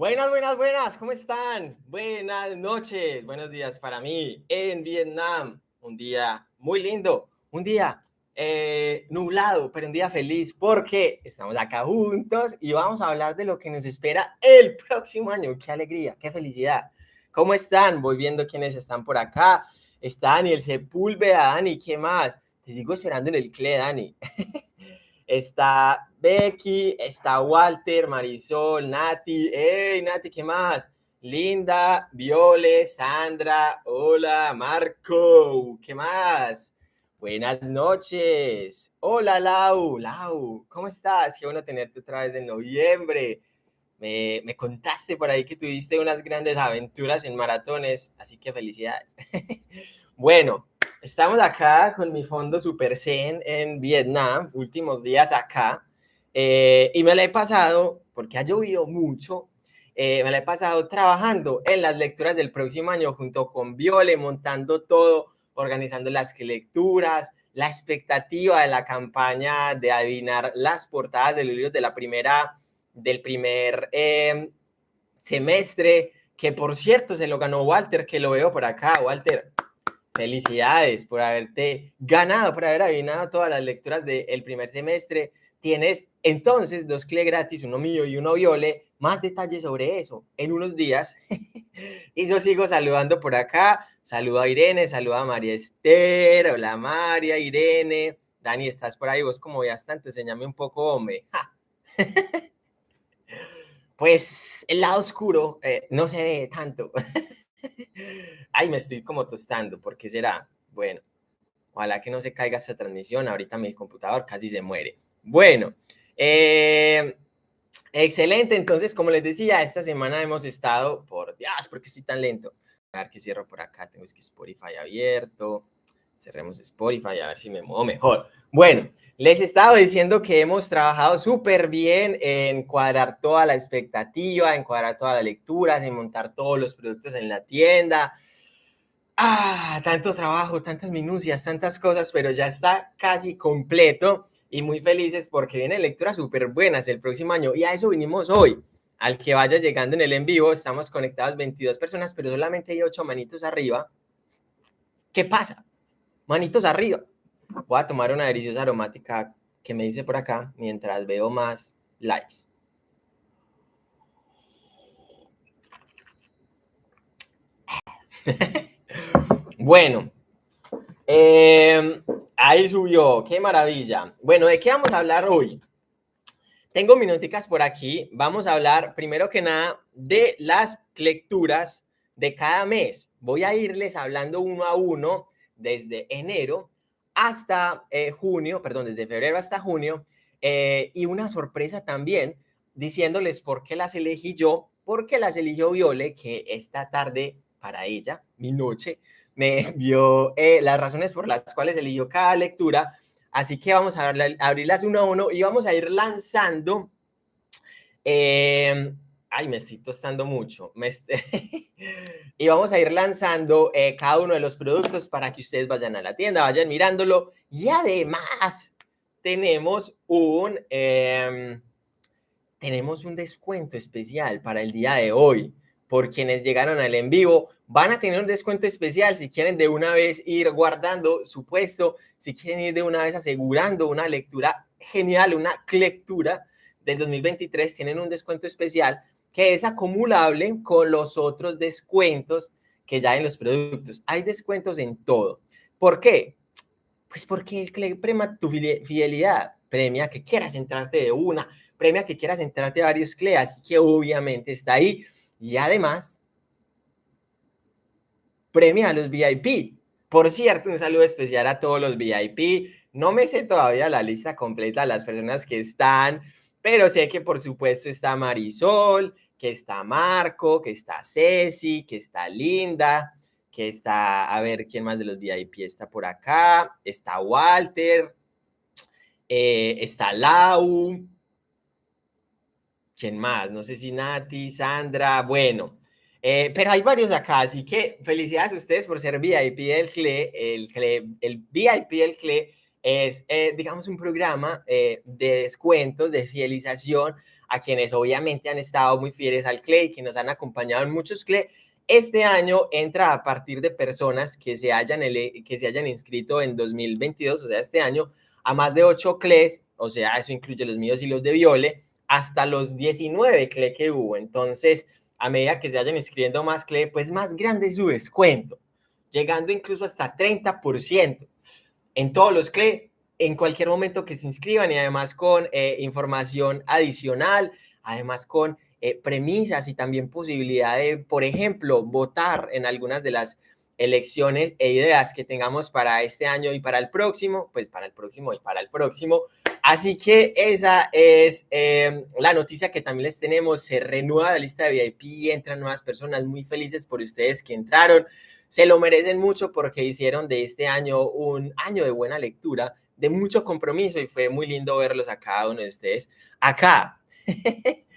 Buenas, buenas, buenas, ¿cómo están? Buenas noches, buenos días para mí en Vietnam. Un día muy lindo, un día eh, nublado, pero un día feliz porque estamos acá juntos y vamos a hablar de lo que nos espera el próximo año. ¡Qué alegría, qué felicidad! ¿Cómo están? Voy viendo quiénes están por acá. Está Daniel Sepúlveda, Dani, ¿qué más? Te sigo esperando en el CLE, Dani. está Becky, está Walter, Marisol, Nati. ¡Hey, Nati, qué más! Linda, Viole, Sandra, hola, Marco, ¿qué más? Buenas noches. Hola, Lau. Lau, ¿cómo estás? Qué bueno tenerte otra vez en noviembre. Me, me, contaste por ahí que tuviste unas grandes aventuras en maratones, así que felicidades. bueno, estamos acá con mi fondo Super Zen en Vietnam, últimos días acá, eh, y me la he pasado, porque ha llovido mucho, eh, me la he pasado trabajando en las lecturas del próximo año junto con Viole, montando todo organizando las lecturas, la expectativa de la campaña de adivinar las portadas de libros de la primera, del primer em, semestre, que por cierto se lo ganó Walter, que lo veo por acá. Walter, felicidades por haberte ganado, por haber adivinado todas las lecturas del primer semestre. Tienes entonces dos CLE gratis, uno mío y uno Viole. Más detalles sobre eso en unos días. y yo sigo saludando por acá. Saludo a Irene, saludo a María Esther. Hola María, Irene. Dani, ¿estás por ahí? Vos como ya te enséñame un poco, hombre. pues el lado oscuro eh, no se ve tanto. Ay, me estoy como tostando. ¿Por qué será? Bueno, ojalá que no se caiga esta transmisión. Ahorita mi computador casi se muere. Bueno, eh, excelente. Entonces, como les decía, esta semana hemos estado, por Dios, porque estoy tan lento. A ver que cierro por acá, tengo que Spotify abierto. Cerremos Spotify a ver si me muevo mejor. Bueno, les he estado diciendo que hemos trabajado súper bien en cuadrar toda la expectativa, en cuadrar todas las lecturas, en montar todos los productos en la tienda. Ah, tanto trabajo, tantas minucias, tantas cosas, pero ya está casi completo y muy felices porque vienen lecturas súper buenas el próximo año y a eso vinimos hoy. Al que vaya llegando en el en vivo, estamos conectados 22 personas, pero solamente hay 8 manitos arriba. ¿Qué pasa? Manitos arriba. Voy a tomar una deliciosa aromática que me dice por acá mientras veo más likes. bueno, eh, ahí subió, qué maravilla. Bueno, ¿de qué vamos a hablar hoy? Tengo minuticas por aquí. Vamos a hablar primero que nada de las lecturas de cada mes. Voy a irles hablando uno a uno desde enero hasta eh, junio, perdón, desde febrero hasta junio. Eh, y una sorpresa también diciéndoles por qué las elegí yo, porque las eligió Viole, que esta tarde para ella, mi noche, me vio eh, las razones por las cuales eligió cada lectura. Así que vamos a abrirlas uno a uno y vamos a ir lanzando. Eh, ay, me estoy tostando mucho. y vamos a ir lanzando eh, cada uno de los productos para que ustedes vayan a la tienda, vayan mirándolo. Y además, tenemos un, em, tenemos un descuento especial para el día de hoy por quienes llegaron al en vivo. Van a tener un descuento especial si quieren de una vez ir guardando su puesto, si quieren ir de una vez asegurando una lectura genial, una lectura del 2023, tienen un descuento especial que es acumulable con los otros descuentos que ya hay en los productos. Hay descuentos en todo. ¿Por qué? Pues porque el CLE premia tu fidelidad, premia que quieras entrarte de una, premia que quieras entrarte de varios CLE, así que obviamente está ahí y además, premia a los VIP. Por cierto, un saludo especial a todos los VIP. No me sé todavía la lista completa de las personas que están, pero sé que por supuesto está Marisol, que está Marco, que está Ceci, que está Linda, que está, a ver, ¿quién más de los VIP está por acá? Está Walter, eh, está Lau, ¿Quién más? No sé si Nati, Sandra, bueno. Eh, pero hay varios acá, así que felicidades a ustedes por ser VIP del CLE, el, CLE, el VIP del CLE es, eh, digamos, un programa eh, de descuentos, de fidelización a quienes obviamente han estado muy fieles al CLE que nos han acompañado en muchos CLE. Este año entra a partir de personas que se hayan, que se hayan inscrito en 2022, o sea, este año, a más de 8 CLEs, o sea, eso incluye los míos y los de Viole, hasta los 19 CLE que hubo. Entonces, a medida que se vayan inscribiendo más CLE, pues más grande es su descuento, llegando incluso hasta 30% en todos los CLE, en cualquier momento que se inscriban y además con eh, información adicional, además con eh, premisas y también posibilidad de, por ejemplo, votar en algunas de las elecciones e ideas que tengamos para este año y para el próximo, pues para el próximo y para el próximo. Así que esa es em, la noticia que también les tenemos. Se renueva la lista de VIP y entran nuevas personas muy felices por ustedes que entraron. Se lo merecen mucho porque hicieron de este año un año de buena lectura, de mucho compromiso y fue muy lindo verlos a cada uno de ustedes acá.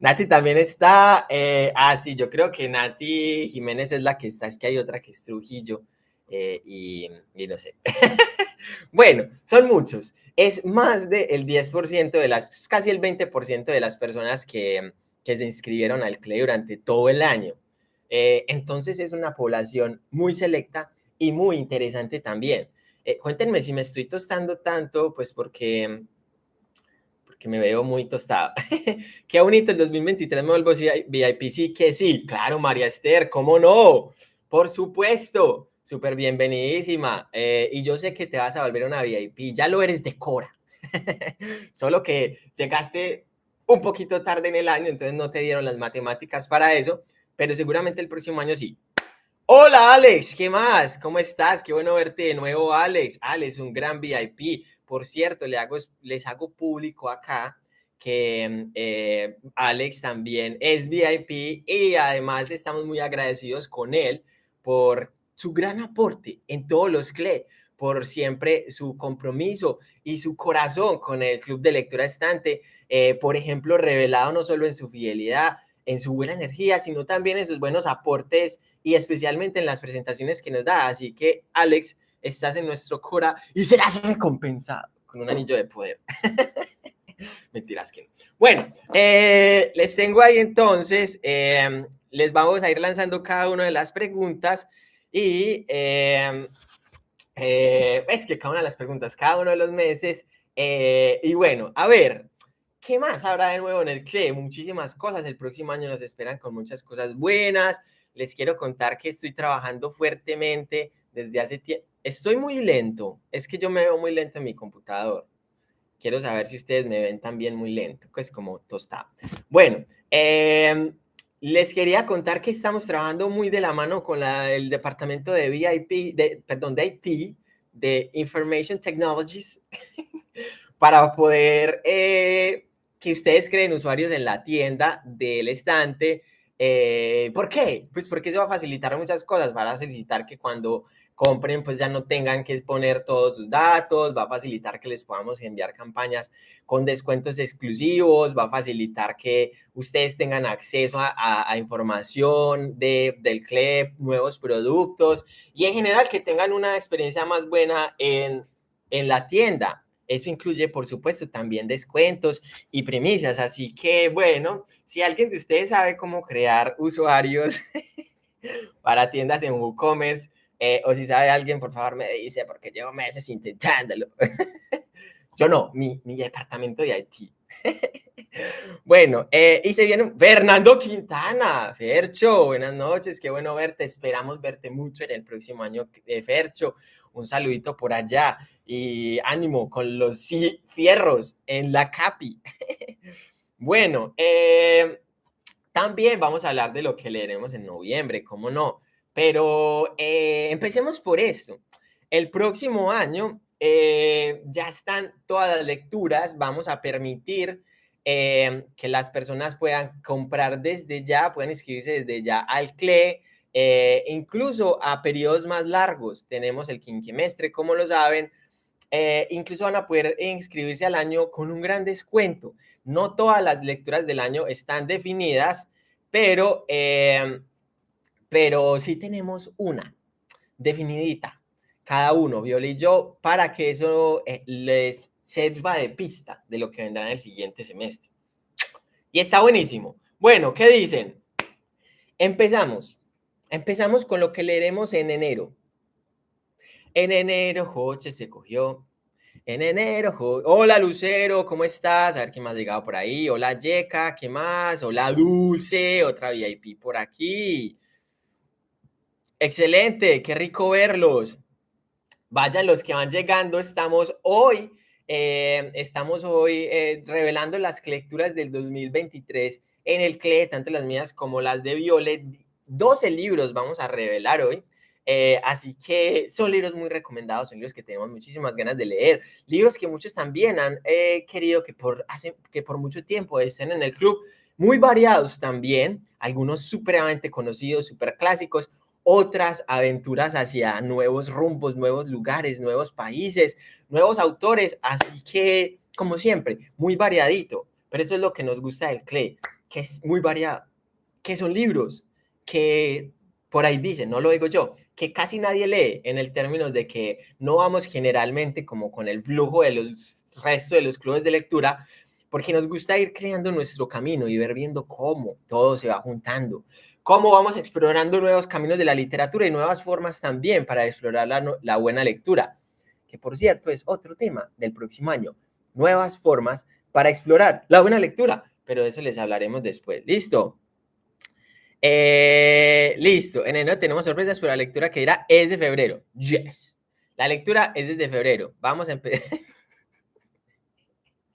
Nati también está. Eh, ah, sí, yo creo que Nati Jiménez es la que está, es que hay otra que es Trujillo eh, y, no sé. bueno, son muchos. Es más del 10% de las, casi el 20% de las personas que, que se inscribieron al CLE durante todo el año. Eh, entonces es una población muy selecta y muy interesante también. Eh, cuéntenme si me estoy tostando tanto, pues porque, porque me veo muy tostado. Qué bonito el 2023 me vuelvo VIP, sí que sí. Claro, María Esther, ¿cómo no? Por supuesto, súper bienvenidísima. Eh, y yo sé que te vas a volver una VIP, ya lo eres de Cora. Solo que llegaste un poquito tarde en el año, entonces no te dieron las matemáticas para eso pero seguramente el próximo año sí. Hola Alex, ¿qué más? ¿Cómo estás? Qué bueno verte de nuevo, Alex. Alex, un gran VIP. Por cierto, le hago, les hago público acá que eh, Alex también es VIP y además estamos muy agradecidos con él por su gran aporte en todos los CLE, por siempre su compromiso y su corazón con el Club de Lectura Estante, eh, por ejemplo, revelado no solo en su fidelidad, en su buena energía, sino también en sus buenos aportes y especialmente en las presentaciones que nos da. Así que, Alex, estás en nuestro Cora y serás recompensado con un anillo de poder. Mentiras que no. Bueno, eh, les tengo ahí entonces, em, les vamos a ir lanzando cada una de las preguntas y em, eh, es que cada una de las preguntas, cada uno de los meses. Eh, y bueno, a ver, ¿Qué más habrá de nuevo en el CLE? Muchísimas cosas. El próximo año nos esperan con muchas cosas buenas. Les quiero contar que estoy trabajando fuertemente desde hace tiempo. Estoy muy lento. Es que yo me veo muy lento en mi computador. Quiero saber si ustedes me ven también muy lento, pues como tostado. Bueno, em, les quería contar que estamos trabajando muy de la mano con la, el departamento de VIP, de, perdón, de IT, de Information Technologies, para poder eh, que ustedes creen usuarios en la tienda del estante. Eh, ¿Por qué? Pues porque se va a facilitar muchas cosas, va a facilitar que cuando compren pues ya no tengan que exponer todos sus datos, va a facilitar que les podamos enviar campañas con descuentos exclusivos, va a facilitar que ustedes tengan acceso a, información de, del CLEP, nuevos productos y en general que tengan una experiencia más buena en, en la tienda. Eso incluye, por supuesto, también descuentos y primicias. Así que, bueno, si alguien de ustedes sabe cómo crear usuarios para tiendas en WooCommerce, eh, o si sabe alguien, por favor me dice, porque llevo meses intentándolo. Yo no, mi, mi departamento de IT. bueno, eh, y se viene Fernando Quintana, Fercho, buenas noches, qué bueno verte, esperamos verte mucho en el próximo año, eh, Fercho, un saludito por allá y ánimo con los fierros en la CAPI. bueno, eh, también vamos a hablar de lo que leeremos en noviembre, cómo no, pero empecemos por esto. El próximo año ya están todas las lecturas, vamos a permitir Em, que las personas puedan comprar desde ya, pueden inscribirse desde ya al CLE, eh, incluso a periodos más largos. Tenemos el quinquemestre, como lo saben, eh, incluso van a poder inscribirse al año con un gran descuento. No todas las lecturas del año están definidas, pero, em, pero sí tenemos una definidita cada uno, Viola y yo, para que eso eh, les sirva de pista de lo que vendrá en el siguiente semestre. Y está buenísimo. Bueno, ¿qué dicen? Empezamos. Empezamos con lo que leeremos en enero. En enero, Joche se cogió. En enero, hola Lucero, ¿cómo estás? A ver quién más ha llegado por ahí. Hola Yeka, ¿qué más? Hola Dulce, otra VIP por aquí. Excelente, qué rico verlos. Vayan los que van llegando, estamos hoy, eh, estamos hoy eh, revelando las lecturas del 2023 en el CLE, tanto las mías como las de Violet. 12 libros vamos a revelar hoy. Eh, así que son libros muy recomendados, son libros que tenemos muchísimas ganas de leer, libros que muchos también han querido que por, hace, que por mucho tiempo estén en el club, muy variados también, algunos supremamente conocidos, súper clásicos, otras aventuras hacia nuevos rumbos, nuevos lugares, nuevos países, nuevos autores, así que, como siempre, muy variadito, pero eso es lo que nos gusta del CLE, que es muy variado, que son libros que por ahí dicen, no lo digo yo, que casi nadie lee en el términos de que no vamos generalmente como con el flujo de los restos de los clubes de lectura, porque nos gusta ir creando nuestro camino y ver viendo cómo todo se va juntando, cómo vamos explorando nuevos caminos de la literatura y nuevas formas también para explorar la, buena lectura, que por cierto es otro tema del próximo año, nuevas formas para explorar la buena lectura, pero de eso les hablaremos después. ¿Listo? Eh, listo, en enero tenemos sorpresas, pero la lectura que dirá es de febrero. Yes. La lectura es desde febrero. Vamos a empezar.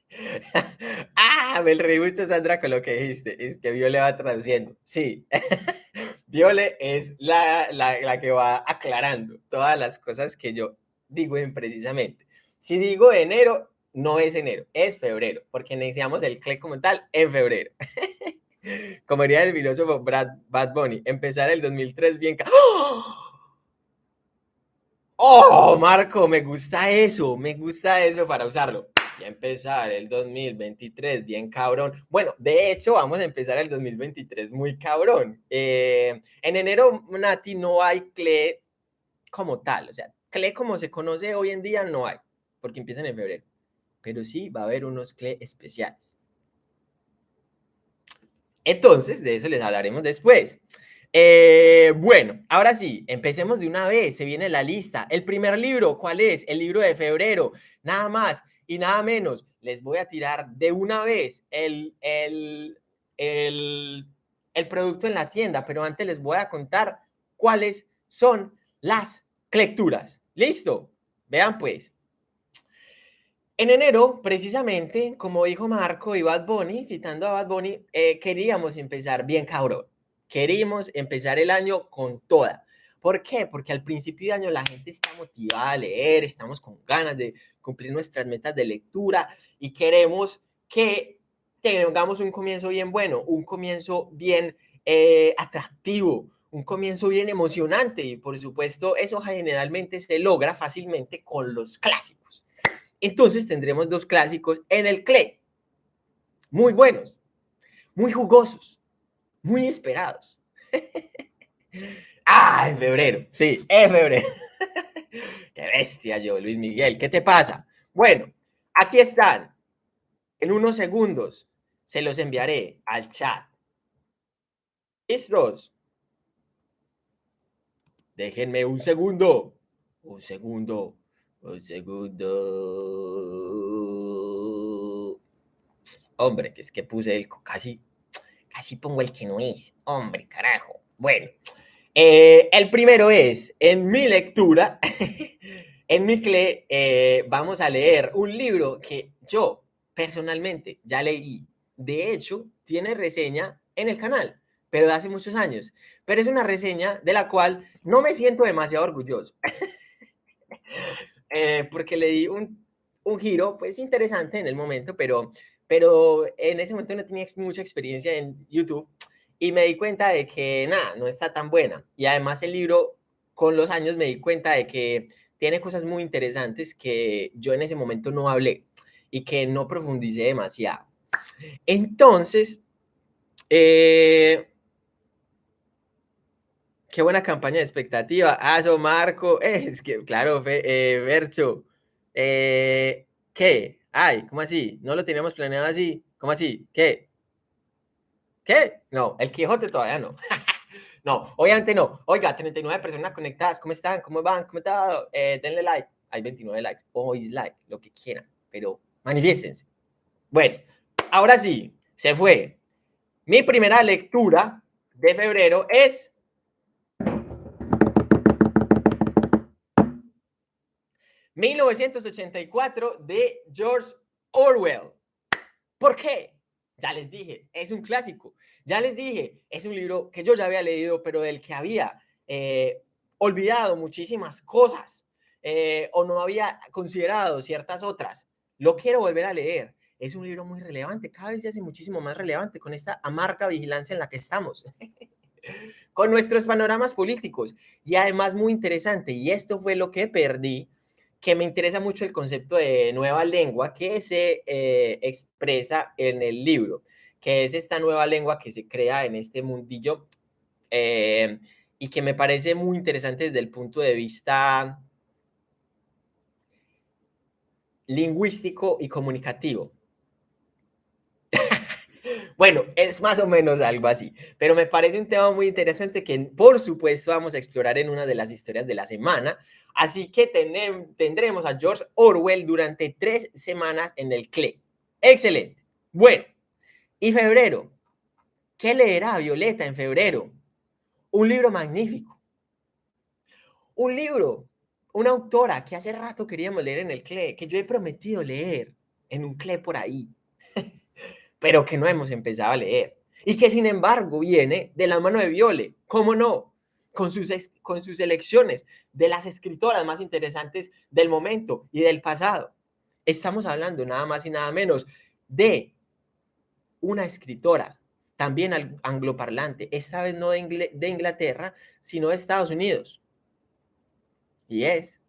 ah, me reí mucho, Sandra, con lo que dijiste. Es que Viole va traduciendo. Sí. Viole es la, la, que va aclarando todas las cosas que yo digo imprecisamente. Si digo enero, no es enero, es febrero, porque iniciamos el CLE como tal en febrero. como diría el filósofo Brad, Bad Bunny, empezar el 2003 bien... ¡Oh! ¡Oh, Marco! Me gusta eso, me gusta eso para usarlo y empezar el 2023 bien cabrón. Bueno, de hecho, vamos a empezar el 2023 muy cabrón. Eh, en enero, Nati, no hay CLE como tal, o sea, CLE como se conoce hoy en día no hay, porque empiezan en febrero, pero sí va a haber unos CLE especiales. Entonces, de eso les hablaremos después. Eh, bueno, ahora sí, empecemos de una vez, se viene la lista. El primer libro, ¿cuál es? El libro de febrero, nada más y nada menos, les voy a tirar de una vez el, el, el, el producto en la tienda, pero antes les voy a contar cuáles son las lecturas. ¿Listo? Vean pues. En enero, precisamente, como dijo Marco y Bad Bunny, citando a Bad Bunny, eh, queríamos empezar bien cabrón. Queríamos empezar el año con toda. ¿Por qué? Porque al principio de año la gente está motivada a leer, estamos con ganas de cumplir nuestras metas de lectura y queremos que tengamos un comienzo bien bueno, un comienzo bien eh, atractivo, un comienzo bien emocionante y por supuesto eso generalmente se logra fácilmente con los clásicos. Entonces tendremos dos clásicos en el CLE, muy buenos, muy jugosos, muy esperados. Ah, en febrero. Sí, en febrero. Qué bestia yo, Luis Miguel. ¿Qué te pasa? Bueno, aquí están. En unos segundos se los enviaré al chat. ¿Listos? Déjenme un segundo. Un segundo. Un segundo. Hombre, que es que puse el casi, casi pongo el que no es. Hombre, carajo. Bueno, eh, el primero es, en mi lectura, en mi CLE, eh, vamos a leer un libro que yo personalmente ya leí. De hecho, tiene reseña en el canal, pero de hace muchos años. Pero es una reseña de la cual no me siento demasiado orgulloso. Eh, porque le di un, un, giro, pues interesante en el momento, pero, pero en ese momento no tenía mucha experiencia en YouTube y me di cuenta de que nada, no está tan buena. Y además el libro, con los años me di cuenta de que tiene cosas muy interesantes que yo en ese momento no hablé y que no profundicé demasiado. Entonces, eh, Qué buena campaña de expectativa. Aso, Marco. Es que, claro, eh, Bercho. Eh, ¿Qué? Ay, ¿cómo así? No lo teníamos planeado así. ¿Cómo así? ¿Qué? ¿Qué? No, el Quijote todavía no. no, obviamente no. Oiga, 39 personas conectadas. ¿Cómo están? ¿Cómo van? ¿Cómo está? Eh, denle like. Hay 29 likes. O dislike, lo que quieran. Pero manifiestense. Bueno, ahora sí, se fue. Mi primera lectura de febrero es ...1984 de George Orwell. ¿Por qué? Ya les dije, es un clásico. Ya les dije, es un libro que yo ya había leído, pero del que había eh, olvidado muchísimas cosas eh, o no había considerado ciertas otras. Lo quiero volver a leer. Es un libro muy relevante, cada vez se hace muchísimo más relevante con esta amarga vigilancia en la que estamos. con nuestros panoramas políticos. Y además muy interesante, y esto fue lo que perdí, que me interesa mucho el concepto de nueva lengua que se eh, expresa en el libro, que es esta nueva lengua que se crea en este mundillo eh, y que me parece muy interesante desde el punto de vista lingüístico y comunicativo. Bueno, es más o menos algo así, pero me parece un tema muy interesante que por supuesto vamos a explorar en una de las historias de la semana. Así que tendremos a George Orwell durante tres semanas en el CLE. Excelente. Bueno, y febrero. ¿Qué leerá Violeta en febrero? Un libro magnífico. Un libro, una autora que hace rato queríamos leer en el CLE, que yo he prometido leer en un CLE por ahí pero que no hemos empezado a leer. Y que sin embargo viene de la mano de Viole, ¿cómo no? Con sus, con sus elecciones de las escritoras más interesantes del momento y del pasado. Estamos hablando nada más y nada menos de una escritora, también angloparlante, esta vez no de, de Inglaterra, sino de Estados Unidos. Y es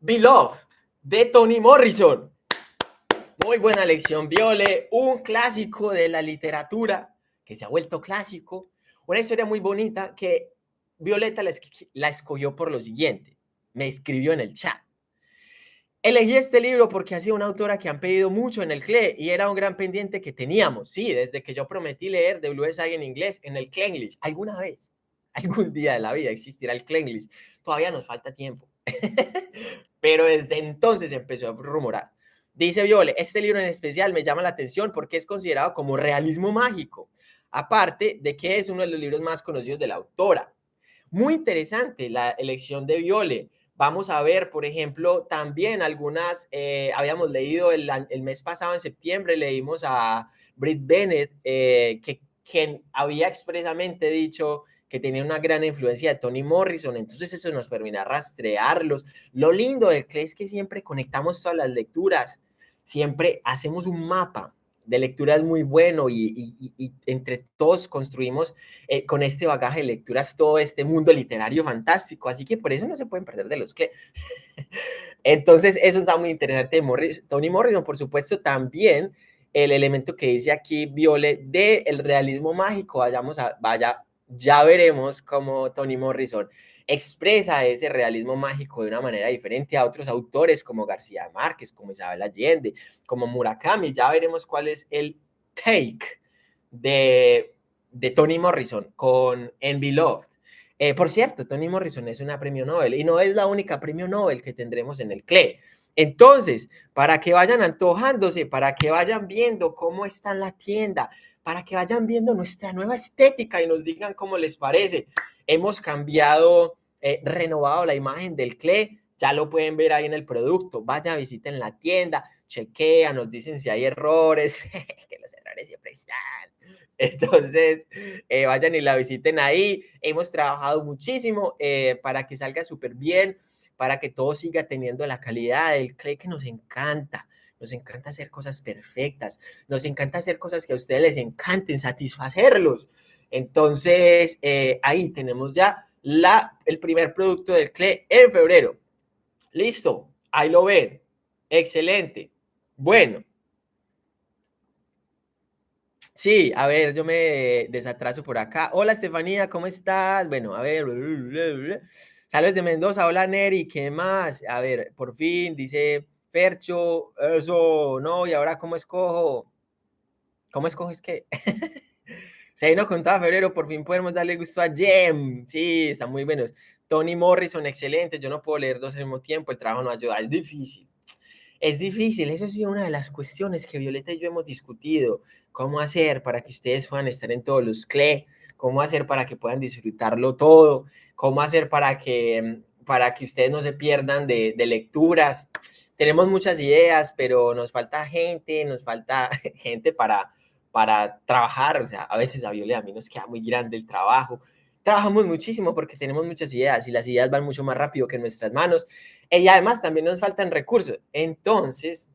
Beloved de Toni Morrison. Muy buena lección, Viole, un clásico de la literatura que se ha vuelto clásico. Una historia muy bonita que Violeta la, escogió por lo siguiente. Me escribió en el chat. Elegí este libro porque ha sido una autora que han pedido mucho en el CLE y era un gran pendiente que teníamos. Sí, desde que yo prometí leer de Blue en inglés en el English. Alguna vez, algún día de la vida existirá el English. Todavía nos falta tiempo. Pero desde entonces empezó a rumorar. Dice Viole, este libro en especial me llama la atención porque es considerado como realismo mágico, aparte de que es uno de los libros más conocidos de la autora. Muy interesante la elección de Viole. Vamos a ver, por ejemplo, también algunas, eh, habíamos leído el, mes pasado, en septiembre, leímos a Britt Bennett, eh, que quien había expresamente dicho que tenía una gran influencia de Toni Morrison, entonces eso nos permite rastrearlos. Lo lindo de que es que siempre conectamos todas las lecturas, siempre hacemos un mapa de lecturas muy bueno y, entre todos construimos eh, con este bagaje de lecturas todo este mundo literario fantástico, así que por eso no se pueden perder de los que. Entonces, eso está muy interesante. Morris, Tony Morrison, por supuesto, también el elemento que dice aquí Viole de el realismo mágico, vayamos a, vaya, ya veremos cómo Tony Morrison expresa ese realismo mágico de una manera diferente a otros autores como García Márquez, como Isabel Allende, como Murakami. Ya veremos cuál es el take de, de Toni Morrison con Envy Love. Eh, por cierto, Toni Morrison es una premio Nobel y no es la única premio Nobel que tendremos en el CLE. Entonces, para que vayan antojándose, para que vayan viendo cómo está la tienda, para que vayan viendo nuestra nueva estética y nos digan cómo les parece hemos cambiado, eh, renovado la imagen del CLE, ya lo pueden ver ahí en el producto, vayan, visiten la tienda, chequean, nos dicen si hay errores, que los errores siempre están. Entonces, eh, vayan y la visiten ahí. Hemos trabajado muchísimo eh, para que salga súper bien, para que todo siga teniendo la calidad del CLE que nos encanta. Nos encanta hacer cosas perfectas, nos encanta hacer cosas que a ustedes les encanten, satisfacerlos. Entonces, eh, ahí tenemos ya la, el primer producto del CLE en febrero. Listo, ahí lo ven. Excelente. Bueno. Sí, a ver, yo me desatraso por acá. Hola, Estefanía, ¿cómo estás? Bueno, a ver. Saludos de Mendoza. Hola, Neri, ¿qué más? A ver, por fin, dice Percho, eso, no, y ahora, ¿cómo escojo? ¿Cómo escoges qué? Se vino con todo febrero, por fin podemos darle gusto a Jem. Sí, están muy buenos. Tony Morrison, excelente. Yo no puedo leer dos al mismo tiempo, el trabajo no ayuda, es difícil. Es difícil, eso ha sido una de las cuestiones que Violeta y yo hemos discutido. ¿Cómo hacer para que ustedes puedan estar en todos los CLE? ¿Cómo hacer para que puedan disfrutarlo todo? ¿Cómo hacer para que, para que ustedes no se pierdan de, de lecturas? Tenemos muchas ideas, pero nos falta gente, nos falta gente para, para trabajar. O sea, a veces a Violeta a mí nos queda muy grande el trabajo. Trabajamos muchísimo porque tenemos muchas ideas y las ideas van mucho más rápido que nuestras manos y además también nos faltan recursos. Entonces,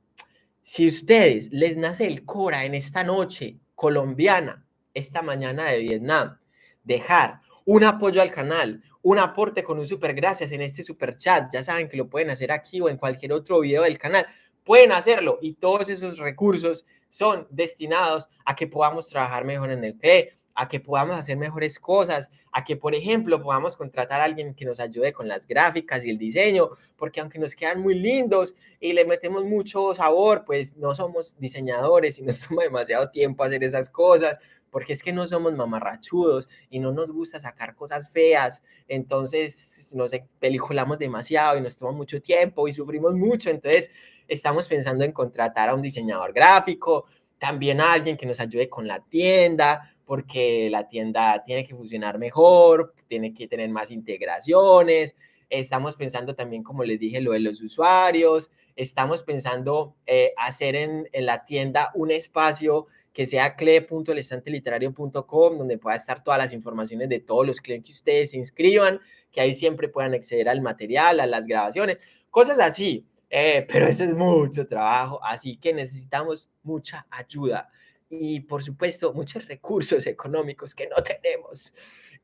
si ustedes les nace el Cora en esta noche colombiana, esta mañana de Vietnam, dejar un apoyo al canal, un aporte con un super gracias en este super chat, ya saben que lo pueden hacer aquí o en cualquier otro video del canal, pueden hacerlo. Y todos esos recursos son destinados a que podamos trabajar mejor en el CRE, a que podamos hacer mejores cosas, a que, por ejemplo, podamos contratar a alguien que nos ayude con las gráficas y el diseño, porque aunque nos quedan muy lindos y le metemos mucho sabor, pues no somos diseñadores y nos toma demasiado tiempo hacer esas cosas, porque es que no somos mamarrachudos y no nos gusta sacar cosas feas, entonces nos peliculamos demasiado y nos toma mucho tiempo y sufrimos mucho, entonces estamos pensando en contratar a un diseñador gráfico, también a alguien que nos ayude con la tienda, porque la tienda tiene que funcionar mejor, tiene que tener más integraciones. Estamos pensando también, como les dije, lo de los usuarios. Estamos pensando eh, hacer en, en, la tienda un espacio que sea cle.lestanteliterario.com, donde pueda estar todas las informaciones de todos los clientes que ustedes se inscriban, que ahí siempre puedan acceder al material, a las grabaciones, cosas así. Eh, pero eso es mucho trabajo, así que necesitamos mucha ayuda y por supuesto muchos recursos económicos que no tenemos.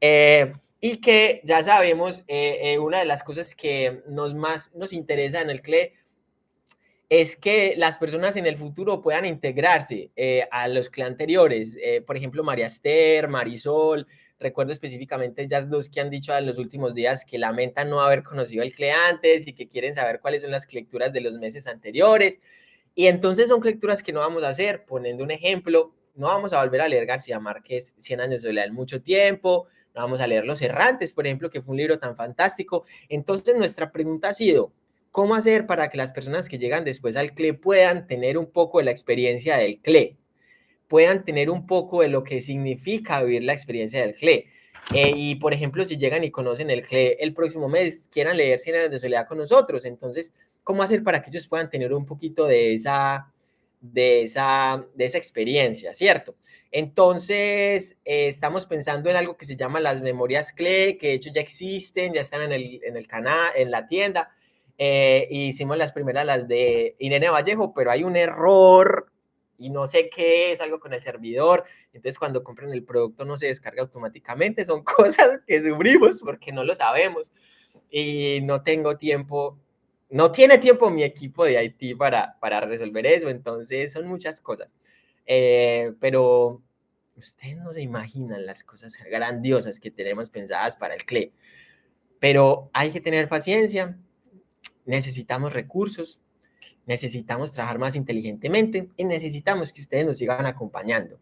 Eh, y que ya sabemos, eh, eh, una de las cosas que nos más nos interesa en el CLE es que las personas en el futuro puedan integrarse eh, a los CLE anteriores. Eh, por ejemplo, María Esther, Marisol, recuerdo específicamente ellas dos que han dicho en los últimos días que lamentan no haber conocido el CLE antes y que quieren saber cuáles son las lecturas de los meses anteriores. Y entonces son lecturas que no vamos a hacer, poniendo un ejemplo, no vamos a volver a leer García Márquez 100 años de soledad en mucho tiempo, no vamos a leer Los Errantes, por ejemplo, que fue un libro tan fantástico. Entonces nuestra pregunta ha sido, ¿cómo hacer para que las personas que llegan después al CLE puedan tener un poco de la experiencia del CLE? Puedan tener un poco de lo que significa vivir la experiencia del CLE. Eh, y, por ejemplo, si llegan y conocen el CLE el próximo mes, quieran leer Cien años de soledad con nosotros, entonces cómo hacer para que ellos puedan tener un poquito de esa, de esa, de esa experiencia, ¿cierto? Entonces, eh, estamos pensando en algo que se llama las memorias CLE, que de hecho ya existen, ya están en el, en el canal, en la tienda. Eh, hicimos las primeras, las de Irene Vallejo, pero hay un error y no sé qué es, algo con el servidor. Entonces, cuando compren el producto no se descarga automáticamente. Son cosas que sufrimos porque no lo sabemos. Y no tengo tiempo no tiene tiempo mi equipo de IT para, para resolver eso, entonces son muchas cosas. Eh, pero ustedes no se imaginan las cosas grandiosas que tenemos pensadas para el CLE. Pero hay que tener paciencia, necesitamos recursos, necesitamos trabajar más inteligentemente y necesitamos que ustedes nos sigan acompañando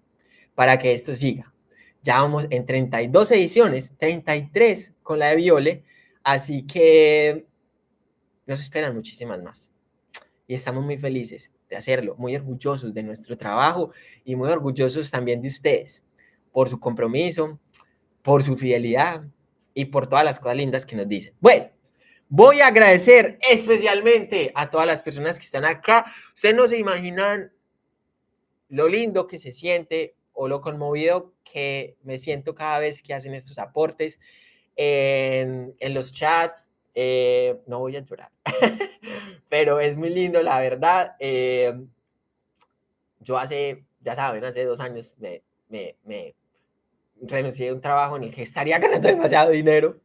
para que esto siga. Ya vamos en 32 ediciones, 33 con la de Viole, así que nos esperan muchísimas más. Y estamos muy felices de hacerlo, muy orgullosos de nuestro trabajo y muy orgullosos también de ustedes por su compromiso, por su fidelidad y por todas las cosas lindas que nos dicen. Bueno, voy a agradecer especialmente a todas las personas que están acá. Ustedes no se imaginan lo lindo que se siente o lo conmovido que me siento cada vez que hacen estos aportes en, en los chats, eh, no voy a llorar, pero es muy lindo, la verdad. Eh, yo hace, ya saben, hace dos años me, me, me renuncié a un trabajo en el que estaría ganando demasiado dinero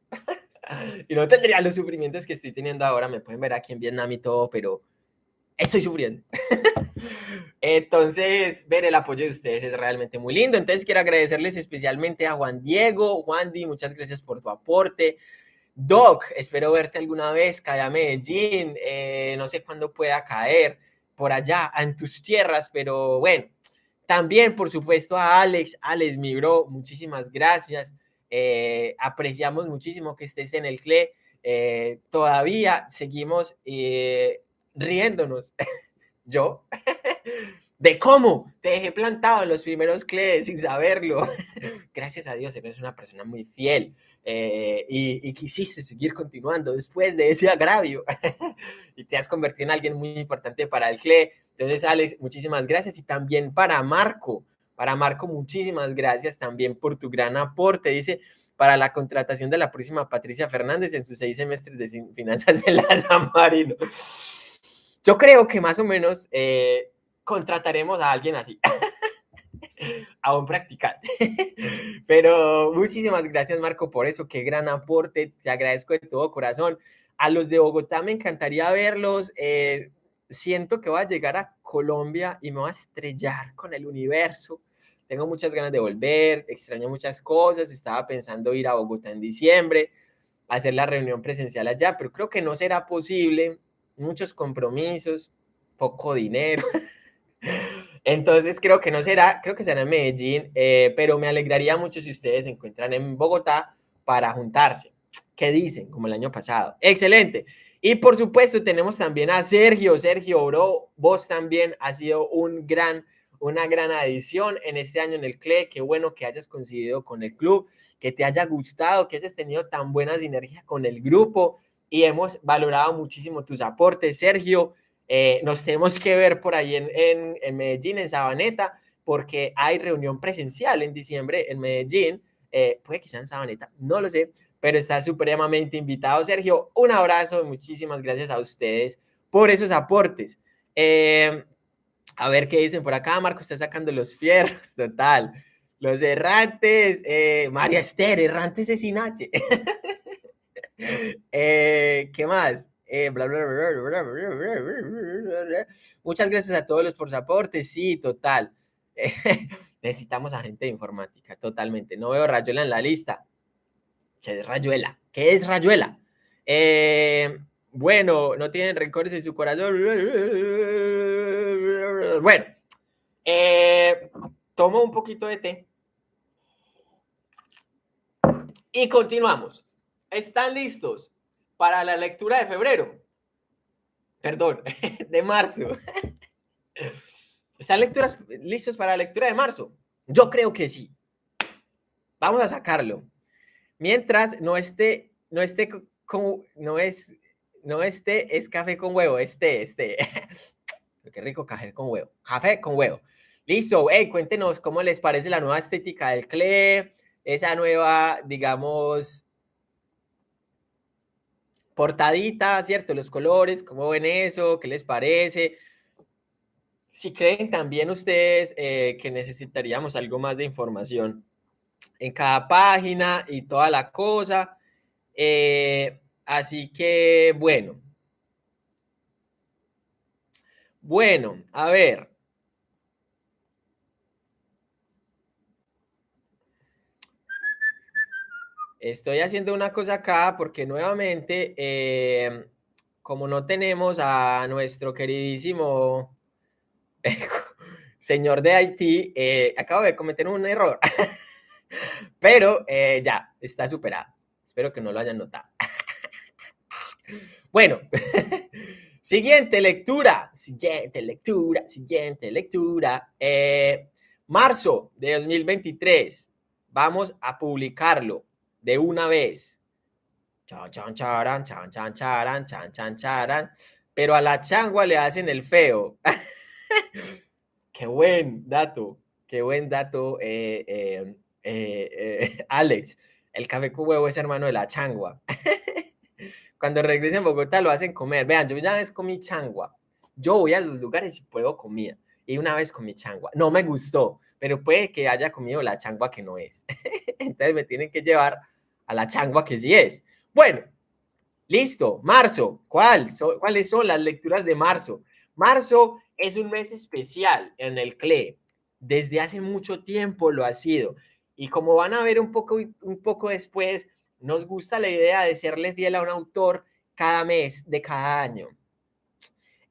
y no tendría los sufrimientos que estoy teniendo ahora. Me pueden ver aquí en Vietnam y todo, pero estoy sufriendo. Entonces, ver el apoyo de ustedes es realmente muy lindo. Entonces, quiero agradecerles especialmente a Juan Diego. Juan Di, muchas gracias por tu aporte. Doc, espero verte alguna vez, cae a Medellín. Eh, no sé cuándo pueda caer por allá en tus tierras, pero bueno. También, por supuesto, a Alex. Alex, mi bro, muchísimas gracias. Eh, apreciamos muchísimo que estés en el CLE. Eh, todavía seguimos riéndonos. Yo de cómo te dejé plantado en los primeros CLEs sin saberlo. Gracias a Dios, eres una persona muy fiel eh, y, quisiste seguir continuando después de ese agravio y te has convertido en alguien muy importante para el CLE. Entonces, Alex, muchísimas gracias y también para Marco. Para Marco, muchísimas gracias también por tu gran aporte. Dice, para la contratación de la próxima Patricia Fernández en sus seis semestres de finanzas en la San Marino. Yo creo que más o menos eh, contrataremos a alguien así, a un practicante. Pero muchísimas gracias, Marco, por eso. Qué gran aporte. Te agradezco de todo corazón. A los de Bogotá me encantaría verlos. Eh, siento que voy a llegar a Colombia y me voy a estrellar con el universo. Tengo muchas ganas de volver, extraño muchas cosas. Estaba pensando ir a Bogotá en diciembre, hacer la reunión presencial allá, pero creo que no será posible. Muchos compromisos, poco dinero. Entonces creo que no será, creo que será en Medellín, eh, pero me alegraría mucho si ustedes se encuentran en Bogotá para juntarse. ¿Qué dicen? Como el año pasado. Excelente. Y por supuesto tenemos también a Sergio. Sergio, bro, vos también has sido un gran, una gran adición en este año en el CLE. Qué bueno que hayas coincidido con el club, que te haya gustado, que hayas tenido tan buena sinergia con el grupo y hemos valorado muchísimo tus aportes, Sergio. Eh, nos tenemos que ver por ahí en, Medellín, en Sabaneta, porque hay reunión presencial en diciembre en Medellín. Eh, puede que sea en Sabaneta, no lo sé, pero está supremamente invitado. Sergio, un abrazo, muchísimas gracias a ustedes por esos aportes. Eh, a ver qué dicen por acá, Marco está sacando los fierros, total. Los errantes, María Esther, errantes es sin H. ¿Qué más? Muchas gracias a todos los por su aporte. Sí, total. necesitamos a gente de informática, totalmente. No veo Rayuela en la lista. ¿Qué es Rayuela? ¿Qué es Rayuela? Eh, bueno, no tienen rencores en su corazón. Bueno, eh, tomo un poquito de té. Y continuamos. ¿Están listos? para la lectura de febrero. Perdón, de marzo. ¿Están lecturas listos para la lectura de marzo? Yo creo que sí. Vamos a sacarlo. Mientras no esté, no esté con, no es, no esté, es café con huevo, este, este. Qué rico café con huevo. Café con huevo. Listo, hey, cuéntenos cómo les parece la nueva estética del CLE, esa nueva, digamos, portadita, ¿cierto? Los colores, ¿cómo ven eso? ¿Qué les parece? Si creen también ustedes eh, que necesitaríamos algo más de información en cada página y toda la cosa. Eh, así que, bueno. Bueno, a ver. Estoy haciendo una cosa acá porque nuevamente, em, como no tenemos a nuestro queridísimo señor de Haití, eh, acabo de cometer un error, pero eh, ya, está superado. Espero que no lo hayan notado. bueno, siguiente lectura, siguiente lectura, siguiente lectura. Eh, marzo de 2023, vamos a publicarlo de una vez. Chan, chan, charan, chan, chan, charan, chan, chan. Pero a la changua le hacen el feo. qué buen dato, qué buen dato, eh, eh, Alex. El café con huevo es hermano de la changua. Cuando regresen a Bogotá lo hacen comer. Vean, yo ya vez comí changua. Yo voy a los lugares y pruebo comida. Y una vez comí changua. No me gustó, pero puede que haya comido la changua que no es. Entonces me tienen que llevar a la changua que sí es. Bueno, listo, marzo. ¿Cuál? ¿Cuáles son las lecturas de marzo? Marzo es un mes especial en el CLE. Desde hace mucho tiempo lo ha sido. Y como van a ver un poco, un poco después, nos gusta la idea de serle fiel a un autor cada mes de cada año.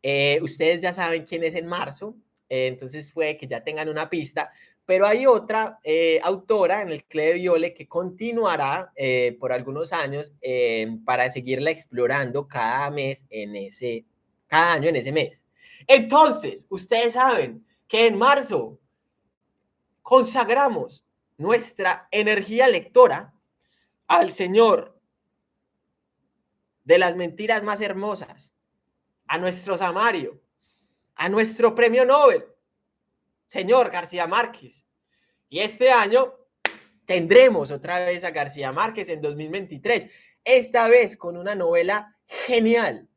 Eh, ustedes ya saben quién es en marzo, eh, entonces puede que ya tengan una pista, pero hay otra eh, autora en el CLE de Viole que continuará por algunos años para seguirla explorando cada mes en ese, cada año en ese mes. Entonces, ustedes saben que en marzo consagramos nuestra energía lectora al Señor de las mentiras más hermosas, a nuestro Samario, a nuestro premio Nobel, señor García Márquez. Y este año tendremos otra vez a García Márquez en 2023, esta vez con una novela genial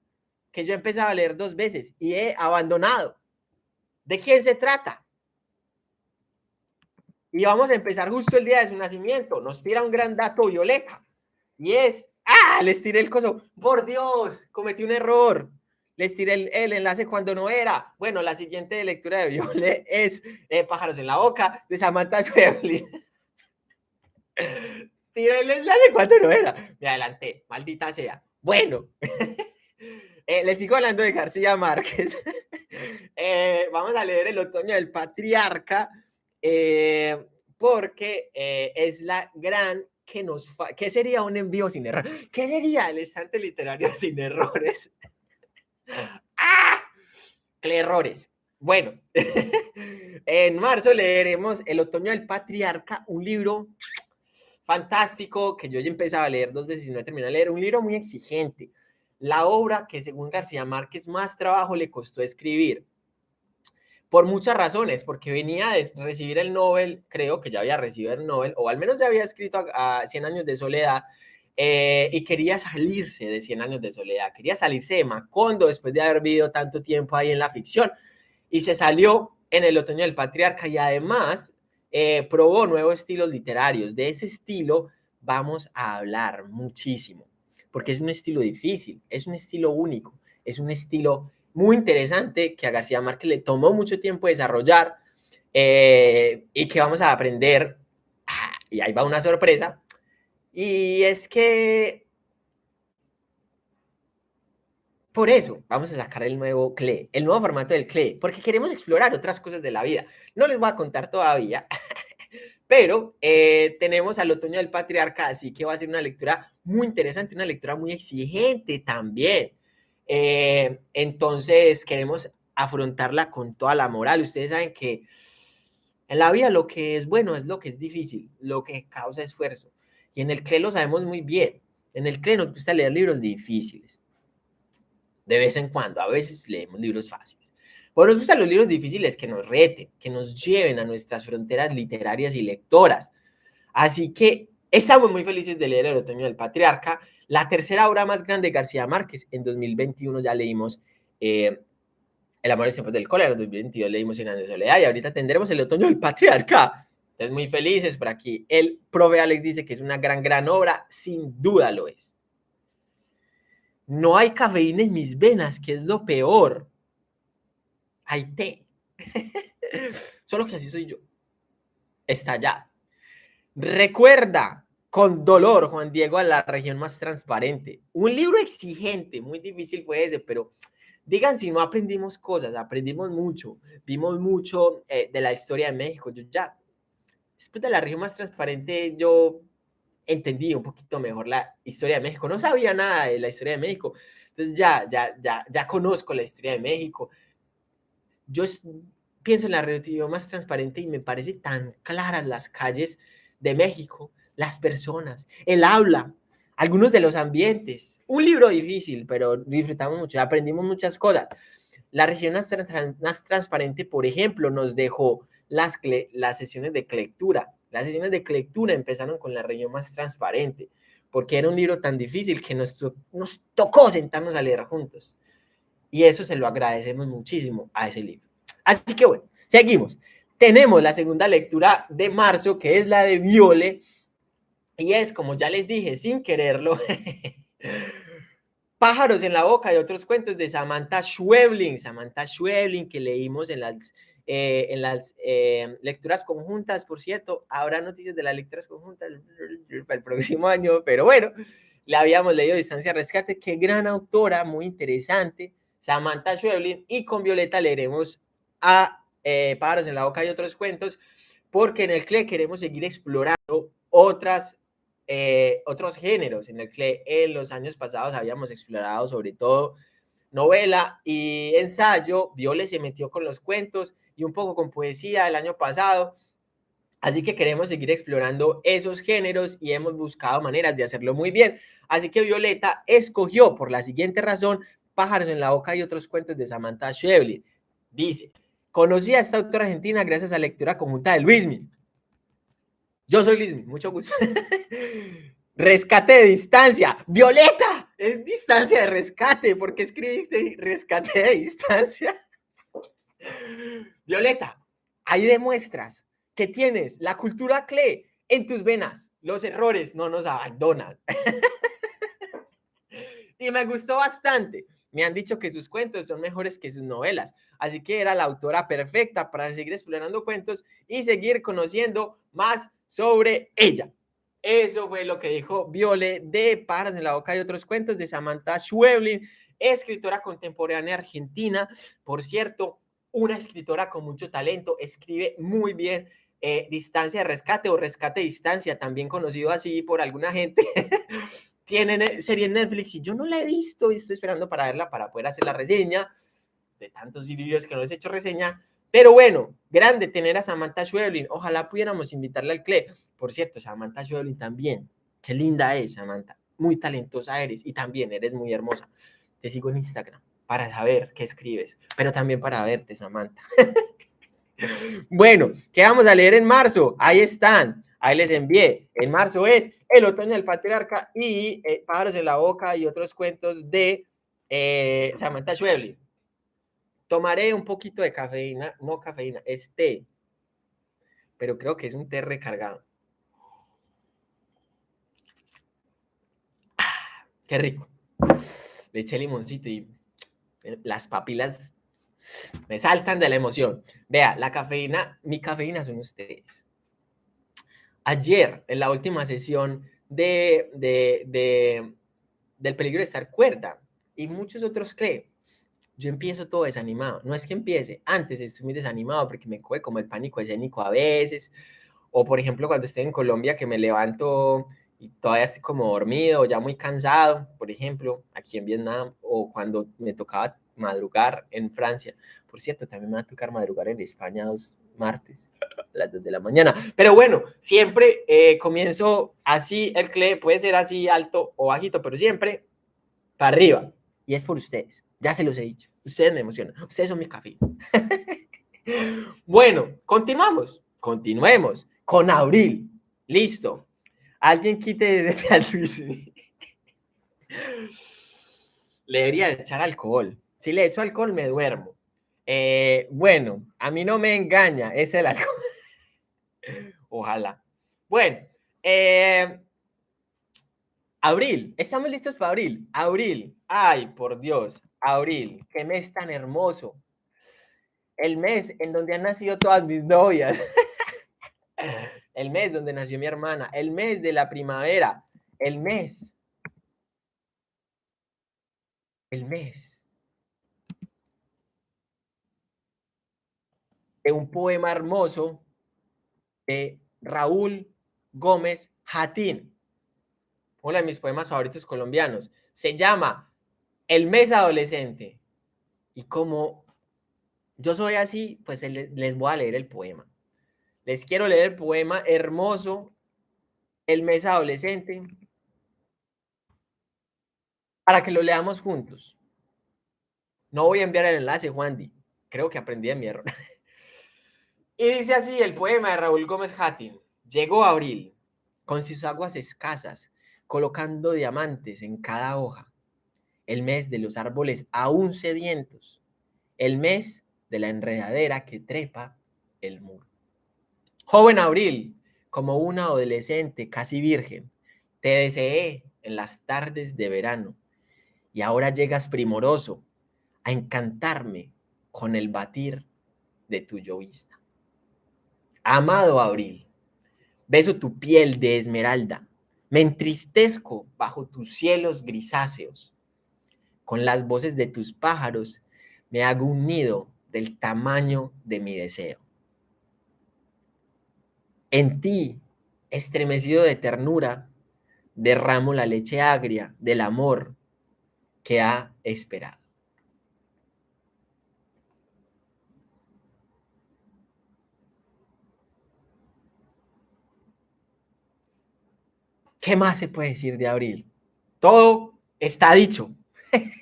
que yo he a leer dos veces y he abandonado. ¿De quién se trata? Y vamos a empezar justo el día de su nacimiento. Nos tira un gran dato Violeta. Y es, ¡ah! Les tiré el coso. Por Dios, cometí un error. Les tiré el, enlace cuando no era. Bueno, la siguiente lectura de Viole es eh, Pájaros en la Boca de Samantha Schweblin. tiré el enlace cuando no era. Me adelanté, maldita sea. Bueno. Eh, les sigo hablando de García Márquez. Eh, vamos a leer El otoño del patriarca, eh, porque es la gran que nos... ¿Qué sería un envío sin error? ¿Qué sería el estante literario sin errores? ¡Ah! ¿Qué errores? Bueno, en marzo leeremos El otoño del patriarca, un libro fantástico que yo ya empezaba a leer dos veces y no he terminado de leer, un libro muy exigente, la obra que según García Márquez más trabajo le costó escribir. Por muchas razones, porque venía de recibir el Nobel, creo que ya había recibido el Nobel, o al menos ya había escrito a, 100 años de soledad, eh, y quería salirse de 100 años de soledad, quería salirse de Macondo después de haber vivido tanto tiempo ahí en la ficción, y se salió en el otoño del patriarca y además eh, probó nuevos estilos literarios. De ese estilo vamos a hablar muchísimo porque es un estilo difícil, es un estilo único, es un estilo muy interesante que a García Márquez le tomó mucho tiempo desarrollar eh, y que vamos a aprender. Ah, y ahí va una sorpresa. Y es que por eso vamos a sacar el nuevo CLE, el nuevo formato del CLE, porque queremos explorar otras cosas de la vida. No les voy a contar todavía, pero eh, tenemos al otoño del patriarca, así que va a ser una lectura muy interesante, una lectura muy exigente también. Eh, entonces queremos afrontarla con toda la moral. Ustedes saben que en la vida lo que es bueno es lo que es difícil, lo que causa esfuerzo. Y en el CRE lo sabemos muy bien. En el CRE nos gusta leer libros difíciles. De vez en cuando, a veces leemos libros fáciles. Bueno, nos gustan los libros difíciles que nos reten, que nos lleven a nuestras fronteras literarias y lectoras. Así que estamos muy felices de leer El Otoño del Patriarca, la tercera obra más grande de García Márquez. En 2021 ya leímos eh, El amor y tiempos del cólera, en 2022 leímos años de soledad y ahorita tendremos El Otoño del Patriarca. Entonces, muy felices por aquí. El prove Alex dice que es una gran, gran obra. Sin duda lo es. No hay cafeína en mis venas, que es lo peor hay té. Solo que así soy yo. Está ya. Recuerda con dolor, Juan Diego, a la región más transparente. Un libro exigente, muy difícil fue ese, pero digan si no aprendimos cosas, aprendimos mucho, vimos mucho eh, de la historia de México. Yo ya, después de la región más transparente, yo entendí un poquito mejor la historia de México. No sabía nada de la historia de México, entonces ya, ya, ya, ya conozco la historia de México, yo pienso en la relatividad más transparente y me parece tan claras las calles de México, las personas, el habla, algunos de los ambientes. Un libro difícil, pero disfrutamos mucho, aprendimos muchas cosas. La región más, transparente, por ejemplo, nos dejó las, las sesiones de lectura. Las sesiones de lectura empezaron con la región más transparente, porque era un libro tan difícil que nos, nos tocó sentarnos a leer juntos. Y eso se lo agradecemos muchísimo a ese libro. Así que bueno, seguimos. Tenemos la segunda lectura de marzo, que es la de Viole. Y es, como ya les dije, sin quererlo, Pájaros en la boca y otros cuentos de Samantha Schweblin. Samantha Schweblin, que leímos en las, eh, en las eh, lecturas conjuntas, por cierto. Habrá noticias de las lecturas conjuntas para el próximo año, pero bueno, la habíamos leído Distancia Rescate. Qué gran autora, muy interesante. Samantha Schweblin. Y con Violeta leeremos a eh, Pájaros en la boca y otros cuentos, porque en el CLE queremos seguir explorando otras eh, otros géneros en el que en los años pasados habíamos explorado sobre todo novela y ensayo. Viole se metió con los cuentos y un poco con poesía el año pasado. Así que queremos seguir explorando esos géneros y hemos buscado maneras de hacerlo muy bien. Así que Violeta escogió por la siguiente razón Pájaros en la boca y otros cuentos de Samantha Schweblin. Dice, conocí a esta autora argentina gracias a la lectura conjunta de Luismi. Yo soy Luis, mucho gusto. rescate de distancia. Violeta, es distancia de rescate. ¿Por qué escribiste rescate de distancia? Violeta, ahí demuestras que tienes la cultura CLE en tus venas. Los errores no nos abandonan. y me gustó bastante. Me han dicho que sus cuentos son mejores que sus novelas, así que era la autora perfecta para seguir explorando cuentos y seguir conociendo más sobre ella. Eso fue lo que dijo Viole de Paras en la boca y otros cuentos de Samantha Schweblin, escritora contemporánea argentina. Por cierto, una escritora con mucho talento, escribe muy bien eh, Distancia de Rescate o Rescate Distancia, también conocido así por alguna gente. Tiene serie en Netflix y yo no la he visto y estoy esperando para verla para poder hacer la reseña de tantos vídeos que no les he hecho reseña. Pero bueno, grande tener a Samantha Schweblin. Ojalá pudiéramos invitarla al CLE. Por cierto, Samantha Schweblin también. Qué linda es, Samantha. Muy talentosa eres y también eres muy hermosa. Te sigo en Instagram para saber qué escribes, pero también para verte, Samantha. bueno, ¿qué vamos a leer en marzo? Ahí están. Ahí les envié. En marzo es El otoño del patriarca y eh, Pájaros en la boca y otros cuentos de eh, Samantha Schweblin. Tomaré un poquito de cafeína, no cafeína, es té, pero creo que es un té recargado. Qué rico. Le eché limoncito y las papilas me saltan de la emoción. Vea, la cafeína, mi cafeína son ustedes. Ayer, en la última sesión de, de, del peligro de estar cuerda, y muchos otros creen, yo empiezo todo desanimado. No es que empiece, antes estoy muy desanimado porque me coge como el pánico escénico a veces. O por ejemplo, cuando estoy en Colombia que me levanto y todavía estoy como dormido, ya muy cansado, por ejemplo, aquí en Vietnam, o cuando me tocaba madrugar en Francia. Por cierto, también me va a tocar madrugar en España dos martes a las 2 de la mañana. Pero bueno, siempre eh, comienzo así, el CLE puede ser así alto o bajito, pero siempre para arriba. Y es por ustedes, ya se los he dicho. Ustedes me emocionan. Ustedes son mi café. bueno, continuamos. Continuemos con Abril. Listo. Alguien quite desde a Luis. le debería echar alcohol. Si le echo alcohol, me duermo. Eh, bueno, a mí no me engaña, es el alcohol. Ojalá. Bueno, eh, abril, estamos listos para abril. Abril, ay, por Dios, abril, qué mes tan hermoso. El mes en donde han nacido todas mis novias. el mes donde nació mi hermana. El mes de la primavera. El mes. El mes. De un poema hermoso de Raúl Gómez Jatín. Uno de mis poemas favoritos colombianos. Se llama el mes adolescente. Y como yo soy así, pues les voy a leer el poema. Les quiero leer el poema hermoso, El mes adolescente, para que lo leamos juntos. No voy a enviar el enlace, Juan Creo que aprendí de mi error. y dice así el poema de Raúl Gómez Hattin. Llegó abril, con sus aguas escasas, colocando diamantes en cada hoja el mes de los árboles aún sedientos, el mes de la enredadera que trepa el muro. Joven Abril, como una adolescente casi virgen, te deseé en las tardes de verano y ahora llegas primoroso a encantarme con el batir de tu llovista. Amado abril, beso tu piel de esmeralda, me entristezco bajo tus cielos grisáceos. Con las voces de tus pájaros me hago un nido del tamaño de mi deseo. En ti, estremecido de ternura, derramo la leche agria del amor que ha esperado. ¿Qué más se puede decir de abril? Todo está dicho.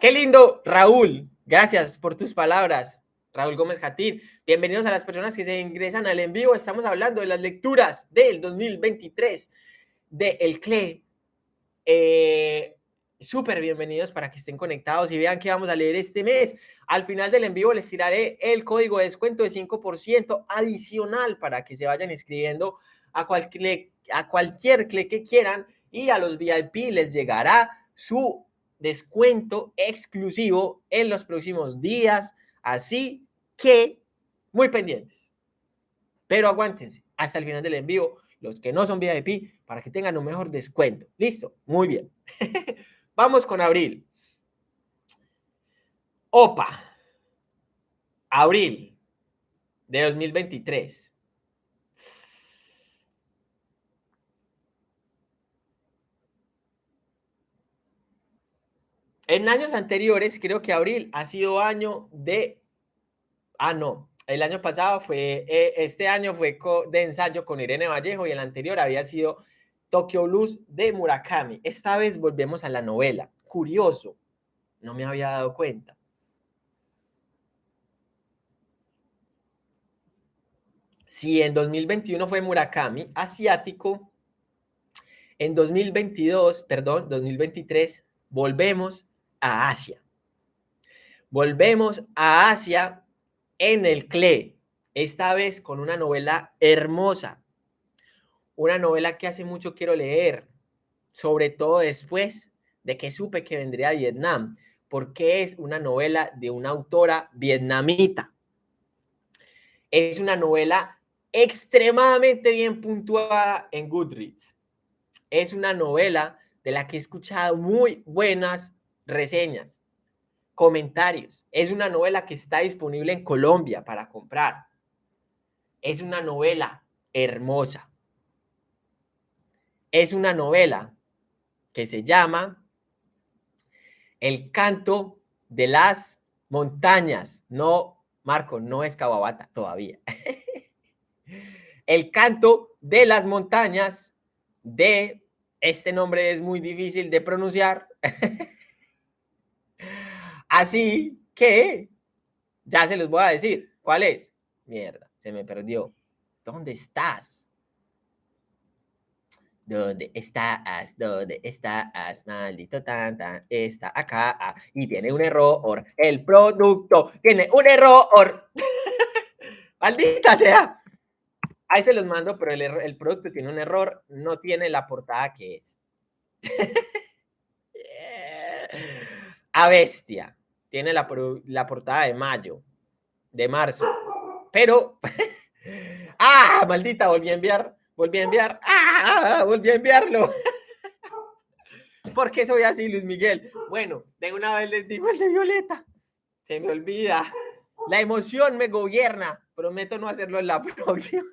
Qué lindo, Raúl. Gracias por tus palabras. Raúl Gómez Jatín. Bienvenidos a las personas que se ingresan al en vivo. Estamos hablando de las lecturas del 2023 de El CLE. Eh, Súper bienvenidos para que estén conectados y vean qué vamos a leer este mes. Al final del en vivo les tiraré el código de descuento de 5% adicional para que se vayan inscribiendo a cualquier a cualquier clic que quieran y a los VIP les llegará su descuento exclusivo en los próximos días. Así que muy pendientes. Pero aguántense hasta el final del envío, los que no son VIP, para que tengan un mejor descuento. Listo, muy bien. Vamos con abril. OPA. Abril de 2023. En años anteriores, creo que abril ha sido año de... Ah, no. El año pasado fue... Eh, este año fue de ensayo con Irene Vallejo y el anterior había sido Tokyo Blues de Murakami. Esta vez volvemos a la novela. Curioso. No me había dado cuenta. Si en 2021 fue Murakami, asiático, en 2022, perdón, 2023, volvemos a Asia. Volvemos a Asia en el CLE, esta vez con una novela hermosa, una novela que hace mucho quiero leer, sobre todo después de que supe que vendría a Vietnam, porque es una novela de una autora vietnamita. Es una novela extremadamente bien puntuada en Goodreads. Es una novela de la que he escuchado muy buenas reseñas, comentarios. Es una novela que está disponible en Colombia para comprar. Es una novela hermosa. Es una novela que se llama El canto de las montañas. No, Marco, no es Cababata todavía. El canto de las montañas de, este nombre es muy difícil de pronunciar. Así que ya se los voy a decir. ¿Cuál es? Mierda, se me perdió. ¿Dónde estás? ¿Dónde estás? ¿Dónde estás? Maldito tan tan. Está acá ah, y tiene un error. El producto tiene un error. Maldita sea. Ahí se los mando, pero el, el producto tiene un error. No tiene la portada que es. A bestia tiene la, la portada de mayo, de marzo, pero... ¡Ah! Maldita, volví a enviar, volví a enviar, ¡ah! Volví a enviarlo. ¿Por qué soy así, Luis Miguel? Bueno, de una vez les digo el de Violeta. Se me olvida. La emoción me gobierna. Prometo no hacerlo en la próxima.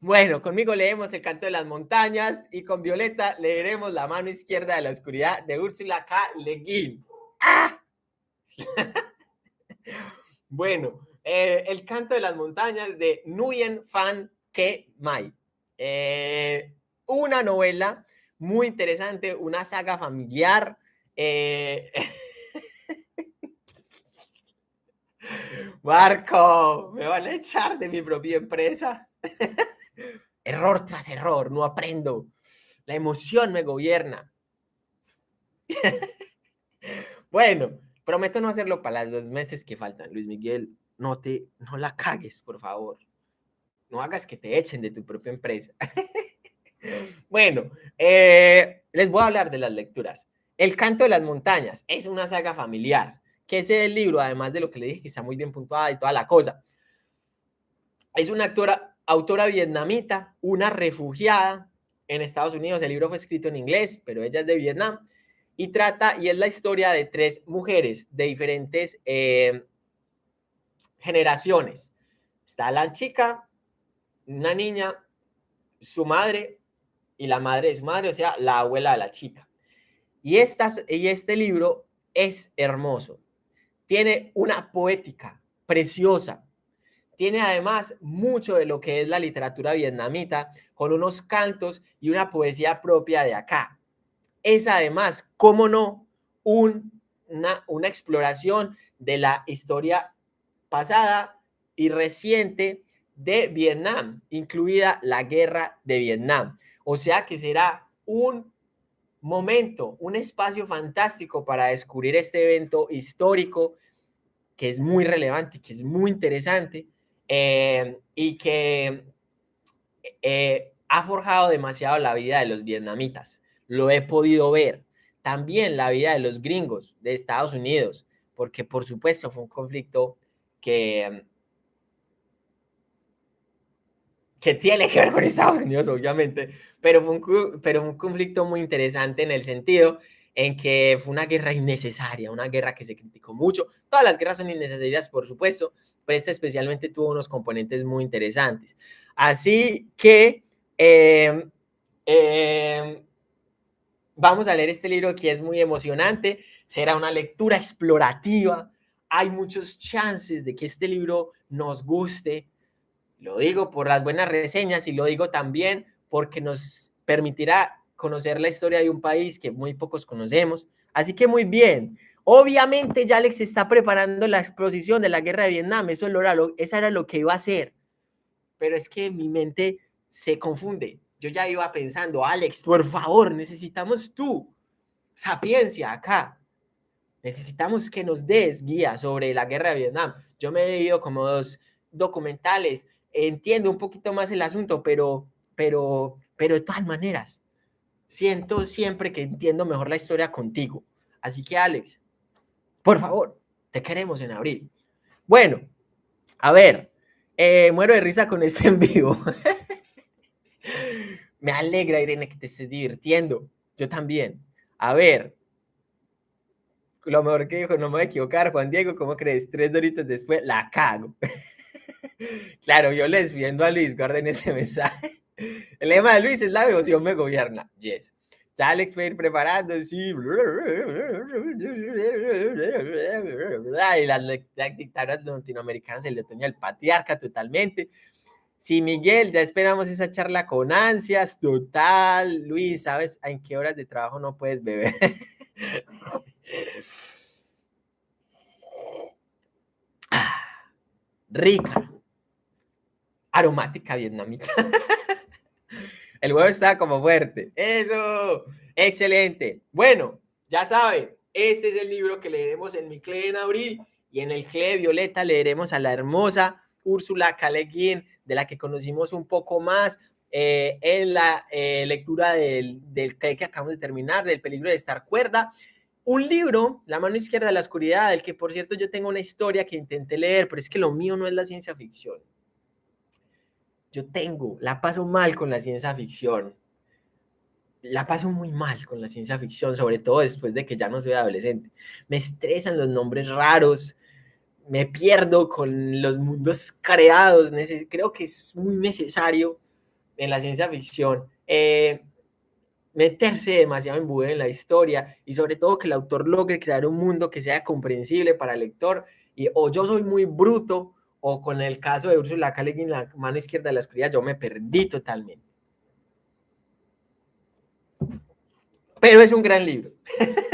Bueno, conmigo leemos El canto de las montañas y con Violeta leeremos La mano izquierda de la oscuridad de Úrsula K. Le Guin. ¡Ah! bueno, eh, El canto de las montañas de Nguyen Phan Ke Mai. Eh, una novela muy interesante, una saga familiar. Eh, Marco, me van a echar de mi propia empresa. Error tras error, no aprendo. La emoción me gobierna. bueno, prometo no hacerlo para los dos meses que faltan. Luis Miguel, no te, no la cagues, por favor. No hagas que te echen de tu propia empresa. bueno, eh, les voy a hablar de las lecturas. El canto de las montañas es una saga familiar, que es el libro, además de lo que le dije, que está muy bien puntuada y toda la cosa. Es una actora, autora vietnamita, una refugiada en Estados Unidos. El libro fue escrito en inglés, pero ella es de Vietnam. Y trata, y es la historia de tres mujeres de diferentes eh, generaciones. Está la chica, una niña, su madre y la madre de su madre, o sea, la abuela de la chica. Y, estas, y este libro es hermoso. Tiene una poética preciosa. Tiene además mucho de lo que es la literatura vietnamita, con unos cantos y una poesía propia de acá. Es además, cómo no, un, una, una exploración de la historia pasada y reciente de Vietnam, incluida la guerra de Vietnam. O sea que será un momento, un espacio fantástico para descubrir este evento histórico que es muy relevante, que es muy interesante eh, y que eh, ha forjado demasiado la vida de los vietnamitas. Lo he podido ver. También la vida de los gringos de Estados Unidos, porque por supuesto fue un conflicto que, que tiene que ver con Estados Unidos, obviamente, pero fue, un, pero un conflicto muy interesante en el sentido en que fue una guerra innecesaria, una guerra que se criticó mucho. Todas las guerras son innecesarias, por supuesto, pero esta especialmente tuvo unos componentes muy interesantes. Así que eh, eh, vamos a leer este libro que es muy emocionante, será una lectura explorativa, hay muchos chances de que este libro nos guste, lo digo por las buenas reseñas y lo digo también porque nos permitirá conocer la historia de un país que muy pocos conocemos. Así que muy bien. Obviamente ya Alex está preparando la exposición de la guerra de Vietnam. Eso era lo, lo que iba a hacer. Pero es que mi mente se confunde. Yo ya iba pensando, Alex, por favor, necesitamos tú, sapiencia acá. Necesitamos que nos des guía sobre la guerra de Vietnam. Yo me he ido como dos documentales, entiendo un poquito más el asunto, pero, pero, pero de todas maneras, siento siempre que entiendo mejor la historia contigo. Así que, Alex, por favor, te queremos en abril. Bueno, a ver, eh, muero de risa con este en vivo. Me alegra, Irene, que te estés divirtiendo. Yo también. A ver, lo mejor que dijo, no me voy a equivocar, Juan Diego, ¿cómo crees? Tres doritos después, la cago. claro, yo les viendo a Luis, guarden ese mensaje. El lema de Luis es la devoción me gobierna. Yes. Ya Alex va a ir preparando, sí. Y las, dictaduras latinoamericanas se le tenía el patriarca totalmente. Sí, Miguel, ya esperamos esa charla con ansias, total. Luis, ¿sabes en qué horas de trabajo no puedes beber? Rica, aromática vietnamita. El huevo está como fuerte. Eso, excelente. Bueno, ya saben, ese es el libro que leeremos en mi CLE en abril y en el CLE Violeta leeremos a la hermosa Úrsula Caleguín de la que conocimos un poco más eh, en la eh, lectura del, del que acabamos de terminar, del peligro de estar cuerda. Un libro, La mano izquierda de la oscuridad, del que por cierto yo tengo una historia que intenté leer, pero es que lo mío no es la ciencia ficción. Yo tengo, la paso mal con la ciencia ficción. La paso muy mal con la ciencia ficción, sobre todo después de que ya no soy adolescente. Me estresan los nombres raros, me pierdo con los mundos creados. Creo que es muy necesario en la ciencia ficción eh, meterse demasiado en en la historia y sobre todo que el autor logre crear un mundo que sea comprensible para el lector. Y o yo soy muy bruto o con el caso de Ursula K. Le la mano izquierda de la oscuridad, yo me perdí totalmente. Pero es un gran libro.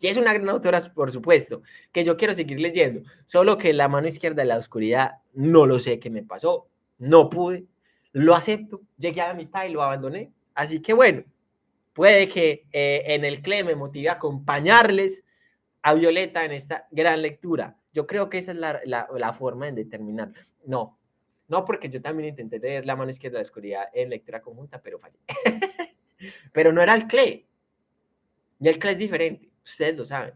Y es una gran autora, por supuesto, que yo quiero seguir leyendo. Solo que la mano izquierda de la oscuridad, no lo sé qué me pasó. No pude. Lo acepto. Llegué a la mitad y lo abandoné. Así que bueno, puede que eh, en el CLE me motive a acompañarles a Violeta en esta gran lectura. Yo creo que esa es la, la, la forma de determinar. No, No, porque yo también intenté leer La mano izquierda de la oscuridad en lectura conjunta, pero fallé. pero no era el CLE. Y el CLE es diferente, ustedes lo saben.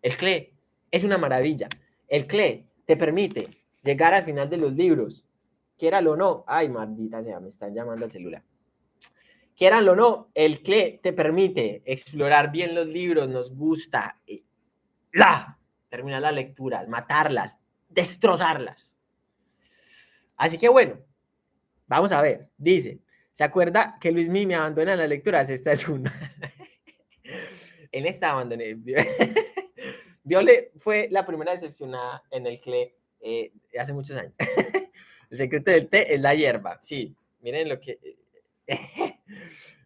El CLE es una maravilla. El CLE te permite llegar al final de los libros, quieralo o no. Ay, maldita sea, me están llamando al celular. Quieranlo o no, el CLE te permite explorar bien los libros, nos gusta. Eh, la, terminar las lecturas, matarlas, destrozarlas. Así que bueno, vamos a ver. Dice, ¿se acuerda que Luis Mí me abandona en las lecturas? Esta es una. en esta abandoné. Viole fue la primera decepcionada en el CLE eh, hace muchos años. el secreto del té es la hierba. Sí, miren lo que...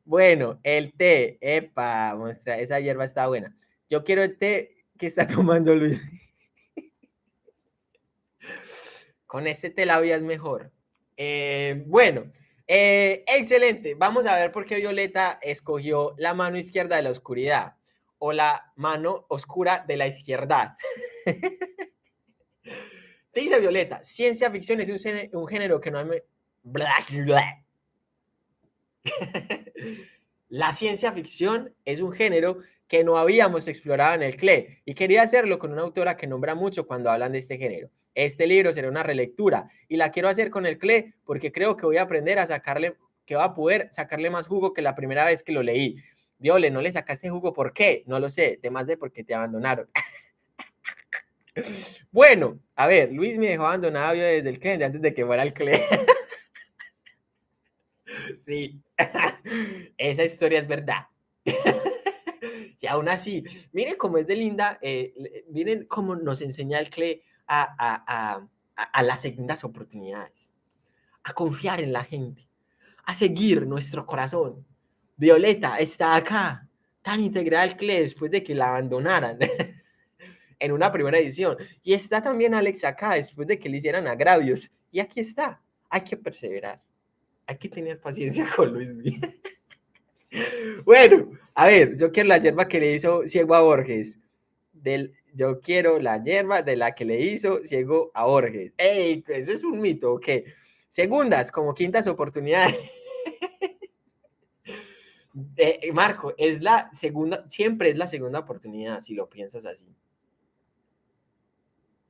bueno, el té, epa, muestra, esa hierba está buena. Yo quiero el té que está tomando Luis. Con este té la vida es mejor. Eh, bueno, eh, excelente. Vamos a ver por qué Violeta escogió la mano izquierda de la oscuridad o la mano oscura de la izquierda. Te dice Violeta, ciencia ficción es un, género que no hay... La ciencia ficción es un género que no habíamos explorado en el CLE y quería hacerlo con una autora que nombra mucho cuando hablan de este género. Este libro será una relectura y la quiero hacer con el CLE porque creo que voy a aprender a sacarle, que va a poder sacarle más jugo que la primera vez que lo leí. Viole, ¿no le sacaste jugo? ¿Por qué? No lo sé, temas de porque te abandonaron. bueno, a ver, Luis me dejó abandonado desde el CLE, antes de que fuera el CLE. sí, esa historia es verdad. Y aún así, miren cómo es de linda, eh, miren cómo nos enseña el CLE a, a, las segundas oportunidades, a confiar en la gente, a seguir nuestro corazón. Violeta está acá, tan integral que después de que la abandonaran en una primera edición. Y está también Alex acá después de que le hicieran agravios. Y aquí está. Hay que perseverar. Hay que tener paciencia con Luis bueno, a ver, yo quiero la hierba que le hizo Ciego a Borges. Del, yo quiero la hierba de la que le hizo ciego a Borges. ¡Ey! Eso es un mito, ¿ok? Segundas, como quintas oportunidades. Eh, Marco, es la segunda, siempre es la segunda oportunidad, si lo piensas así.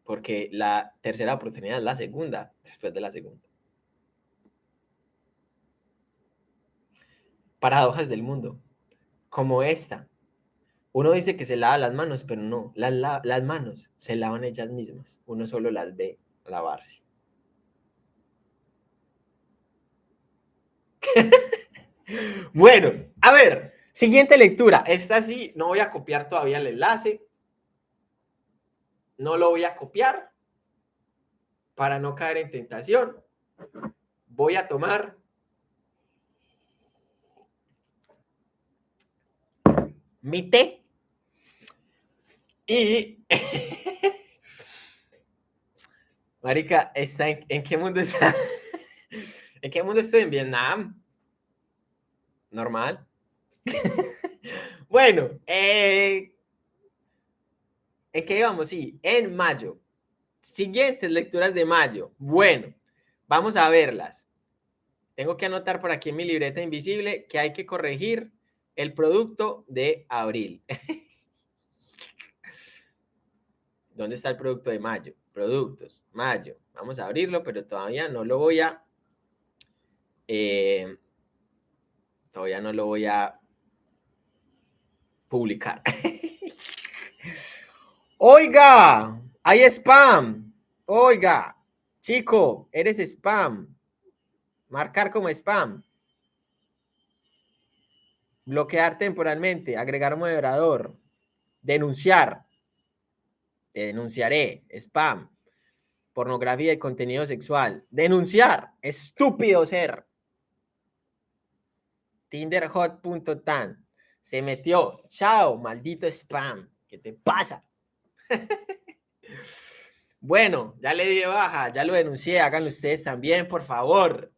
Porque la tercera oportunidad es la segunda, después de la segunda. Paradojas del mundo, como esta. Uno dice que se lava las manos, pero no, las, las manos se lavan ellas mismas. Uno solo las ve lavarse. bueno, a ver, siguiente lectura. Esta sí, no voy a copiar todavía el enlace. No lo voy a copiar para no caer en tentación. Voy a tomar mi té y. Marica, está en, qué mundo está? ¿En qué mundo estoy? ¿En Vietnam? Normal. bueno, eh, ¿en qué vamos? Sí, en mayo. Siguientes lecturas de mayo. Bueno, vamos a verlas. Tengo que anotar por aquí en mi libreta invisible que hay que corregir el producto de abril. ¿Dónde está el producto de mayo? Productos, mayo. Vamos a abrirlo, pero todavía no lo voy a... Eh, todavía no lo voy a publicar. Oiga, hay spam. Oiga, chico, eres spam. Marcar como spam. Bloquear temporalmente, agregar moderador, denunciar, te denunciaré, spam, pornografía y contenido sexual. Denunciar, estúpido ser. Tinderhot.tan. Se metió. Chao, maldito spam. ¿Qué te pasa? bueno, ya le di baja, ya lo denuncié. Háganlo ustedes también, por favor.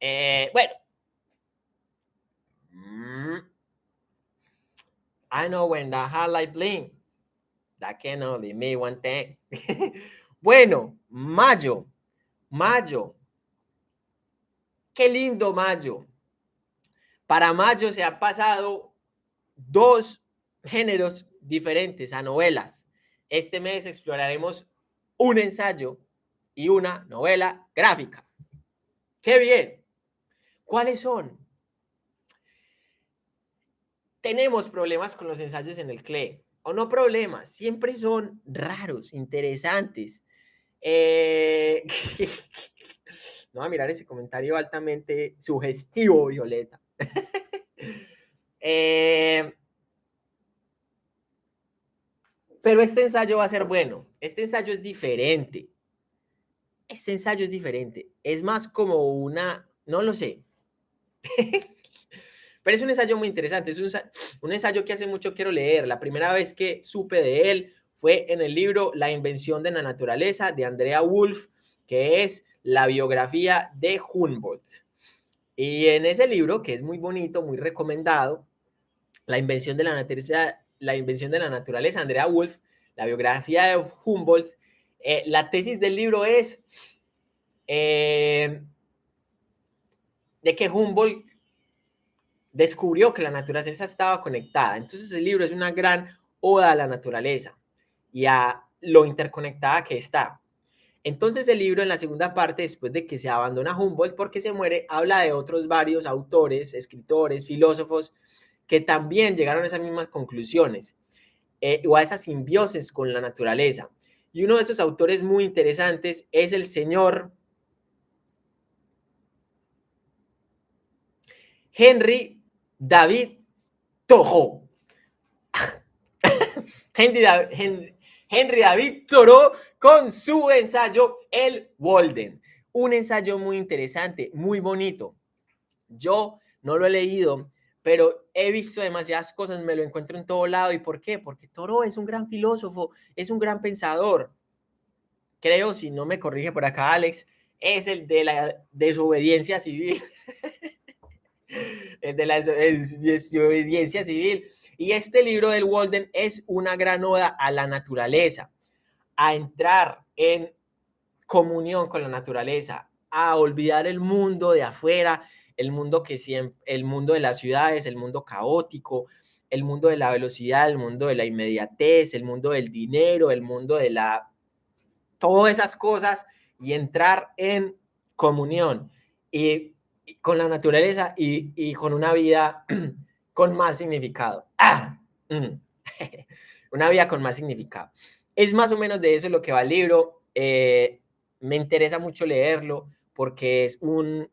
Eh, bueno. Mm. I know when the highlight blink. That can only mean one thing. bueno, mayo. Mayo. qué lindo mayo. Para mayo se han pasado dos géneros diferentes a novelas. Este mes exploraremos un ensayo y una novela gráfica. ¡Qué bien! ¿Cuáles son? Tenemos problemas con los ensayos en el CLE. O no problemas, siempre son raros, interesantes. Eh... no a mirar ese comentario altamente sugestivo, Violeta. eh... Pero este ensayo va a ser bueno. Este ensayo es diferente. Este ensayo es diferente. Es más como una, no lo sé. Pero es un ensayo muy interesante. Es un, ensayo que hace mucho quiero leer. La primera vez que supe de él fue en el libro La invención de la naturaleza de Andrea Wolf, que es la biografía de Humboldt. Y en ese libro, que es muy bonito, muy recomendado, La invención de la naturaleza, la invención de la naturaleza, Andrea Wolf, la biografía de Humboldt, eh, la tesis del libro es eh, de que Humboldt descubrió que la naturaleza estaba conectada. Entonces el libro es una gran oda a la naturaleza y a lo interconectada que está. Entonces el libro en la segunda parte, después de que se abandona Humboldt porque se muere, habla de otros varios autores, escritores, filósofos que también llegaron a esas mismas conclusiones eh, o a esa simbiosis con la naturaleza. Y uno de esos autores muy interesantes es el señor Henry David Toho. Henry, David, Toro con su ensayo El Walden. Un ensayo muy interesante, muy bonito. Yo no lo he leído, pero he visto demasiadas cosas, me lo encuentro en todo lado. ¿Y por qué? Porque Toro es un gran filósofo, es un gran pensador. Creo, si no me corrige por acá Alex, es el de la desobediencia civil. de la desobediencia civil. Y este libro del Walden es una gran oda a la naturaleza, a entrar en comunión con la naturaleza, a olvidar el mundo de afuera, el mundo que siempre, el mundo de las ciudades, el mundo caótico, el mundo de la velocidad, el mundo de la inmediatez, el mundo del dinero, el mundo de la todas esas cosas y entrar en comunión. Y con la naturaleza y, con una vida con más significado. ¡Ah! Mm. una vida con más significado. Es más o menos de eso lo que va el libro. Eh, me interesa mucho leerlo porque es un,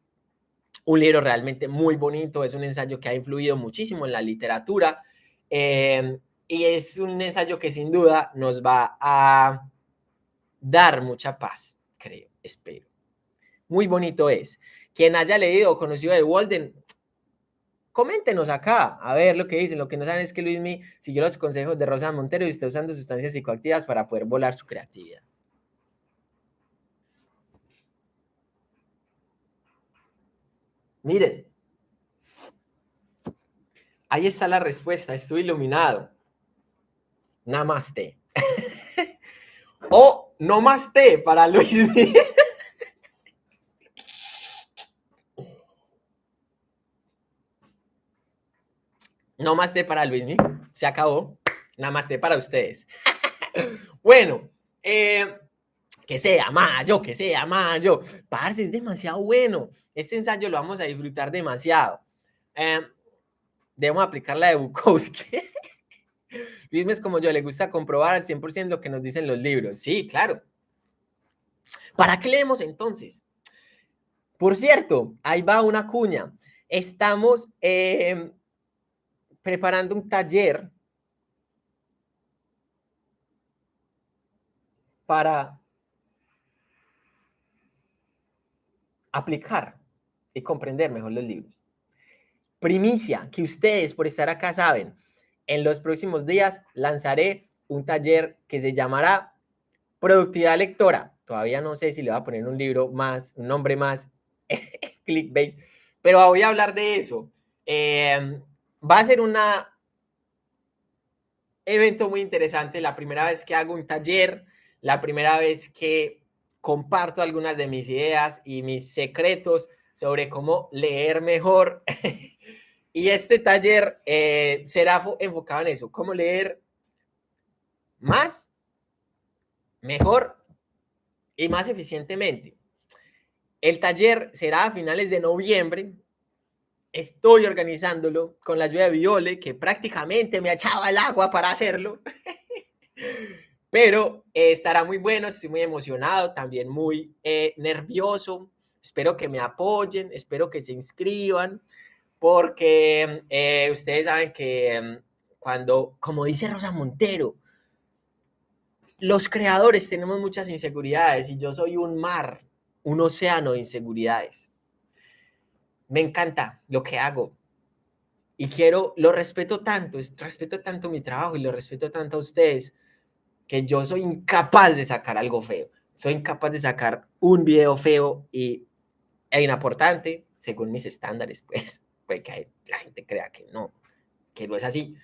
un libro realmente muy bonito, es un ensayo que ha influido muchísimo en la literatura eh, y es un ensayo que sin duda nos va a dar mucha paz, creo, espero. Muy bonito es. Quien haya leído o conocido de Walden, coméntenos acá, a ver lo que dicen. Lo que no saben es que Luismi siguió los consejos de Rosa Montero y está usando sustancias psicoactivas para poder volar su creatividad. Miren, ahí está la respuesta, estoy iluminado. Namaste. o no más té para Luismi. No más de para Luismi. Se acabó. Nada más para ustedes. bueno, eh, que sea mayo, que sea mayo. Parce, es demasiado bueno. Este ensayo lo vamos a disfrutar demasiado. Eh, debemos aplicar la de Bukowski. Luismi es como yo, le gusta comprobar al 100% lo que nos dicen los libros. Sí, claro. ¿Para qué leemos entonces? Por cierto, ahí va una cuña. Estamos eh, preparando un taller para aplicar y comprender mejor los libros. Primicia, que ustedes por estar acá saben, en los próximos días lanzaré un taller que se llamará Productividad Lectora. Todavía no sé si le voy a poner un libro más, un nombre más clickbait, pero voy a hablar de eso. Eh, va a ser un evento muy interesante, la primera vez que hago un taller, la primera vez que comparto algunas de mis ideas y mis secretos sobre cómo leer mejor. y este taller eh, será enfocado en eso, cómo leer más, mejor y más eficientemente. El taller será a finales de noviembre. Estoy organizándolo con la ayuda de Viole, que prácticamente me echaba el agua para hacerlo. Pero eh, estará muy bueno, estoy muy emocionado, también muy eh, nervioso. Espero que me apoyen, espero que se inscriban, porque eh, ustedes saben que mm, cuando, como dice Rosa Montero, los creadores tenemos muchas inseguridades y yo soy un mar, un océano de inseguridades. Me encanta lo que hago y quiero, lo respeto tanto, respeto tanto mi trabajo y lo respeto tanto a ustedes que yo soy incapaz de sacar algo feo. Soy incapaz de sacar un video feo y es inaportante, según mis estándares, pues, pues que la gente crea que no, que no es así.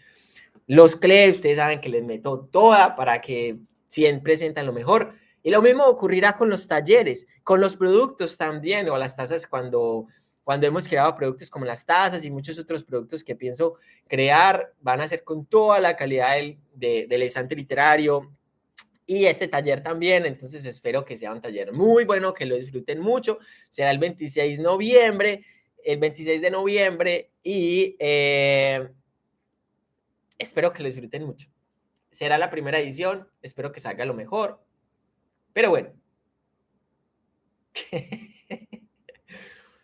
Los CLE, ustedes saben que les meto toda para que siempre presentan lo mejor. Y lo mismo ocurrirá con los talleres, con los productos también, o las tazas cuando, cuando hemos creado productos como las tazas y muchos otros productos que pienso crear, van a ser con toda la calidad del, del estante literario, y este taller también, entonces espero que sea un taller muy bueno, que lo disfruten mucho. Será el 26 de noviembre, el 26 de noviembre y eh, espero que lo disfruten mucho. Será la primera edición, espero que salga lo mejor. Pero bueno.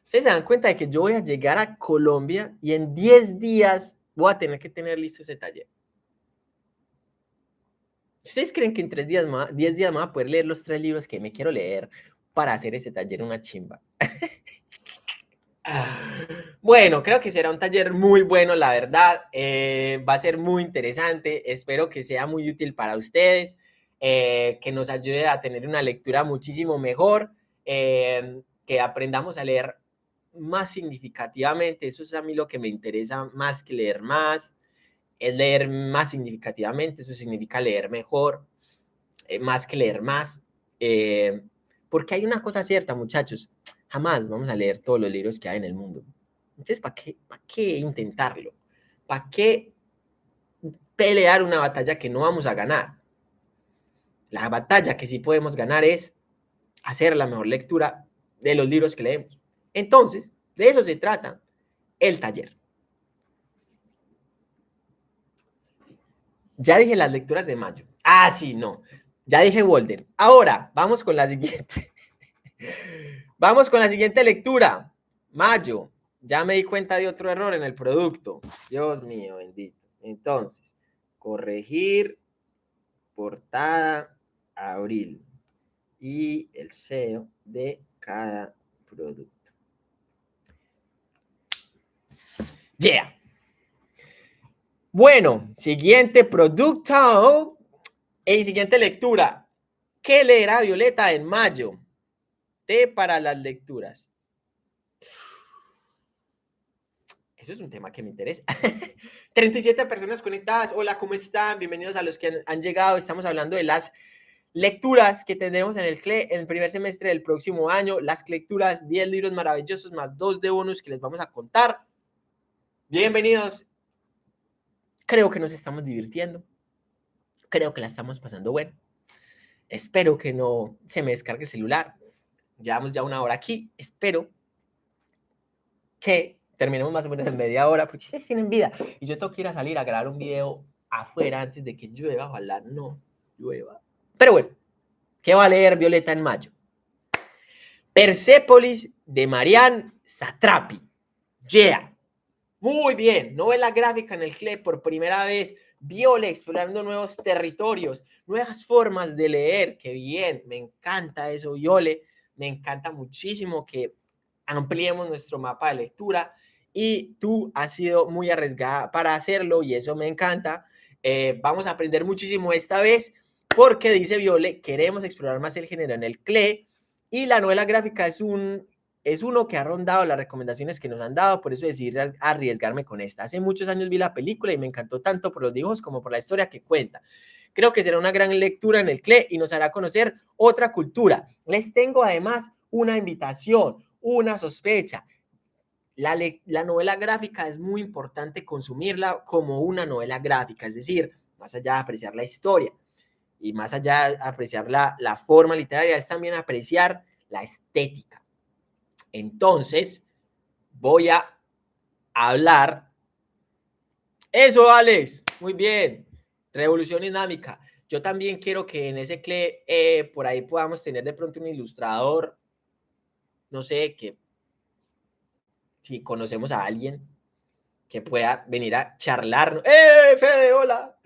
Ustedes se dan cuenta de que yo voy a llegar a Colombia y en 10 días voy a tener que tener listo ese taller. ¿Ustedes creen que en tres días más, diez días más voy a poder leer los tres libros que me quiero leer para hacer ese taller una chimba? bueno, creo que será un taller muy bueno, la verdad. Eh, va a ser muy interesante. Espero que sea muy útil para ustedes, eh, que nos ayude a tener una lectura muchísimo mejor, eh, que aprendamos a leer más significativamente. Eso es a mí lo que me interesa más que leer más es leer más significativamente, eso significa leer mejor, eh, más que leer más, eh, porque hay una cosa cierta, muchachos, jamás vamos a leer todos los libros que hay en el mundo. Entonces, ¿para qué, para qué intentarlo? ¿Para qué pelear una batalla que no vamos a ganar? La batalla que sí podemos ganar es hacer la mejor lectura de los libros que leemos. Entonces, de eso se trata el taller. Ya dije las lecturas de mayo. Ah, sí, no. Ya dije Walden. Ahora, vamos con la siguiente. vamos con la siguiente lectura. Mayo. Ya me di cuenta de otro error en el producto. Dios mío, bendito. Entonces, corregir portada abril y el SEO de cada producto. Yeah. Bueno, siguiente producto y siguiente lectura. ¿Qué leerá Violeta en mayo? T para las lecturas. Eso es un tema que me interesa. 37 personas conectadas. Hola, ¿cómo están? Bienvenidos a los que han, llegado. Estamos hablando de las lecturas que tendremos en el en el primer semestre del próximo año. Las lecturas, 10 libros maravillosos más 2 de bonus que les vamos a contar. Bienvenidos Creo que nos estamos divirtiendo. Creo que la estamos pasando bueno. Espero que no se me descargue el celular. Llevamos ya una hora aquí. Espero que terminemos más o menos en media hora, porque ustedes tienen vida. Y yo tengo que ir a salir a grabar un video afuera antes de que llueva. Ojalá no llueva. Pero bueno, ¿qué va a leer Violeta en mayo? Persepolis de Marianne Satrapi. Yeah. Muy bien, novela gráfica en el CLE por primera vez. Viole explorando nuevos territorios, nuevas formas de leer. Qué bien, me encanta eso, Viole. Me encanta muchísimo que ampliemos nuestro mapa de lectura y tú has sido muy arriesgada para hacerlo y eso me encanta. Eh, vamos a aprender muchísimo esta vez porque dice Viole, queremos explorar más el género en el CLE y la novela gráfica es un es uno que ha rondado las recomendaciones que nos han dado, por eso decidí arriesgarme con esta. Hace muchos años vi la película y me encantó tanto por los dibujos como por la historia que cuenta. Creo que será una gran lectura en el CLE y nos hará conocer otra cultura. Les tengo además una invitación, una sospecha. La, la, novela gráfica es muy importante consumirla como una novela gráfica, es decir, más allá de apreciar la historia y más allá de apreciar la, la forma literaria, es también apreciar la estética. Entonces, voy a hablar. Eso, Alex, muy bien. Revolución dinámica. Yo también quiero que en ese CLE eh, por ahí podamos tener de pronto un ilustrador, no sé, que si conocemos a alguien que pueda venir a charlar. ¡Eh, Fede, hola!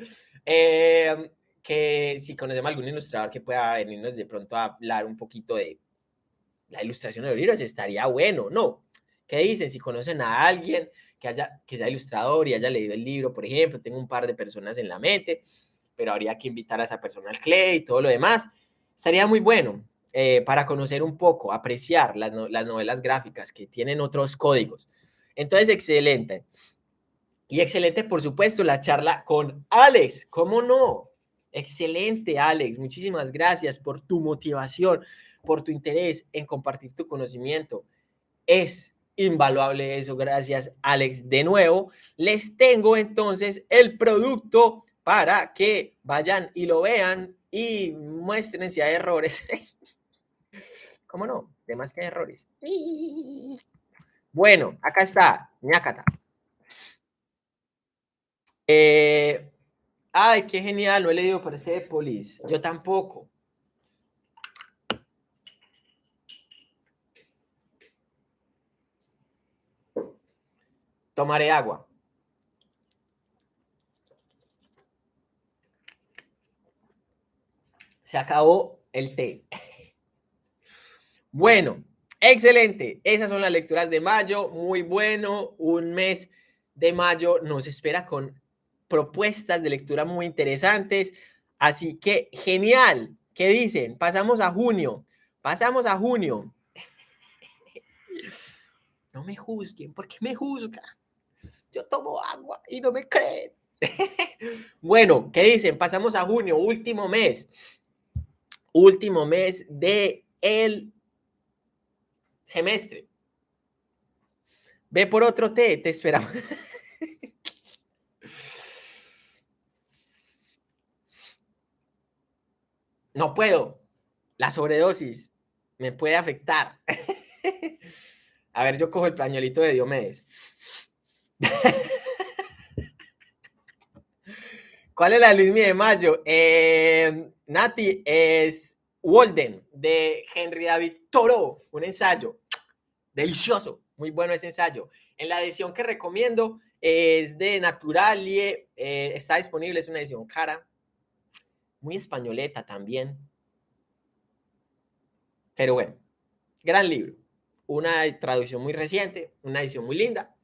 Eh, que si conocemos a algún ilustrador que pueda venirnos de pronto a hablar un poquito de la ilustración de los libros, estaría bueno, ¿no? ¿Qué dicen? Si conocen a alguien que, haya, que sea ilustrador y haya leído el libro, por ejemplo, tengo un par de personas en la mente, pero habría que invitar a esa persona al CLE y todo lo demás. Estaría muy bueno eh, para conocer un poco, apreciar las, las novelas gráficas que tienen otros códigos. Entonces, excelente. Y excelente, por supuesto, la charla con Alex. ¿Cómo no? Excelente, Alex. Muchísimas gracias por tu motivación, por tu interés en compartir tu conocimiento. Es invaluable eso. Gracias, Alex. De nuevo, les tengo entonces el producto para que vayan y lo vean y muestren si hay errores. ¿Cómo no? De más que hay errores. Bueno, acá está, ñacata. Eh, ay, qué genial, no he leído Persepolis. Yo tampoco. Tomaré agua. Se acabó el té. Bueno, excelente. Esas son las lecturas de mayo. Muy bueno. Un mes de mayo nos espera con propuestas de lectura muy interesantes. Así que genial. ¿Qué dicen? Pasamos a junio. Pasamos a junio. No me juzguen. ¿Por qué me juzgan? Yo tomo agua y no me creen. bueno, ¿qué dicen? Pasamos a junio, último mes último mes de el semestre. Ve por otro té, te esperamos. No puedo. La sobredosis me puede afectar. A ver, yo cojo el pañuelito de Diomedes. ¿Cuál es la Luis de Mayo? Eh, Nati es Walden de Henry David Toro, un ensayo delicioso, muy bueno ese ensayo. En la edición que recomiendo es de Naturalie, eh, está disponible, es una edición cara, muy españoleta también. Pero bueno, gran libro, una traducción muy reciente, una edición muy linda,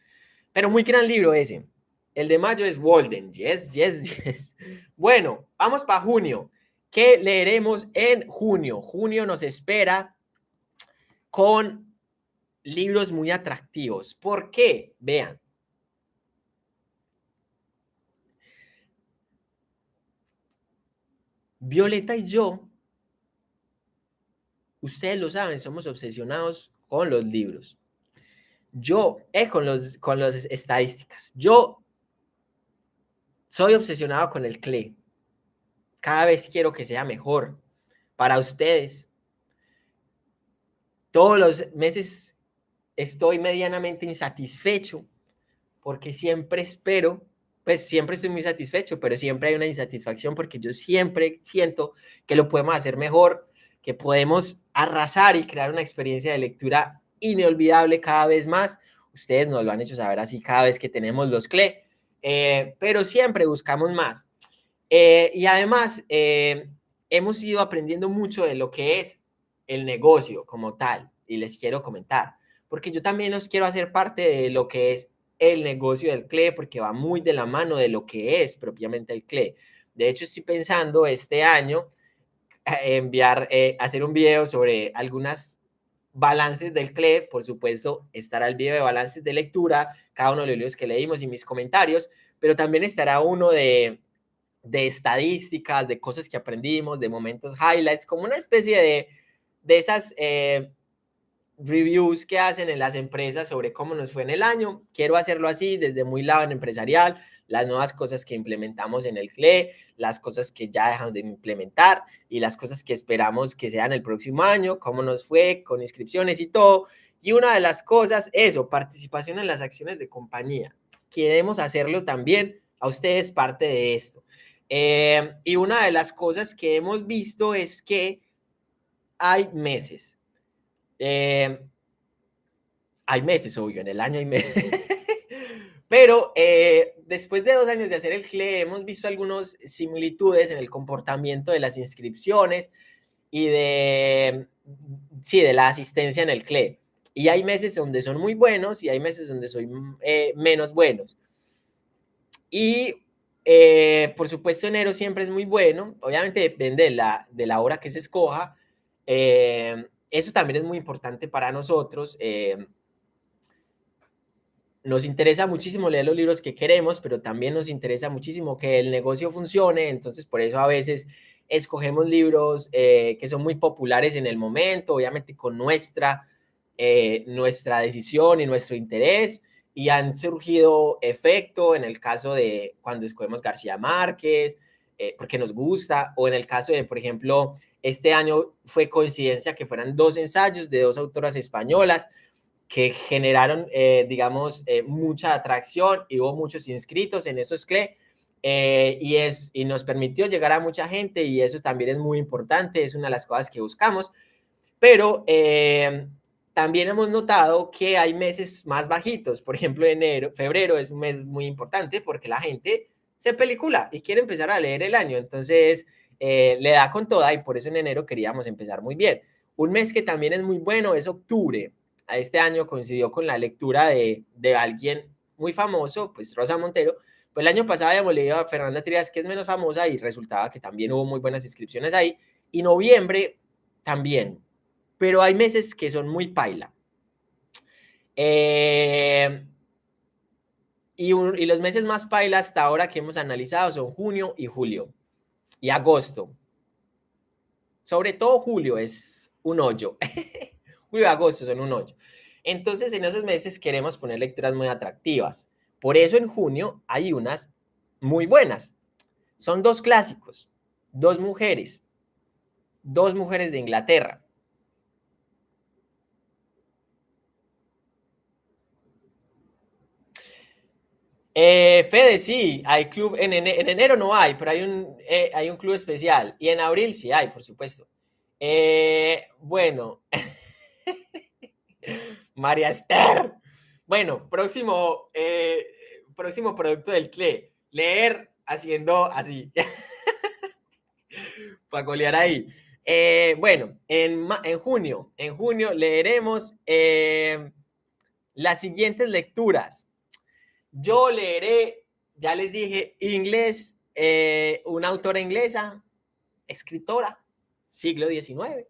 pero muy gran libro ese. El de mayo es Walden. Yes, yes, yes. Bueno, vamos para junio. ¿Qué leeremos en junio? Junio nos espera con libros muy atractivos. ¿Por qué? Vean. Violeta y yo, ustedes lo saben, somos obsesionados con los libros. Yo, eh, con, los, con las estadísticas. Yo soy obsesionado con el CLE. Cada vez quiero que sea mejor para ustedes. Todos los meses estoy medianamente insatisfecho porque siempre espero, pues siempre estoy muy satisfecho, pero siempre hay una insatisfacción porque yo siempre siento que lo podemos hacer mejor, que podemos arrasar y crear una experiencia de lectura inolvidable cada vez más. Ustedes nos lo han hecho saber así cada vez que tenemos los CLE. Eh, pero siempre buscamos más. Eh, y además, eh, hemos ido aprendiendo mucho de lo que es el negocio como tal, y les quiero comentar, porque yo también os quiero hacer parte de lo que es el negocio del CLE, porque va muy de la mano de lo que es propiamente el CLE. De hecho, estoy pensando este año enviar, hacer un video sobre algunas balances del CLE, por supuesto, estará el video de balances de lectura, cada uno de los libros que leímos y mis comentarios, pero también estará uno de, de estadísticas, de cosas que aprendimos, de momentos highlights, como una especie de, de esas, eh, reviews que hacen en las empresas sobre cómo nos fue en el año. Quiero hacerlo así desde muy lado en empresarial, las nuevas cosas que implementamos en el CLE, las cosas que ya dejamos de implementar y las cosas que esperamos que sean el próximo año, cómo nos fue con inscripciones y todo. Y una de las cosas, eso, participación en las acciones de compañía. Queremos hacerlo también a ustedes parte de esto. Eh, y una de las cosas que hemos visto es que hay meses. Eh, hay meses, obvio, en el año hay meses. Pero eh, después de dos años de hacer el CLE, hemos visto algunas similitudes en el comportamiento de las inscripciones y de, sí, de la asistencia en el CLE. Y hay meses donde son muy buenos y hay meses donde son eh, menos buenos. Y eh, por supuesto, enero siempre es muy bueno. Obviamente depende de la, de la hora que se escoja. eso también es muy importante para nosotros nos interesa muchísimo leer los libros que queremos, pero también nos interesa muchísimo que el negocio funcione, entonces por eso a veces escogemos libros eh, que son muy populares en el momento, obviamente con nuestra, eh, nuestra decisión y nuestro interés, y han surgido efecto en el caso de cuando escogemos García Márquez, eh, porque nos gusta, o en el caso de, por ejemplo, este año fue coincidencia que fueran dos ensayos de dos autoras españolas, que generaron, eh, digamos, eh, mucha atracción y hubo muchos inscritos en esos CLE eh, y, es, y nos permitió llegar a mucha gente y eso también es muy importante, es una de las cosas que buscamos, pero también hemos notado que hay meses más bajitos, por ejemplo, enero, febrero es un mes muy importante porque la gente se pelicula y quiere empezar a leer el año, entonces le da con toda y por eso en enero queríamos empezar muy bien. Un mes que también es muy bueno es octubre a este año coincidió con la lectura de, de alguien muy famoso, pues Rosa Montero. Pues el año pasado habíamos leído a Fernanda Trias, que es menos famosa, y resultaba que también hubo muy buenas inscripciones ahí. Y noviembre también. Pero hay meses que son muy paila. Eh, y, los meses más paila hasta ahora que hemos analizado son junio y julio. Y agosto. Sobre todo julio es un hoyo. julio agosto son un 8. Entonces, en esos meses queremos poner lecturas muy atractivas. Por eso en junio hay unas muy buenas. Son dos clásicos, dos mujeres, dos mujeres de Inglaterra. Eh, Fede, sí, hay club, en, enero no hay, pero hay un, eh, hay un club especial. Y en abril sí hay, por supuesto. Eh, bueno, María Esther. Bueno, próximo, eh, próximo producto del CLE. Leer haciendo así. Para colear ahí. Eh, bueno, en, en, junio, en junio leeremos eh, las siguientes lecturas. Yo leeré, ya les dije, inglés, una autora inglesa, escritora, siglo XIX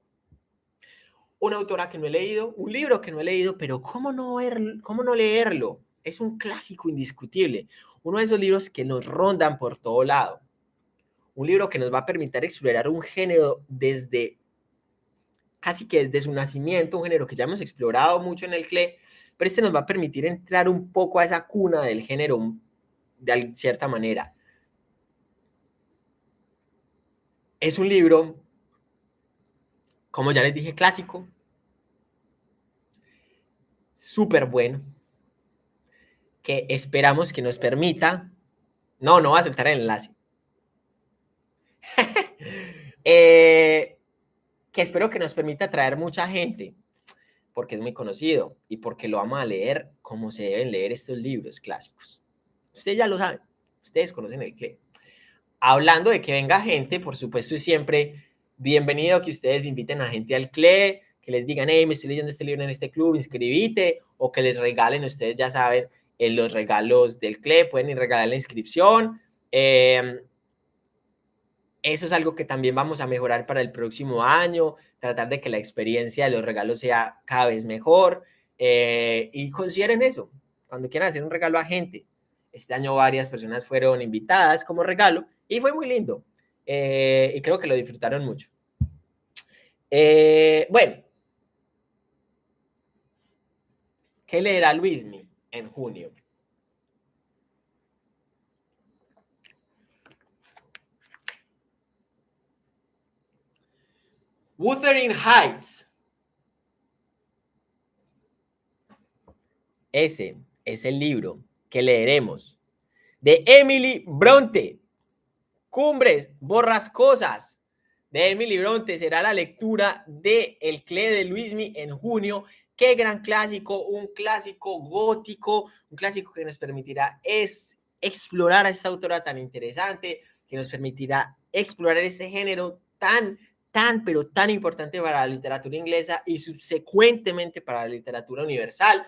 una autora que no he leído, un libro que no he leído, pero ¿cómo no, cómo no leerlo? Es un clásico indiscutible, uno de esos libros que nos rondan por todo lado. Un libro que nos va a permitir explorar un género desde casi que desde su nacimiento, un género que ya hemos explorado mucho en el CLE, pero este nos va a permitir entrar un poco a esa cuna del género de cierta manera. Es un libro como ya les dije, clásico. Súper bueno. Que esperamos que nos permita... No, no va a aceptar el enlace. Eh, que espero que nos permita traer mucha gente, porque es muy conocido y porque lo vamos a leer como se deben leer estos libros clásicos. Ustedes ya lo saben, ustedes conocen el CLE. Hablando de que venga gente, por supuesto, y siempre bienvenido que ustedes inviten a gente al CLE, que les digan, hey, me estoy leyendo este libro en este club, inscribite, o que les regalen, ustedes ya saben, en los regalos del CLE, pueden ir regalar la inscripción. Em, eso es algo que también vamos a mejorar para el próximo año, tratar de que la experiencia de los regalos sea cada vez mejor. Eh, y consideren eso, cuando quieran hacer un regalo a gente. Este año varias personas fueron invitadas como regalo y fue muy lindo. Eh, y creo que lo disfrutaron mucho. Eh, bueno, ¿Qué leerá Luismi en junio? Wuthering Heights. Ese es el libro que leeremos de Emily Bronte. Cumbres borrascosas de Emily Bronte será la lectura de El Cle de Luismi en junio. Qué gran clásico, un clásico gótico, un clásico que nos permitirá es explorar a esta autora tan interesante, que nos permitirá explorar este género tan, tan, pero tan importante para la literatura inglesa y subsecuentemente para la literatura universal,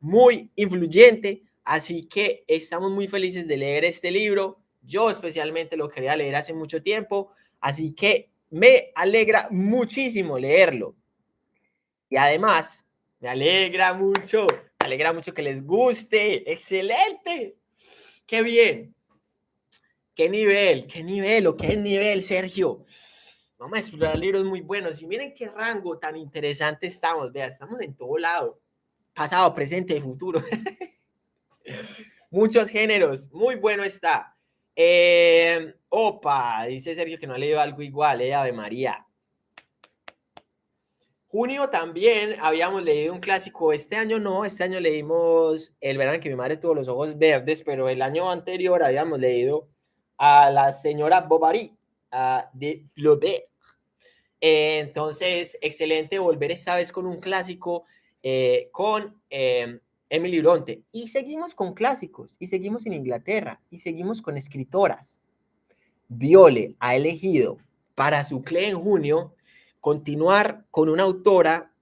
muy influyente. Así que estamos muy felices de leer este libro. Yo especialmente lo quería leer hace mucho tiempo, así que me alegra muchísimo leerlo. Y además, me alegra mucho, me alegra mucho que les guste. Excelente. Qué bien. Qué nivel, qué nivel o qué nivel, Sergio. Vamos a explorar libros muy buenos. Y miren qué rango tan interesante estamos. Vea, estamos en todo lado. Pasado, presente futuro. Muchos géneros. Muy bueno está. Eh, opa, dice Sergio que no ha leído algo igual, eh, Ave María. Junio también habíamos leído un clásico, este año no, este año leímos El verano que mi madre tuvo los ojos verdes, pero el año anterior habíamos leído a la señora Bovary de Flaubert. Entonces, excelente volver esta vez con un clásico, eh, con eh, Emily Bronte. Y seguimos con clásicos, y seguimos en Inglaterra, y seguimos con escritoras. Viole ha elegido para su CLE en junio continuar con una autora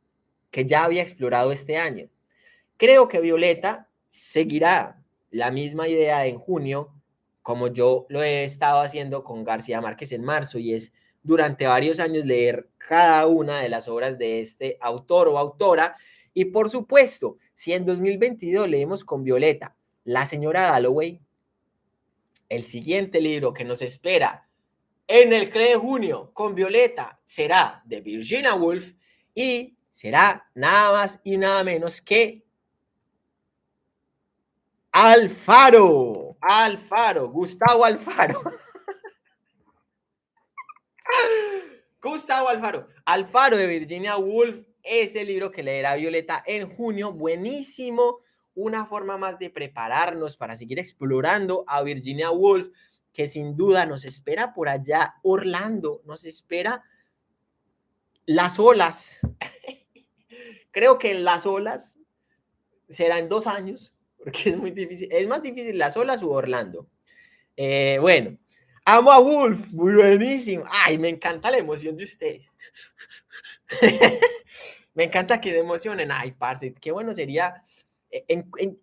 que ya había explorado este año. Creo que Violeta seguirá la misma idea en junio, como yo lo he estado haciendo con García Márquez en marzo, y es durante varios años leer cada una de las obras de este autor o autora. Y por supuesto, si en 2022 leemos con Violeta La señora Galloway, el siguiente libro que nos espera en el CLE de junio con Violeta será de Virginia Woolf y será nada más y nada menos que Alfaro. Alfaro, Gustavo Alfaro. Gustavo Alfaro. Alfaro de Virginia Woolf es el libro que leerá Violeta en junio. Buenísimo. Una forma más de prepararnos para seguir explorando a Virginia Woolf, que sin duda nos espera por allá Orlando, nos espera las olas. Creo que en las olas será en dos años, porque es muy difícil. Es más difícil las olas u Orlando. Eh, bueno, amo a Wolf, buenísimo. Ay, me encanta la emoción de ustedes. Me encanta que se emocionen. Ay, parce, qué bueno sería. Eh,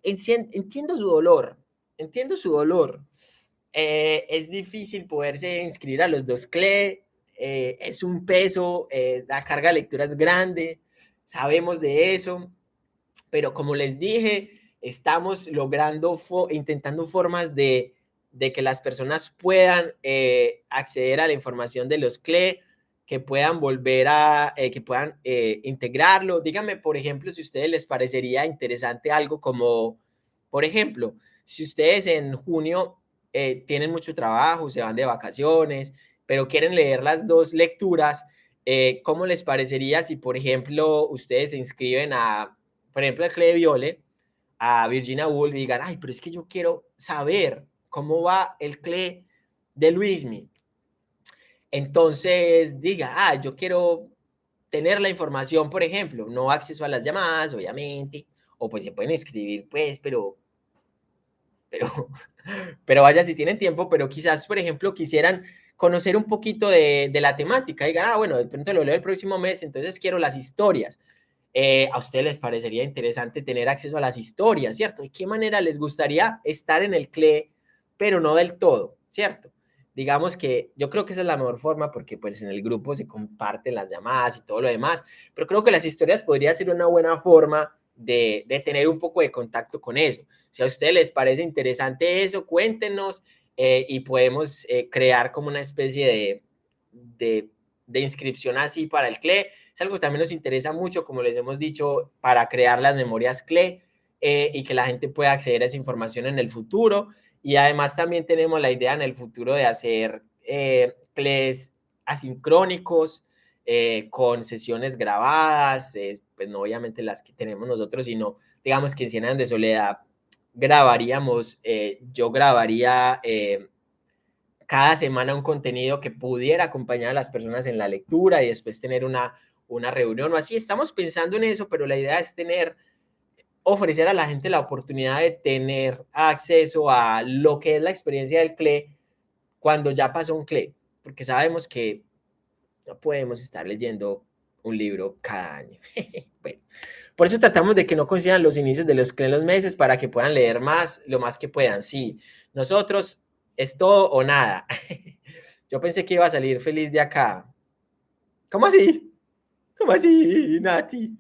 entiendo su dolor, entiendo su dolor. Eh, es difícil poderse inscribir a los dos CLE, eh, es un peso, la carga de lectura es grande, sabemos de eso, pero como les dije, estamos logrando, intentando formas de, de, que las personas puedan acceder a la información de los CLE que puedan volver a, eh, que puedan eh, integrarlo. Díganme, por ejemplo, si a ustedes les parecería interesante algo como, por ejemplo, si ustedes en junio eh, tienen mucho trabajo, se van de vacaciones, pero quieren leer las dos lecturas, ¿cómo les parecería si, por ejemplo, ustedes se inscriben a, por ejemplo, a Clay Viole, a Virginia Woolf y digan, ay, pero es que yo quiero saber cómo va el CLE de Luismi, entonces diga, ah, yo quiero tener la información, por ejemplo, no acceso a las llamadas, obviamente, o pues se pueden escribir, pues, pero, pero, pero vaya si tienen tiempo, pero quizás, por ejemplo, quisieran conocer un poquito de, la temática, digan, ah, bueno, de pronto lo leo el próximo mes, entonces quiero las historias. Eh, a ustedes les parecería interesante tener acceso a las historias, ¿cierto? ¿De qué manera les gustaría estar en el CLE, pero no del todo, ¿cierto? Digamos que yo creo que esa es la mejor forma porque pues en el grupo se comparten las llamadas y todo lo demás, pero creo que las historias podría ser una buena forma de, tener un poco de contacto con eso. Si a ustedes les parece interesante eso, cuéntenos eh, y podemos eh, crear como una especie de, de, de, inscripción así para el CLE. Es algo que también nos interesa mucho, como les hemos dicho, para crear las memorias CLE. eh, y que la gente pueda acceder a esa información en el futuro. Y además también tenemos la idea en el futuro de hacer eh, asincrónicos eh, con sesiones grabadas, pues no obviamente las que tenemos nosotros, sino digamos que en Cien de Soledad grabaríamos, eh, yo grabaría eh, cada semana un contenido que pudiera acompañar a las personas en la lectura y después tener una, una reunión o así. Estamos pensando en eso, pero la idea es tener, ofrecer a la gente la oportunidad de tener acceso a lo que es la experiencia del CLE cuando ya pasó un CLE, porque sabemos que no podemos estar leyendo un libro cada año. bueno, por eso tratamos de que no coincidan los inicios de los, los meses para que puedan leer más, lo más que puedan. Sí, nosotros es todo o nada. Yo pensé que iba a salir feliz de acá. ¿Cómo así? ¿Cómo así, Nati?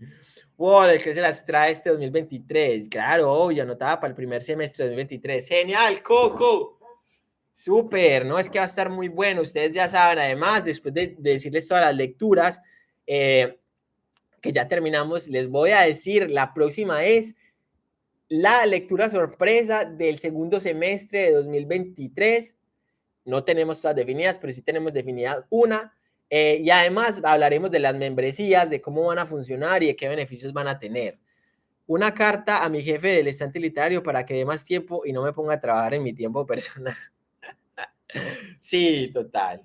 El que se las trae este 2023. Claro, obvio, anotaba para el primer semestre de 2023. Genial, Coco. Súper, ¿no? Es que va a estar muy bueno. Ustedes ya saben, además, después de, decirles todas las lecturas, eh, que ya terminamos, les voy a decir, la próxima es la lectura sorpresa del segundo semestre de 2023. No tenemos todas definidas, pero sí tenemos definida una. Eh, y además hablaremos de las membresías, de cómo van a funcionar y de qué beneficios van a tener. Una carta a mi jefe del estante literario para que dé más tiempo y no me ponga a trabajar en mi tiempo personal. Sí, total.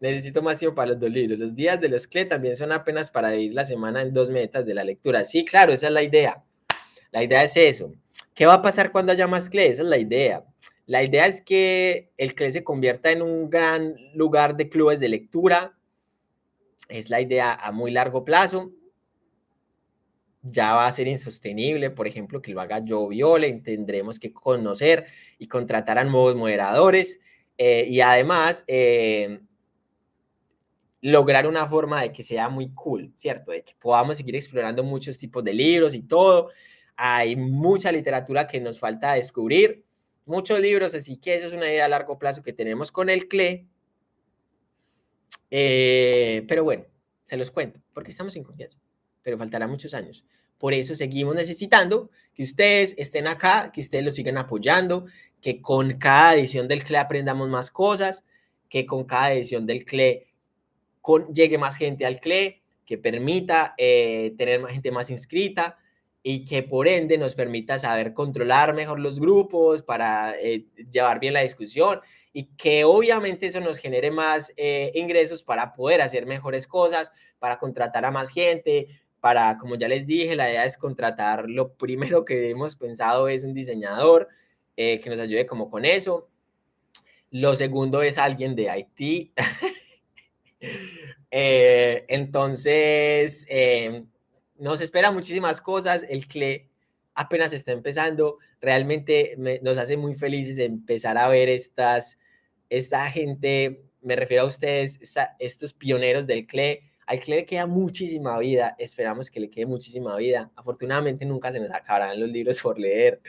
Necesito más tiempo para los dos libros. Los días de los CLE también son apenas para dividir la semana en dos metas de la lectura. Sí, claro, esa es la idea. La idea es eso. ¿Qué va a pasar cuando haya más CLE? Esa es la idea. La idea es que el CLE se convierta en un gran lugar de clubes de lectura. Es la idea a muy largo plazo. Ya va a ser insostenible, por ejemplo, que lo haga yo Viole. Tendremos que conocer y contratar a nuevos moderadores eh, y además, eh, lograr una forma de que sea muy cool, ¿cierto? De que podamos seguir explorando muchos tipos de libros y todo. Hay mucha literatura que nos falta descubrir, muchos libros, así que eso es una idea a largo plazo que tenemos con el CLE. Eh, pero bueno, se los cuento, porque estamos en confianza, pero faltará muchos años. Por eso seguimos necesitando que ustedes estén acá, que ustedes lo sigan apoyando, que con cada edición del CLE aprendamos más cosas, que con cada edición del CLE llegue más gente al CLE, que permita eh, tener más gente más inscrita y que por ende nos permita saber controlar mejor los grupos para eh, llevar bien la discusión y que obviamente eso nos genere más eh, ingresos para poder hacer mejores cosas, para contratar a más gente, para, como ya les dije, la idea es contratar, lo primero que hemos pensado es un diseñador, eh, que nos ayude como con eso. Lo segundo es alguien de Haití. Eh, entonces, eh, nos espera muchísimas cosas. El CLE apenas está empezando. Realmente nos hace muy felices empezar a ver estas, esta gente, me refiero a ustedes, estos pioneros del CLE. Al CLE le queda muchísima vida, esperamos que le quede muchísima vida. Afortunadamente nunca se nos acabarán los libros por leer.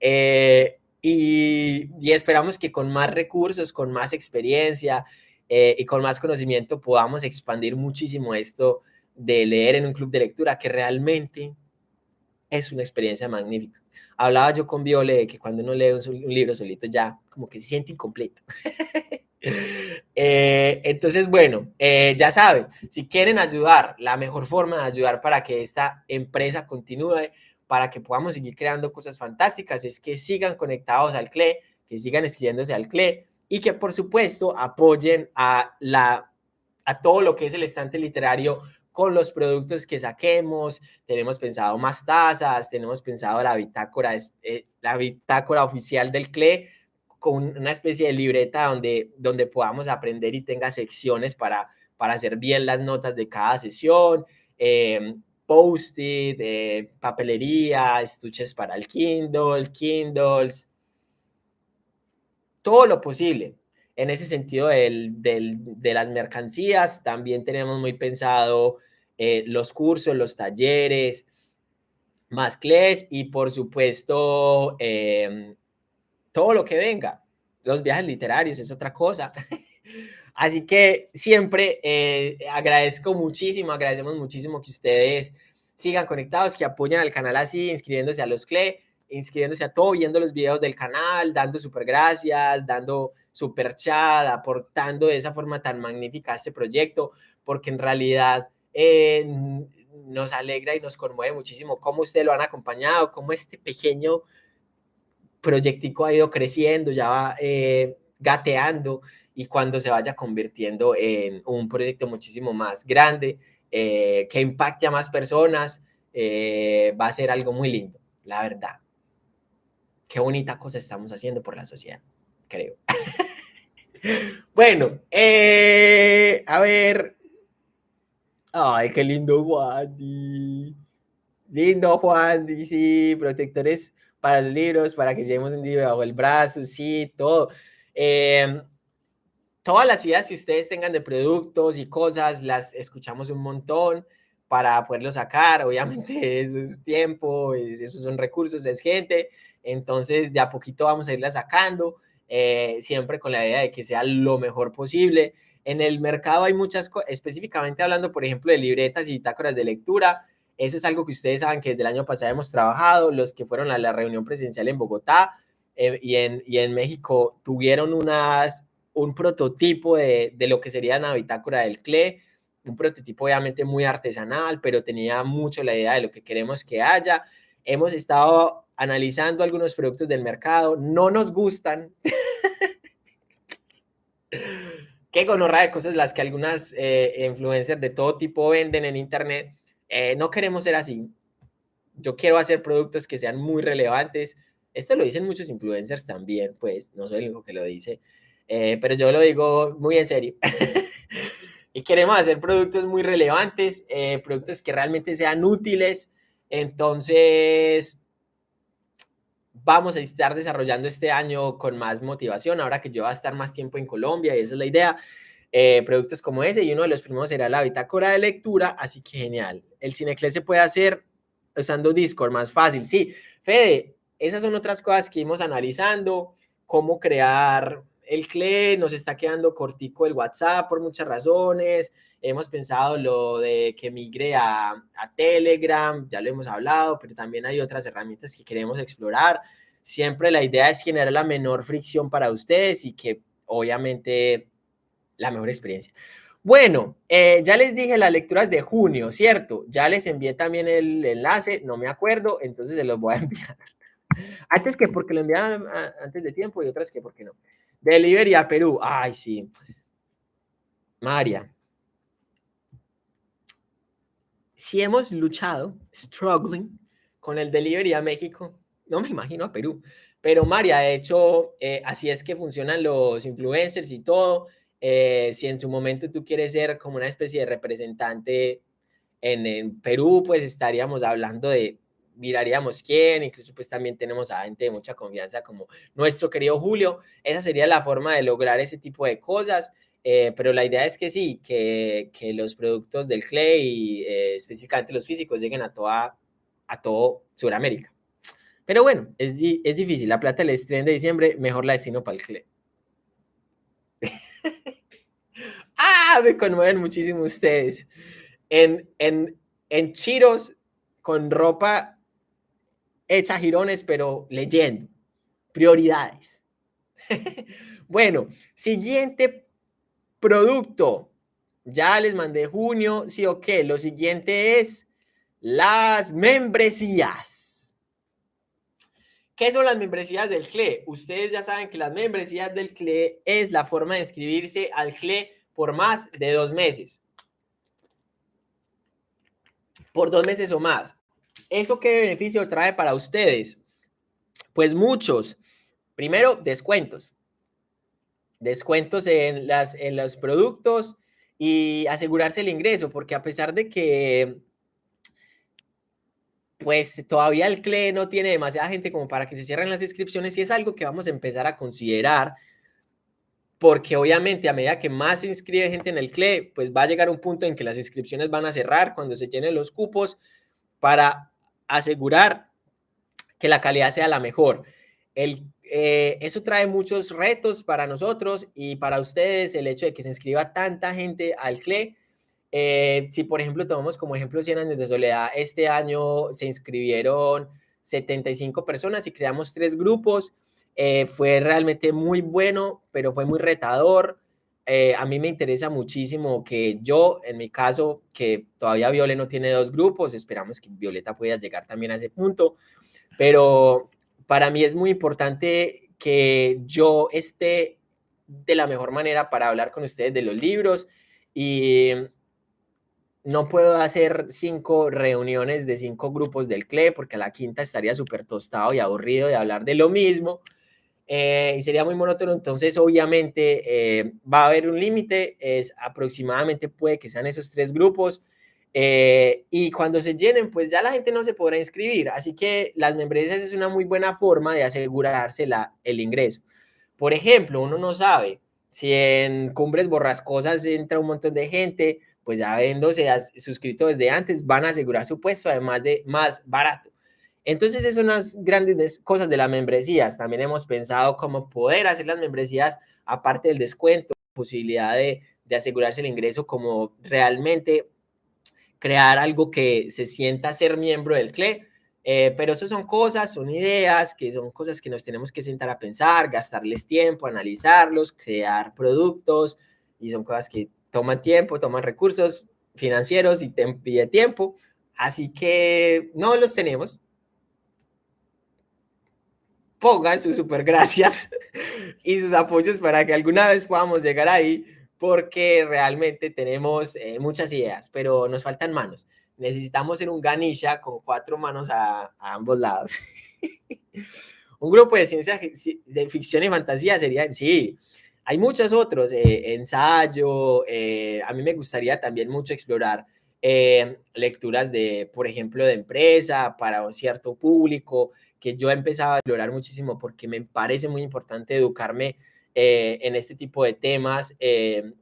Eh, y, esperamos que con más recursos, con más experiencia eh, y con más conocimiento podamos expandir muchísimo esto de leer en un club de lectura, que realmente es una experiencia magnífica. Hablaba yo con Viole de que cuando uno lee un, libro solito ya como que se siente incompleto. Eh, entonces, bueno, ya saben, si quieren ayudar, la mejor forma de ayudar para que esta empresa continúe para que podamos seguir creando cosas fantásticas es que sigan conectados al CLE, que sigan escribiéndose al CLE y que por supuesto apoyen a, la, a todo lo que es el estante literario con los productos que saquemos. Tenemos pensado más tazas, tenemos pensado la bitácora, eh, la bitácora oficial del CLE con una especie de libreta donde, donde podamos aprender y tenga secciones para, para hacer bien las notas de cada sesión. Eh, post-it, eh, papelería, estuches para el Kindle, Kindles, todo lo posible. En ese sentido de las mercancías, también tenemos muy pensado eh, los cursos, los talleres, más CLES y por supuesto em, todo lo que venga. Los viajes literarios es otra cosa. Así que siempre eh, agradezco muchísimo, agradecemos muchísimo que ustedes sigan conectados, que apoyen al canal así, inscribiéndose a los CLE, inscribiéndose a todo, viendo los videos del canal, dando super gracias, dando super chat, aportando de esa forma tan magnífica a este proyecto, porque en realidad eh, nos alegra y nos conmueve muchísimo cómo ustedes lo han acompañado, cómo este pequeño proyectico ha ido creciendo, ya va eh, gateando y cuando se vaya convirtiendo en un proyecto muchísimo más grande, eh, que impacte a más personas, va a ser algo muy lindo, la verdad. Qué bonita cosa estamos haciendo por la sociedad, creo. bueno, a ver, Ay, qué lindo Juan. Lindo Juan, sí, protectores para los libros, para que llevemos un libro bajo el brazo, sí, todo. Em, todas las ideas que ustedes tengan de productos y cosas, las escuchamos un montón para poderlo sacar. Obviamente eso es tiempo, esos son recursos, es gente. Entonces, de a poquito vamos a irla sacando, eh, siempre con la idea de que sea lo mejor posible. En el mercado hay muchas cosas, específicamente hablando, por ejemplo, de libretas y bitácoras de lectura. Eso es algo que ustedes saben que desde el año pasado hemos trabajado. Los que fueron a la reunión presencial en Bogotá eh, y, en, y en México tuvieron unas, un prototipo de, de lo que sería una bitácora del CLE, un prototipo obviamente muy artesanal, pero tenía mucho la idea de lo que queremos que haya. Hemos estado analizando algunos productos del mercado, no nos gustan. qué gonorra de cosas las que algunas eh, influencers de todo tipo venden en internet. Eh, no queremos ser así. Yo quiero hacer productos que sean muy relevantes. Esto lo dicen muchos influencers también, pues no soy el único que lo dice, eh, pero yo lo digo muy en serio. y queremos hacer productos muy relevantes, productos que realmente sean útiles. Entonces, vamos a estar desarrollando este año con más motivación, ahora que yo voy a estar más tiempo en Colombia y esa es la idea. Eh, productos como ese y uno de los primeros será la bitácora de lectura, así que genial. El Cinecle se puede hacer usando Discord, más fácil. Sí, Fede, esas son otras cosas que íbamos analizando, cómo crear el CLE, nos está quedando cortico el WhatsApp por muchas razones, hemos pensado lo de que migre a, a, Telegram, ya lo hemos hablado, pero también hay otras herramientas que queremos explorar. Siempre la idea es generar la menor fricción para ustedes y que obviamente la mejor experiencia. Bueno, eh, ya les dije las lecturas de junio, ¿cierto? Ya les envié también el enlace, no me acuerdo, entonces se los voy a enviar. Antes que porque lo enviaron antes de tiempo y otras que porque no. Delivery a Perú, ay sí. María, si hemos luchado, struggling, con el delivery a México, no me imagino a Perú, pero María, de hecho, eh, así es que funcionan los influencers y todo. Eh, si en su momento tú quieres ser como una especie de representante en, en, Perú, pues estaríamos hablando de, miraríamos quién, incluso pues también tenemos a gente de mucha confianza como nuestro querido Julio. Esa sería la forma de lograr ese tipo de cosas. Eh, pero la idea es que sí, que, que los productos del Clay, eh, específicamente los físicos, lleguen a, toda, a todo Sudamérica. Pero bueno, es, es difícil. La plata el estreno de diciembre, mejor la destino para el Clay. ah, me conmueven muchísimo ustedes. En, en, en Chiros, con ropa hecha girones, pero leyendo. Prioridades. bueno, siguiente Producto. Ya les mandé junio, sí o qué. Lo siguiente es las membresías. ¿Qué son las membresías del CLE? Ustedes ya saben que las membresías del CLE es la forma de inscribirse al CLE por más de dos meses. Por dos meses o más. ¿Eso qué beneficio trae para ustedes? Pues muchos. Primero, descuentos descuentos en, las, en los productos y asegurarse el ingreso, porque a pesar de que pues todavía el CLE no tiene demasiada gente como para que se cierren las inscripciones y es algo que vamos a empezar a considerar porque obviamente a medida que más se inscribe gente en el CLE, pues va a llegar un punto en que las inscripciones van a cerrar cuando se llenen los cupos para asegurar que la calidad sea la mejor. El eh, eso trae muchos retos para nosotros y para ustedes, el hecho de que se inscriba tanta gente al CLE, Eh, si, por ejemplo, tomamos como ejemplo 100 años de soledad, este año se inscribieron 75 personas y creamos tres grupos. Eh, fue realmente muy bueno, pero fue muy retador. A mí me interesa muchísimo que yo, en mi caso, que todavía Viole no tiene dos grupos, esperamos que Violeta pueda llegar también a ese punto, pero para mí es muy importante que yo esté de la mejor manera para hablar con ustedes de los libros y no puedo hacer cinco reuniones de cinco grupos del CLE porque a la quinta estaría súper tostado y aburrido de hablar de lo mismo eh, y sería muy monótono. Entonces, obviamente, eh, va a haber un límite, es aproximadamente puede que sean esos tres grupos. Eh, y cuando se llenen, pues ya la gente no se podrá inscribir. Así que las membresías es una muy buena forma de asegurarse la, el ingreso. Por ejemplo, uno no sabe si en Cumbres Borrascosas entra un montón de gente, pues habiéndose suscrito desde antes, van a asegurar su puesto, además de más barato. Entonces, esas son las grandes cosas de las membresías. También hemos pensado cómo poder hacer las membresías, aparte del descuento, posibilidad de, de asegurarse el ingreso, como realmente crear algo que se sienta ser miembro del CLE. Eh, pero eso son cosas, son ideas, que son cosas que nos tenemos que sentar a pensar, gastarles tiempo, analizarlos, crear productos, y son cosas que toman tiempo, toman recursos financieros y, y de tiempo. Así que no los tenemos, pongan sus super gracias y sus apoyos para que alguna vez podamos llegar ahí, porque realmente tenemos eh, muchas ideas, pero nos faltan manos. Necesitamos ser un ganilla con cuatro manos a, ambos lados. un grupo de ciencia de ficción y fantasía sería, sí, hay muchos otros, eh, ensayo, eh, a mí me gustaría también mucho explorar lecturas de, por ejemplo, de empresa para un cierto público, que yo empezaba a explorar muchísimo porque me parece muy importante educarme eh, en este tipo de temas eh,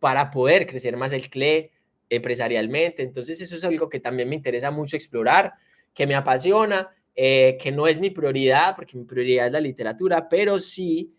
para poder crecer más el CLE empresarialmente. Entonces eso es algo que también me interesa mucho explorar, que me apasiona, eh, que no es mi prioridad, porque mi prioridad es la literatura, pero sí,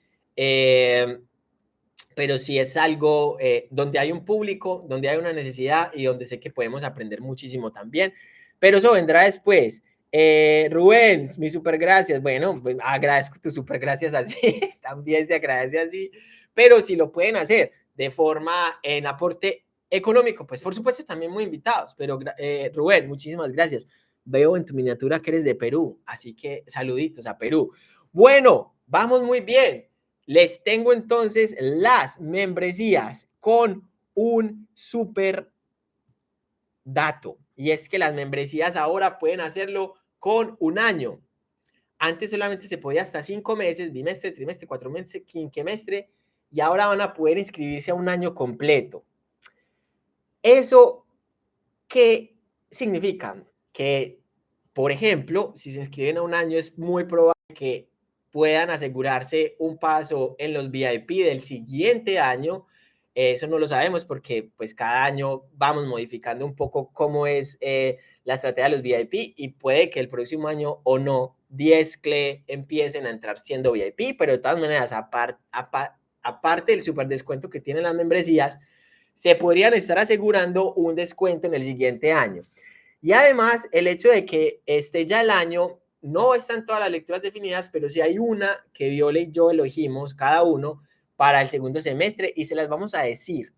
pero sí es algo donde hay un público, donde hay una necesidad y donde sé que podemos aprender muchísimo también. Pero eso vendrá después. Eh, Rubén, mi super gracias. Bueno, pues agradezco tu super gracias así, también se agradece así, pero si lo pueden hacer de forma en aporte económico, pues por supuesto también muy invitados, pero eh, Rubén, muchísimas gracias. Veo en tu miniatura que eres de Perú, así que saluditos a Perú. Bueno, vamos muy bien. Les tengo entonces las membresías con un super dato. Y es que las membresías ahora pueden hacerlo con un año. Antes solamente se podía hasta cinco meses, bimestre, trimestre, cuatro meses, quinquemestre, y ahora van a poder inscribirse a un año completo. ¿Eso qué significa? Que, por ejemplo, si se inscriben a un año, es muy probable que puedan asegurarse un paso en los VIP del siguiente año eso no lo sabemos porque pues cada año vamos modificando un poco cómo es eh, la estrategia de los VIP y puede que el próximo año o no 10 CLE empiecen a entrar siendo VIP, pero de todas maneras, aparte del super descuento que tienen las membresías, se podrían estar asegurando un descuento en el siguiente año. Y además, el hecho de que esté ya el año, no están todas las lecturas definidas, pero si hay una que Viole y yo elegimos, cada uno, para el segundo semestre y se las vamos a decir.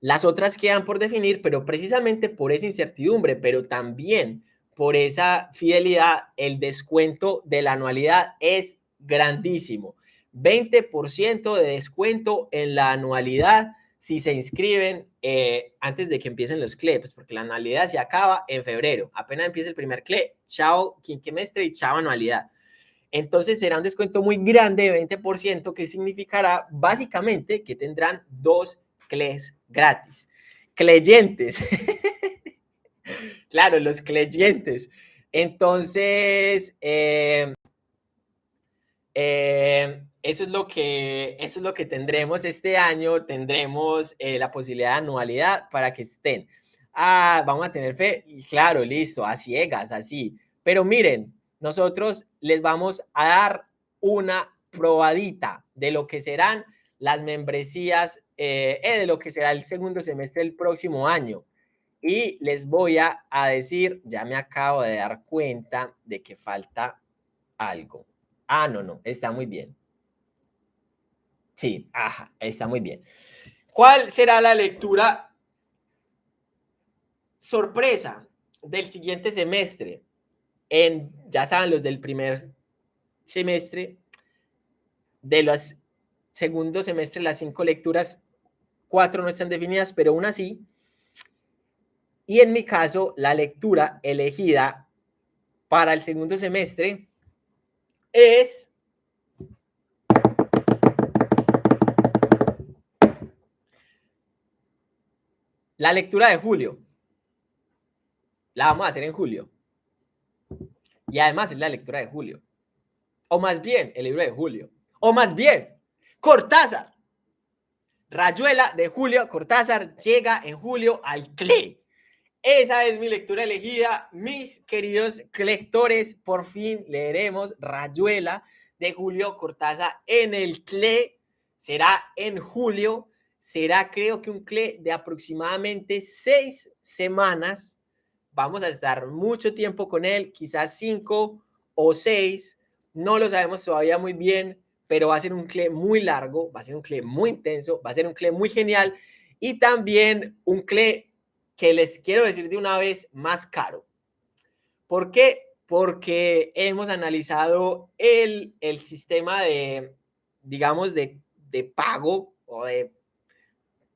Las otras quedan por definir, pero precisamente por esa incertidumbre, pero también por esa fidelidad, el descuento de la anualidad es grandísimo. 20% de descuento en la anualidad si se inscriben eh, antes de que empiecen los CLE, pues porque la anualidad se acaba en febrero. Apenas empieza el primer CLE, chao quinquemestre y chao anualidad entonces será un descuento muy grande de 20% que significará básicamente que tendrán dos CLEs gratis. Cleyentes. claro, los cleyentes. Entonces, eh, eh, eso, es lo que, eso es lo que tendremos este año. Tendremos eh, la posibilidad de anualidad para que estén. Ah, vamos a tener fe. Claro, listo, a ciegas, así. Pero miren, nosotros les vamos a dar una probadita de lo que serán las membresías eh, de lo que será el segundo semestre del próximo año. Y les voy a, decir, ya me acabo de dar cuenta de que falta algo. Ah, no, no, está muy bien. Sí, ajá, está muy bien. ¿Cuál será la lectura sorpresa del siguiente semestre? En, ya saben, los del primer semestre, de los segundo semestre, las cinco lecturas, cuatro no están definidas, pero una sí. Y en mi caso, la lectura elegida para el segundo semestre es la lectura de julio. La vamos a hacer en julio. Y además es la lectura de julio. O más bien, el libro de julio. O más bien, Cortázar. Rayuela de Julio Cortázar llega en julio al CLE. Esa es mi lectura elegida. Mis queridos lectores, por fin leeremos Rayuela de Julio Cortázar en el CLE. Será en julio. Será creo que un CLE de aproximadamente seis semanas. Vamos a estar mucho tiempo con él, quizás cinco o seis. No lo sabemos todavía muy bien, pero va a ser un CLE muy largo, va a ser un CLE muy intenso, va a ser un CLE muy genial y también un CLE que les quiero decir de una vez más caro. ¿Por qué? Porque hemos analizado el, el sistema de, digamos, de, de pago o de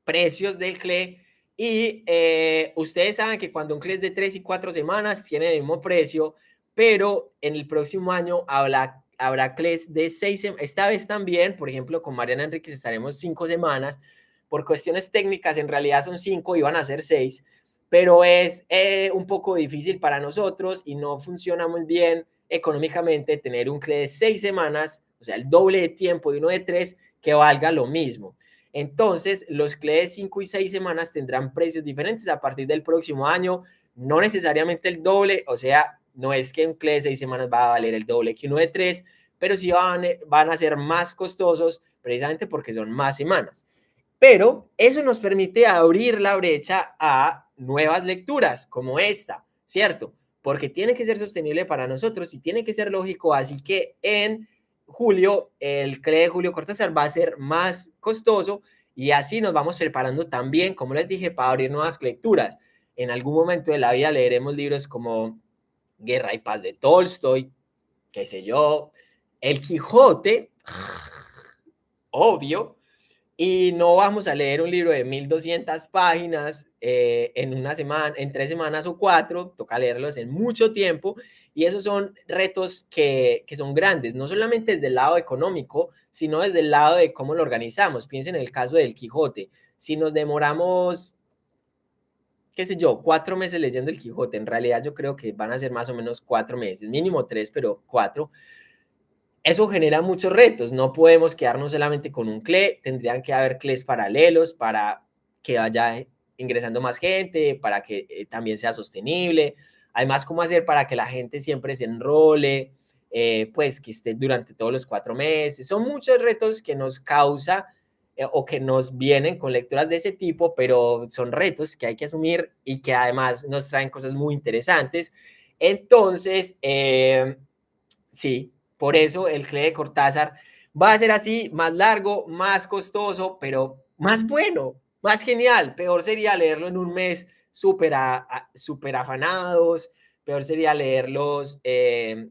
precios del CLE y eh, ustedes saben que cuando un CLE es de tres y cuatro semanas tiene el mismo precio, pero en el próximo año habrá, habrá CLEs de seis. Esta vez también, por ejemplo, con Mariana Enríquez estaremos cinco semanas, por cuestiones técnicas en realidad son cinco, iban a ser seis, pero es eh, un poco difícil para nosotros y no funciona muy bien económicamente tener un CLE de seis semanas, o sea, el doble de tiempo de uno de tres, que valga lo mismo. Entonces, los CLE de cinco y seis semanas tendrán precios diferentes a partir del próximo año, no necesariamente el doble, o sea, no es que un CLE de seis semanas va a valer el doble que uno de tres, pero sí van, van a ser más costosos precisamente porque son más semanas. Pero eso nos permite abrir la brecha a nuevas lecturas como esta, ¿cierto? Porque tiene que ser sostenible para nosotros y tiene que ser lógico. Así que en julio, el CLE de Julio Cortázar va a ser más costoso y así nos vamos preparando también, como les dije, para abrir nuevas lecturas. En algún momento de la vida leeremos libros como Guerra y Paz de Tolstoy, qué sé yo, El Quijote, obvio, y no vamos a leer un libro de 1200 páginas eh, en una semana, en tres semanas o cuatro, toca leerlos en mucho tiempo. Y esos son retos que, que son grandes, no solamente desde el lado económico, sino desde el lado de cómo lo organizamos. Piensen en el caso del Quijote. Si nos demoramos, qué sé yo, cuatro meses leyendo el Quijote, en realidad yo creo que van a ser más o menos cuatro meses, mínimo tres, pero cuatro eso genera muchos retos. No podemos quedarnos solamente con un CLE, tendrían que haber CLEs paralelos para que vaya ingresando más gente, para que eh, también sea sostenible. Además, cómo hacer para que la gente siempre se enrole, eh, pues que esté durante todos los cuatro meses. Son muchos retos que nos causa eh, o que nos vienen con lecturas de ese tipo, pero son retos que hay que asumir y que además nos traen cosas muy interesantes. Entonces, sí, por eso el CLE de Cortázar va a ser así, más largo, más costoso, pero más bueno, más genial. Peor sería leerlo en un mes súper super afanados, peor sería leerlos eh,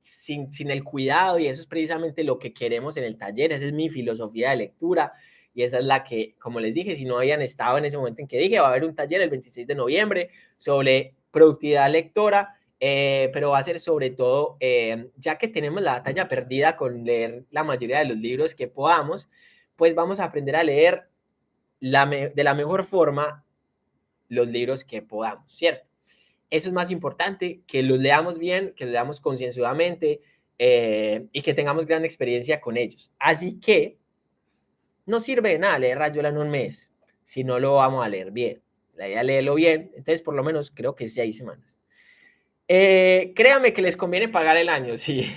sin, sin el cuidado y eso es precisamente lo que queremos en el taller, esa es mi filosofía de lectura y esa es la que, como les dije, si no habían estado en ese momento en que dije, va a haber un taller el 26 de noviembre sobre productividad lectora eh, pero va a ser sobre todo, eh, ya que tenemos la batalla perdida con leer la mayoría de los libros que podamos, pues vamos a aprender a leer de la mejor forma los libros que podamos, ¿cierto? Eso es más importante, que los leamos bien, que los leamos concienzudamente eh, y que tengamos gran experiencia con ellos. Así que no sirve de nada leer Rayuela en un mes si no lo vamos a leer bien. La idea es leerlo bien, entonces por lo menos creo que seis semanas. Eh, créame que les conviene pagar el año, sí.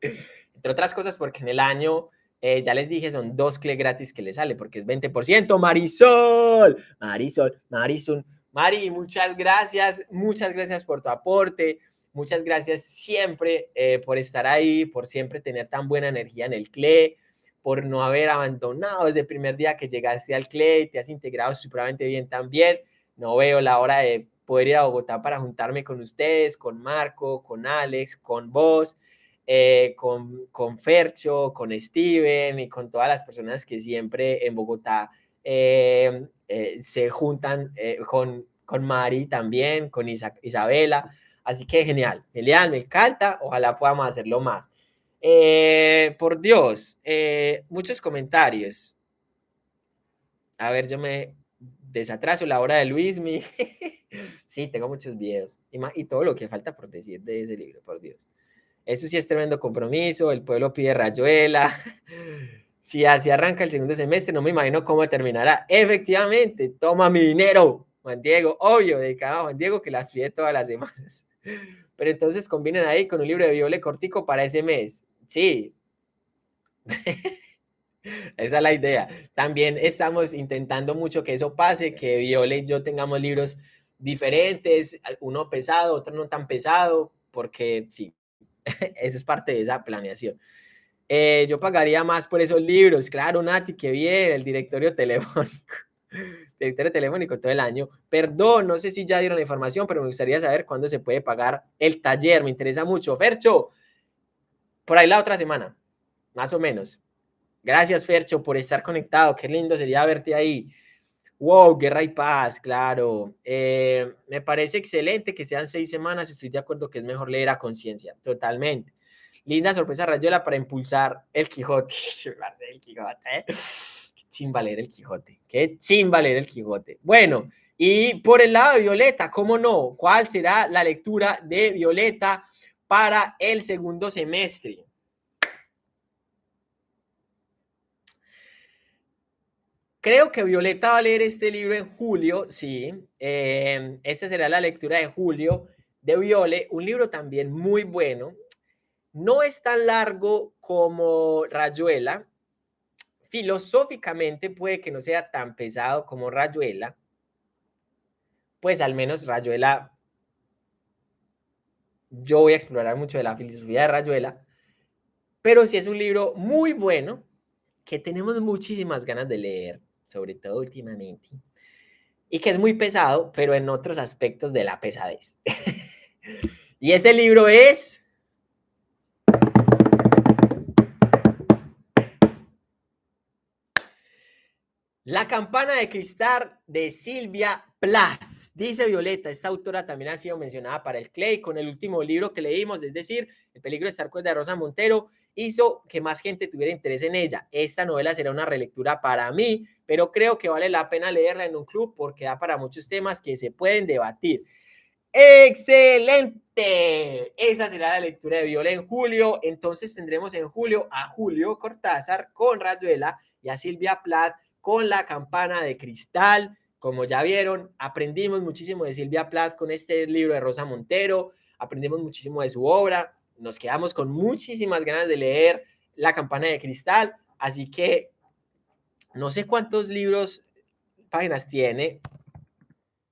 Entre otras cosas porque en el año Eh, ya les dije, son dos CLE gratis que le sale porque es 20%. Marisol, Marisol, Marisol, Mari, muchas gracias, muchas gracias por tu aporte. Muchas gracias siempre eh, por estar ahí, por siempre tener tan buena energía en el CLE, por no haber abandonado desde el primer día que llegaste al CLE, te has integrado supremamente bien también. No veo la hora de poder ir a Bogotá para juntarme con ustedes, con Marco, con Alex, con vos, eh, con, con Fercho, con Steven y con todas las personas que siempre en Bogotá eh, se juntan con, con Mari también, con Isabela. Así que genial, genial, me encanta. Ojalá podamos hacerlo más. Eh, por Dios, eh, muchos comentarios. A ver, yo me desatraso la hora de Luismi. sí, tengo muchos videos y, y todo lo que falta por decir de ese libro, por Dios. Eso sí es tremendo compromiso. El pueblo pide rayuela. Si así arranca el segundo semestre, no me imagino cómo terminará. Efectivamente, toma mi dinero, Juan Diego. Obvio, dedicado a Juan Diego que las pide todas las semanas. Pero entonces combinen ahí con un libro de Viole cortico para ese mes. Sí. Esa es la idea. También estamos intentando mucho que eso pase, que Viole y yo tengamos libros diferentes, uno pesado, otro no tan pesado, porque sí, eso es parte de esa planeación. Eh, yo pagaría más por esos libros, claro, Nati, que bien, el directorio telefónico directorio telefónico todo el año. Perdón, no sé si ya dieron la información, pero me gustaría saber cuándo se puede pagar el taller. Me interesa mucho. Fercho, por ahí la otra semana, más o menos. Gracias, Fercho, por estar conectado. Qué lindo sería verte ahí. Wow, guerra y paz, claro. Eh, me parece excelente que sean seis semanas. Estoy de acuerdo que es mejor leer a conciencia, totalmente. Linda sorpresa, Rayola, para impulsar el Quijote. ¿eh? sin valer el Quijote, que sin valer el Quijote. Bueno, y por el lado de Violeta, ¿cómo no? ¿Cuál será la lectura de Violeta para el segundo semestre? Creo que Violeta va a leer este libro en julio, sí. Eh, esta será la lectura de julio de Viole, un libro también muy bueno. No es tan largo como Rayuela, filosóficamente puede que no sea tan pesado como Rayuela, pues al menos Rayuela, yo voy a explorar mucho de la filosofía de Rayuela, pero sí es un libro muy bueno que tenemos muchísimas ganas de leer, sobre todo últimamente, y que es muy pesado, pero en otros aspectos de la pesadez. y ese libro es La campana de cristal de Silvia Plath. Dice Violeta, esta autora también ha sido mencionada para el Clay con el último libro que leímos, es decir, El peligro de estar con de Rosa Montero, hizo que más gente tuviera interés en ella. Esta novela será una relectura para mí, pero creo que vale la pena leerla en un club porque da para muchos temas que se pueden debatir. ¡Excelente! Esa será la lectura de Viola en julio. Entonces tendremos en julio a Julio Cortázar con Rayuela y a Silvia Plath con la campana de cristal. Como ya vieron, aprendimos muchísimo de Silvia Plath con este libro de Rosa Montero, aprendimos muchísimo de su obra, nos quedamos con muchísimas ganas de leer La campana de cristal, así que no sé cuántos libros, páginas tiene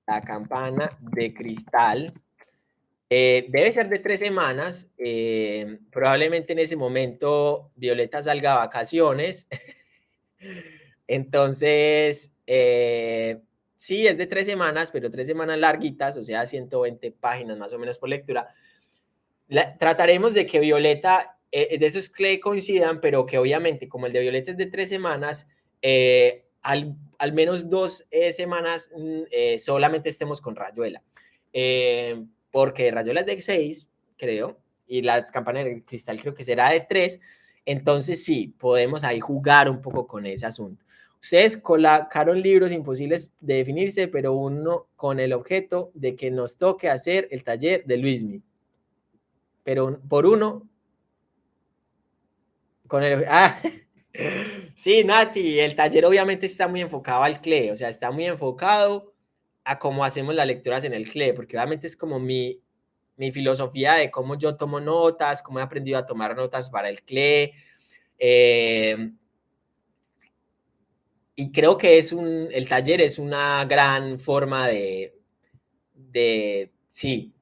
La campana de cristal. Eh, debe ser de tres semanas. Eh, probablemente en ese momento Violeta salga a vacaciones. Entonces, eh, sí, es de tres semanas, pero tres semanas larguitas, o sea, 120 páginas más o menos por lectura. trataremos de que Violeta, eh, de esos que coincidan, pero que obviamente, como el de Violeta es de tres semanas, eh, al, menos dos semanas mm, solamente estemos con Rayuela. porque Rayuela es de seis, creo, y la campana de cristal creo que será de tres. Entonces, sí, podemos ahí jugar un poco con ese asunto. Ustedes colocaron libros imposibles de definirse, pero uno con el objeto de que nos toque hacer el taller de Luismi. Pero por uno, con el... Ah, sí, Nati, el taller obviamente está muy enfocado al CLE, o sea, está muy enfocado a cómo hacemos las lecturas en el CLE, porque obviamente es como mi, mi filosofía de cómo yo tomo notas, cómo he aprendido a tomar notas para el CLE, eh, y creo que es un, el taller es una gran forma de, de, sí,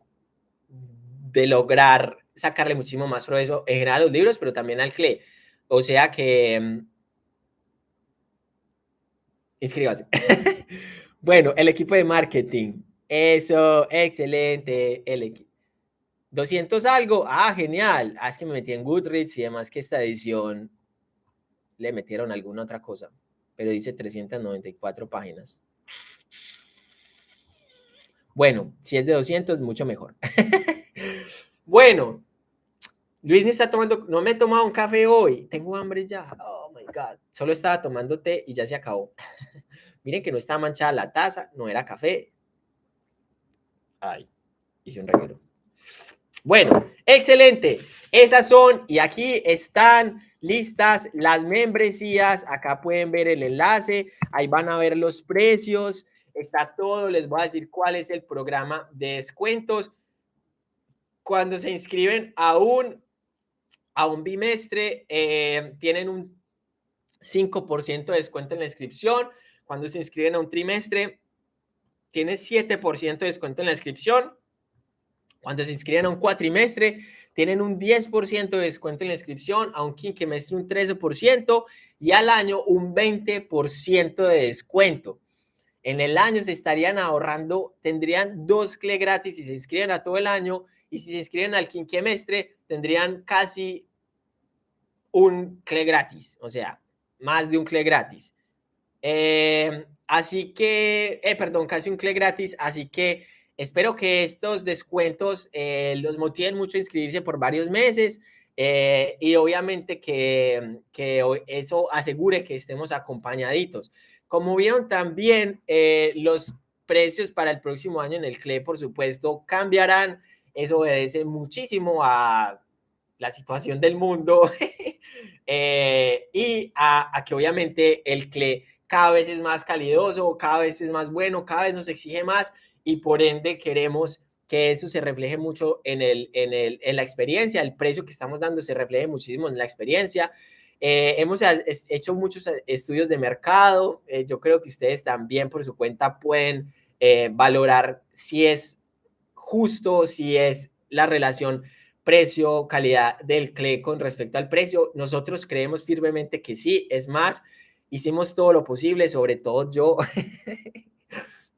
de lograr sacarle muchísimo más provecho en general a los libros, pero también al CLE. O sea que... Mm, inscríbase. bueno, el equipo de marketing. Eso, excelente. El equipo. 200 algo. Ah, genial. Ah, es que me metí en Goodreads y además que esta edición le metieron alguna otra cosa. Pero dice 394 páginas. Bueno, si es de 200, mucho mejor. bueno, Luis me está tomando, no me he tomado un café hoy, tengo hambre ya. Oh my God, solo estaba tomando té y ya se acabó. Miren que no está manchada la taza, no era café. Ay, hice un reguero. Bueno, excelente. Esas son, y aquí están listas las membresías. Acá pueden ver el enlace, ahí van a ver los precios está todo, les voy a decir cuál es el programa de descuentos. Cuando se inscriben a un, a un bimestre, eh, tienen un 5% de descuento en la inscripción. Cuando se inscriben a un trimestre, tienen 7% de descuento en la inscripción. Cuando se inscriben a un cuatrimestre, tienen un 10% de descuento en la inscripción, a un quinquemestre un 13% y al año un 20% de descuento. En el año se estarían ahorrando, tendrían dos CLE gratis si se inscriben a todo el año y si se inscriben al quinquemestre tendrían casi un CLE gratis, o sea, más de un CLE gratis. Eh, así que, eh, perdón, casi un CLE gratis, así que espero que estos descuentos eh, los motiven mucho a inscribirse por varios meses y obviamente que, que eso asegure que estemos acompañaditos. Como vieron también, eh, los precios para el próximo año en el CLE, por supuesto, cambiarán. Eso obedece muchísimo a la situación del mundo eh, y a, que obviamente el CLE cada vez es más calidoso, cada vez es más bueno, cada vez nos exige más y por ende queremos que eso se refleje mucho en, el, en, el, en la experiencia, el precio que estamos dando se refleje muchísimo en la experiencia eh, hemos hecho muchos eh, estudios de mercado. Eh, yo creo que ustedes también por su cuenta pueden valorar si es justo, si es la relación precio-calidad del CLE con respecto al precio. Nosotros creemos firmemente que sí. Es más, hicimos todo lo posible, sobre todo yo.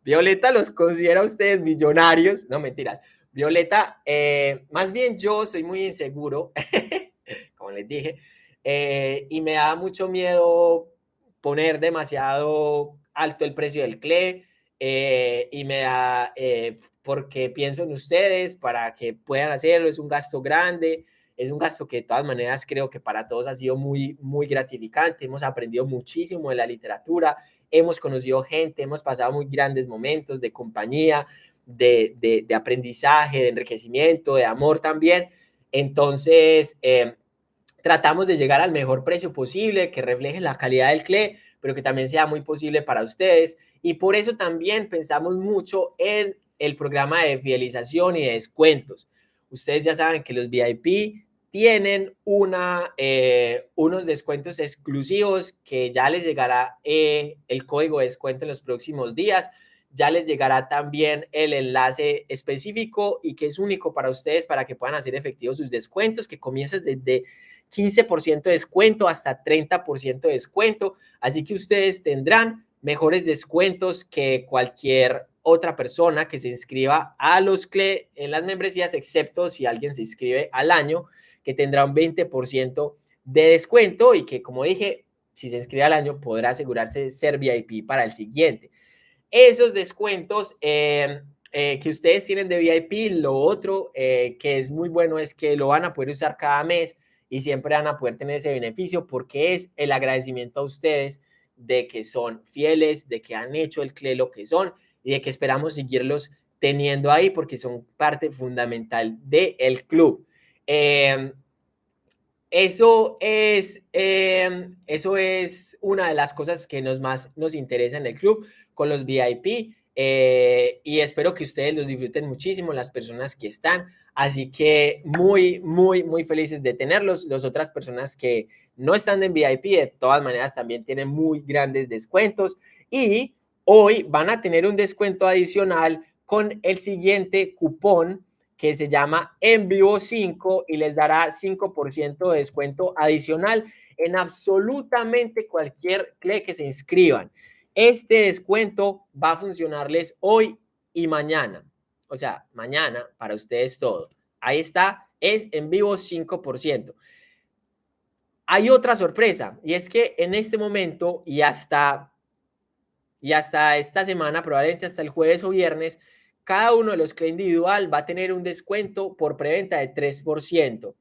Violeta los considera a ustedes millonarios. No, mentiras. Violeta, más bien yo soy muy inseguro, como les dije. Eh, y me da mucho miedo poner demasiado alto el precio del CLE eh, y me da, eh, porque pienso en ustedes para que puedan hacerlo, es un gasto grande, es un gasto que de todas maneras creo que para todos ha sido muy, muy gratificante, hemos aprendido muchísimo de la literatura, hemos conocido gente, hemos pasado muy grandes momentos de compañía, de, de, aprendizaje, de enriquecimiento, de amor también. Entonces, tratamos de llegar al mejor precio posible, que refleje la calidad del CLE, pero que también sea muy posible para ustedes. Y por eso también pensamos mucho en el programa de fidelización y de descuentos. Ustedes ya saben que los VIP tienen una, eh, unos descuentos exclusivos que ya les llegará eh, el código de descuento en los próximos días. Ya les llegará también el enlace específico y que es único para ustedes para que puedan hacer efectivos sus descuentos que comienzan desde 15% de descuento hasta 30% de descuento. Así que ustedes tendrán mejores descuentos que cualquier otra persona que se inscriba a los CLE en las membresías, excepto si alguien se inscribe al año, que tendrá un 20% de descuento y que, como dije, si se inscribe al año, podrá asegurarse de ser VIP para el siguiente. Esos descuentos eh, eh, que ustedes tienen de VIP, lo otro eh, que es muy bueno es que lo van a poder usar cada mes y siempre van a poder tener ese beneficio porque es el agradecimiento a ustedes de que son fieles, de que han hecho el CLE lo que son y de que esperamos seguirlos teniendo ahí porque son parte fundamental del club. Em, eso, es, em, eso es una de las cosas que nos más nos interesa en el club con los VIP. eh, y espero que ustedes los disfruten muchísimo, las personas que están. Así que muy, muy, muy felices de tenerlos. Las otras personas que no están en VIP, de todas maneras, también tienen muy grandes descuentos. Y hoy van a tener un descuento adicional con el siguiente cupón que se llama En Vivo 5 y les dará 5% de descuento adicional en absolutamente cualquier CLE que se inscriban. Este descuento va a funcionarles hoy y mañana. O sea, mañana para ustedes todo. Ahí está, es en vivo 5%. Hay otra sorpresa y es que en este momento y hasta, y hasta esta semana, probablemente hasta el jueves o viernes, cada uno de los que individual va a tener un descuento por preventa de 3%.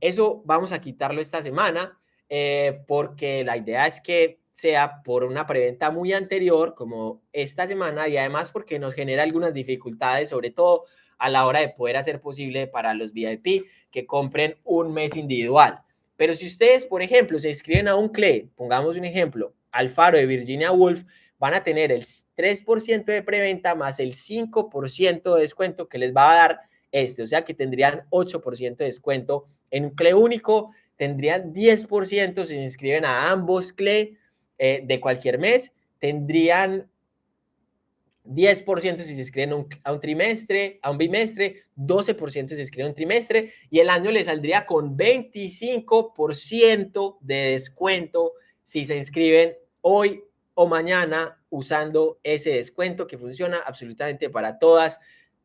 Eso vamos a quitarlo esta semana eh, porque la idea es que sea por una preventa muy anterior, como esta semana, y además porque nos genera algunas dificultades, sobre todo a la hora de poder hacer posible para los VIP que compren un mes individual. Pero si ustedes, por ejemplo, se inscriben a un CLE, pongamos un ejemplo, Alfaro de Virginia Woolf, van a tener el 3% de preventa más el 5% de descuento que les va a dar este, o sea que tendrían 8% de descuento en un CLE único, tendrían 10% si se inscriben a ambos CLE eh, de cualquier mes, tendrían 10% si se inscriben a un trimestre, a un bimestre, 12% si se inscriben a un trimestre y el año le saldría con 25% de descuento si se inscriben hoy o mañana usando ese descuento que funciona absolutamente para todas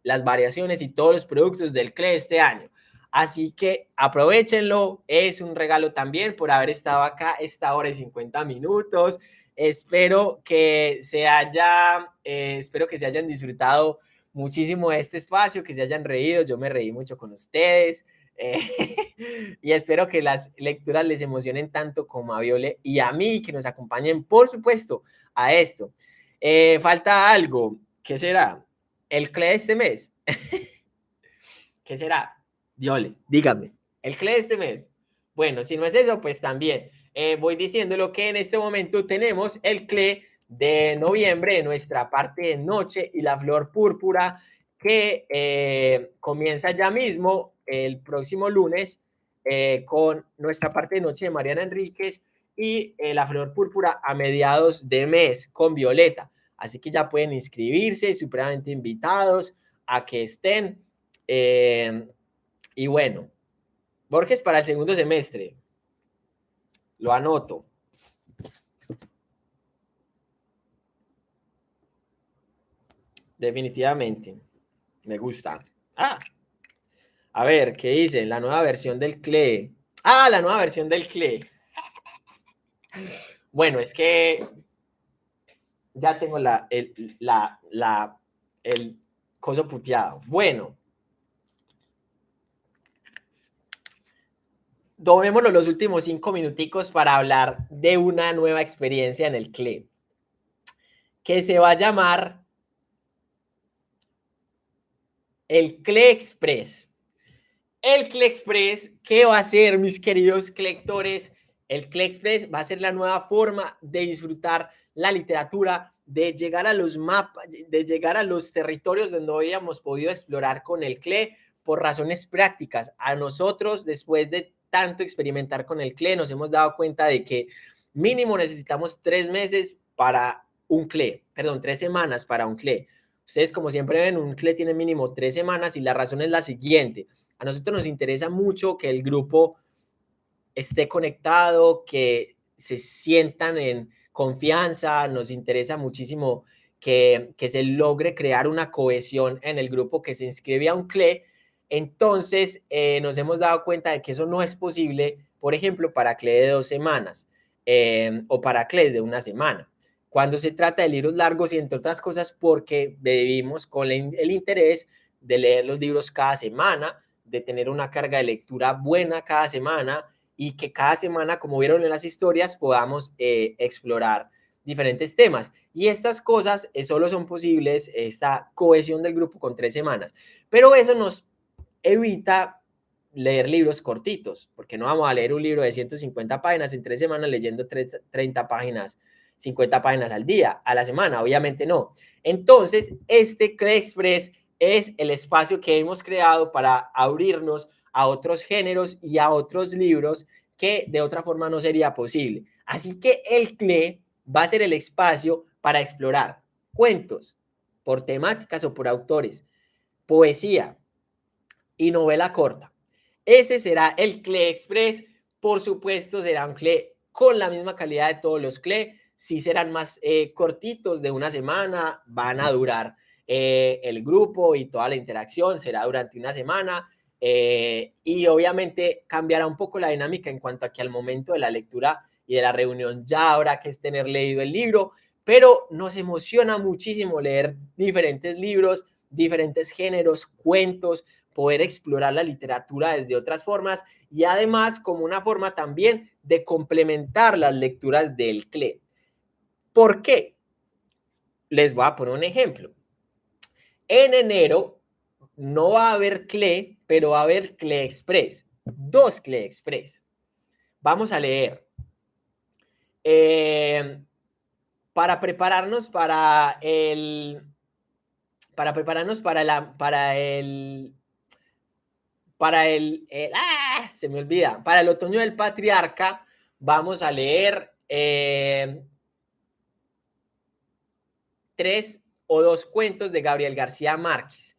las variaciones y todos los productos del CLE este año. Así que aprovechenlo, es un regalo también por haber estado acá esta hora y 50 minutos. Espero que se haya, eh, espero que se hayan disfrutado muchísimo de este espacio, que se hayan reído. Yo me reí mucho con ustedes. Eh, y espero que las lecturas les emocionen tanto como a Viole y a mí, que nos acompañen, por supuesto, a esto. Eh, falta algo. ¿Qué será? ¿El CLE de este mes? ¿Qué será? Diole, dígame, el CLE de este mes. Bueno, si no es eso, pues también eh, voy diciendo lo que en este momento tenemos el CLE de noviembre, nuestra parte de noche y la flor púrpura que comienza ya mismo el próximo lunes eh, con nuestra parte de noche de Mariana Enríquez y la flor púrpura a mediados de mes con Violeta. Así que ya pueden inscribirse, supremamente invitados a que estén. Y bueno, Borges para el segundo semestre. Lo anoto. Definitivamente. Me gusta. Ah. A ver, ¿qué dice? La nueva versión del CLE. Ah, la nueva versión del CLE. Bueno, es que ya tengo la, el, la, la, el coso puteado. Bueno, tomémonos los últimos cinco minuticos para hablar de una nueva experiencia en el CLE, que se va a llamar el CLE Express. El CLE Express, ¿qué va a ser, mis queridos lectores? El CLE Express va a ser la nueva forma de disfrutar la literatura, de llegar a los mapas, de llegar a los territorios donde no habíamos podido explorar con el CLE por razones prácticas. A nosotros, después de tanto experimentar con el CLE, nos hemos dado cuenta de que mínimo necesitamos tres meses para un CLE, perdón, tres semanas para un CLE. Ustedes, como siempre ven, un CLE tiene mínimo tres semanas y la razón es la siguiente. A nosotros nos interesa mucho que el grupo esté conectado, que se sientan en confianza, nos interesa muchísimo que, que se logre crear una cohesión en el grupo que se inscribe a un CLE entonces, eh, nos hemos dado cuenta de que eso no es posible, por ejemplo, para CLE de dos semanas em, o para CLE de una semana. Cuando se trata de libros largos y entre otras cosas porque vivimos con el interés de leer los libros cada semana, de tener una carga de lectura buena cada semana y que cada semana, como vieron en las historias, podamos eh, explorar diferentes temas. Y estas cosas eh, solo son posibles, esta cohesión del grupo con tres semanas. Pero eso nos evita leer libros cortitos, porque no vamos a leer un libro de 150 páginas en tres semanas leyendo 30 páginas 50 páginas al día, a la semana, obviamente no. Entonces, este CLE Express es el espacio que hemos creado para abrirnos a otros géneros y a otros libros que de otra forma no sería posible. Así que el CLE va a ser el espacio para explorar cuentos por temáticas o por autores, poesía y novela corta. Ese será el CLE Express. Por supuesto, será un CLE con la misma calidad de todos los CLE. Si serán más eh, cortitos de una semana, van a durar eh, el grupo y toda la interacción, será durante una semana. Eh, y obviamente cambiará un poco la dinámica en cuanto a que al momento de la lectura y de la reunión ya habrá que tener leído el libro, pero nos emociona muchísimo leer diferentes libros, diferentes géneros, cuentos, poder explorar la literatura desde otras formas y además como una forma también de complementar las lecturas del CLE. ¿Por qué? Les voy a poner un ejemplo. En enero no va a haber CLE, pero va a haber CLE Express, dos CLE Express. Vamos a leer eh, para prepararnos para el, para prepararnos para la, para el, para el, ¡ah! se me olvida, para el otoño del patriarca, vamos a leer eh, tres o dos cuentos de Gabriel García Márquez.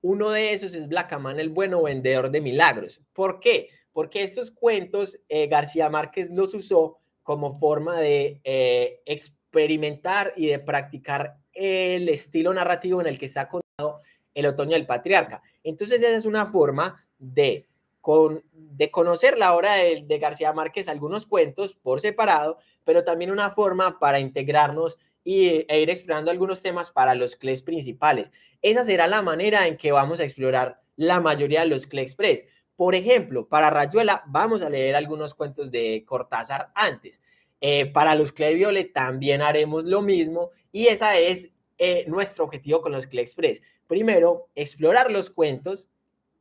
Uno de esos es Blackaman, el bueno vendedor de milagros. ¿Por qué? Porque estos cuentos eh, García Márquez los usó como forma de eh, experimentar y de practicar el estilo narrativo en el que está contado el otoño del patriarca. Entonces esa es una forma de, con, de conocer la obra de, García Márquez, algunos cuentos por separado, pero también una forma para integrarnos y, e ir explorando algunos temas para los CLEs principales. Esa será la manera en que vamos a explorar la mayoría de los CLE Express. Por ejemplo, para Rayuela vamos a leer algunos cuentos de Cortázar antes. Eh, para los Violet también haremos lo mismo y esa es eh, nuestro objetivo con los Clay Express. Primero, explorar los cuentos,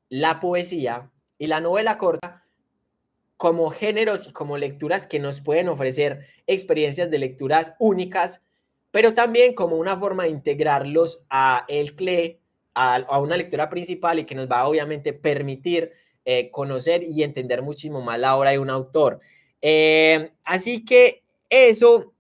la poesía y la novela corta como géneros y como lecturas que nos pueden ofrecer experiencias de lecturas únicas, pero también como una forma de integrarlos a el CLE, a, a una lectura principal y que nos va obviamente permitir eh, conocer y entender muchísimo más la obra de un autor. Eh, así que eso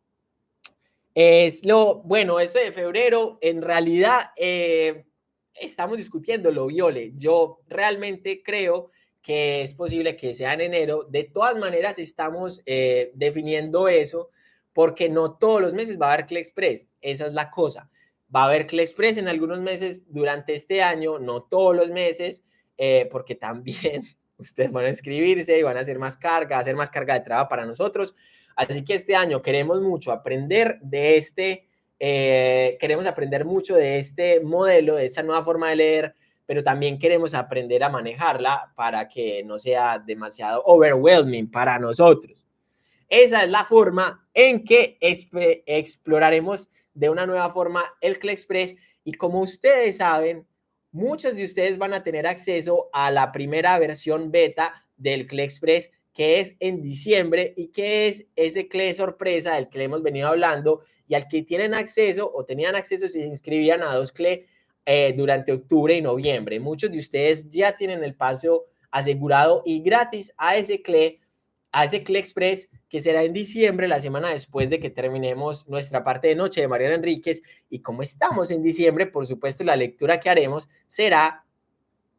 es lo, bueno, eso de febrero, en realidad eh, estamos discutiendo lo Viole. Yo realmente creo que es posible que sea en enero. De todas maneras, estamos definiendo eso porque no todos los meses va a haber CLE Express. Esa es la cosa. Va a haber CLE Express en algunos meses durante este año, no todos los meses. Eh, porque también ustedes van a inscribirse y van a hacer más carga, hacer más carga de trabajo para nosotros. Así que este año queremos mucho aprender de este, eh, queremos aprender mucho de este modelo, de esa nueva forma de leer, pero también queremos aprender a manejarla para que no sea demasiado overwhelming para nosotros. Esa es la forma en que exploraremos de una nueva forma el CLE Express y como ustedes saben, muchos de ustedes van a tener acceso a la primera versión beta del CLE Express que es en diciembre y que es ese CLE sorpresa del que hemos venido hablando y al que tienen acceso o tenían acceso si se inscribían a dos CLE eh, durante octubre y noviembre. Muchos de ustedes ya tienen el paso asegurado y gratis a ese CLE, a ese CLE Express que será en diciembre, la semana después de que terminemos nuestra parte de noche de Mariana Enríquez. Y como estamos en diciembre, por supuesto, la lectura que haremos será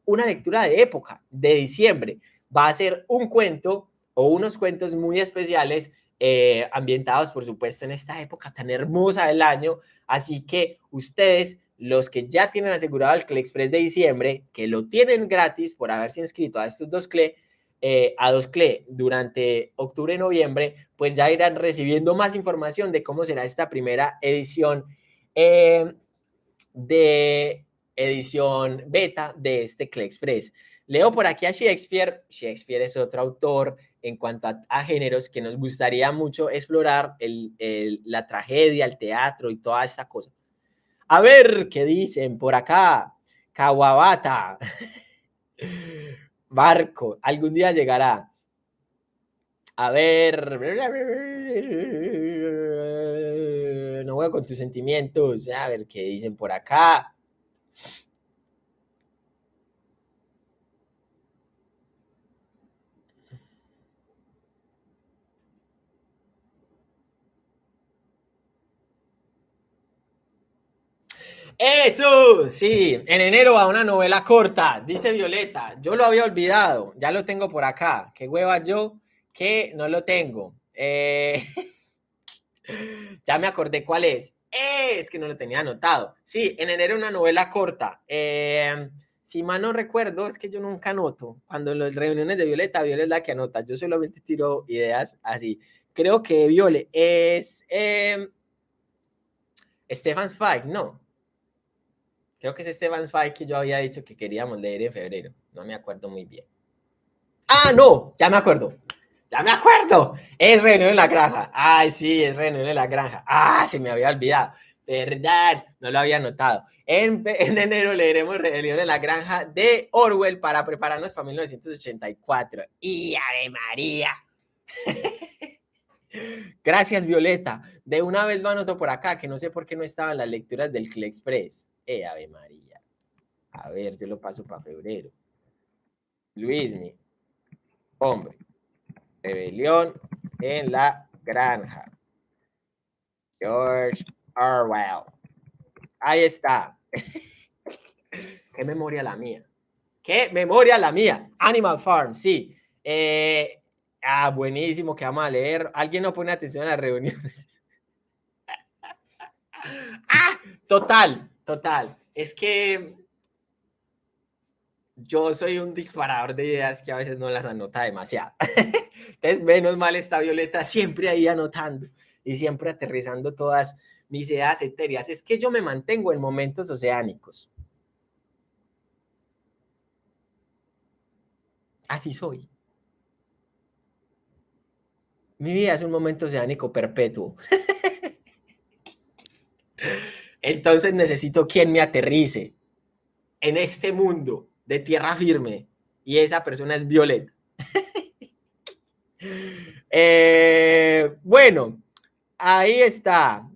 una lectura de época, de diciembre. Va a ser un cuento o unos cuentos muy especiales eh, ambientados, por supuesto, en esta época tan hermosa del año. Así que ustedes, los que ya tienen asegurado el CLE Express de diciembre, que lo tienen gratis por haberse inscrito a estos dos CLE, eh, a dos CLE durante octubre y noviembre, pues ya irán recibiendo más información de cómo será esta primera edición eh, de edición beta de este CLE Express. Leo por aquí a Shakespeare. Shakespeare es otro autor en cuanto a, géneros que nos gustaría mucho explorar, la tragedia, el teatro y toda esta cosa. A ver qué dicen por acá. Kawabata. Barco, algún día llegará. A ver. No juego con tus sentimientos. A ver qué dicen por acá. Eso, sí, en enero va una novela corta, dice Violeta. Yo lo había olvidado, ya lo tengo por acá. Qué hueva yo que no lo tengo. Eh, ya me acordé cuál es. Es que no lo tenía anotado. Sí, en enero una novela corta. Eh, si mal no recuerdo, es que yo nunca anoto. Cuando en las reuniones de Violeta, Violeta es la que anota. Yo solamente tiro ideas así. Creo que Viole es eh, Stefan Zweig, no. Creo que es Stefan Zweig que yo había dicho que queríamos leer en febrero. No me acuerdo muy bien. Ah, no, ya me acuerdo. Ya me acuerdo. Es Reunión en la Granja. Ay, sí, es Reunión en la Granja. Ah, se me había olvidado. Verdad, no lo había notado. En, en, enero leeremos Rebelión en la Granja de Orwell para prepararnos para 1984. ¡Y Ave María! Gracias, Violeta. De una vez lo anoto por acá, que no sé por qué no estaban las lecturas del Cle Express. ¡Eh, Ave María! A ver, yo lo paso para febrero. Luismi. Hombre. Rebelión en la granja. George Orwell. Ahí está. Qué memoria la mía. Qué memoria la mía. Animal Farm, sí. Eh, ah, buenísimo que vamos a leer. Alguien no pone atención a las reuniones. ah, total, total. Es que yo soy un disparador de ideas que a veces no las anota demasiado. Entonces, menos mal está Violeta siempre ahí anotando y siempre aterrizando todas mis ideas etéreas. Es que yo me mantengo en momentos oceánicos. Así soy. Mi vida es un momento oceánico perpetuo. Entonces necesito quien me aterrice en este mundo de tierra firme y esa persona es Violeta. eh, bueno, ahí está.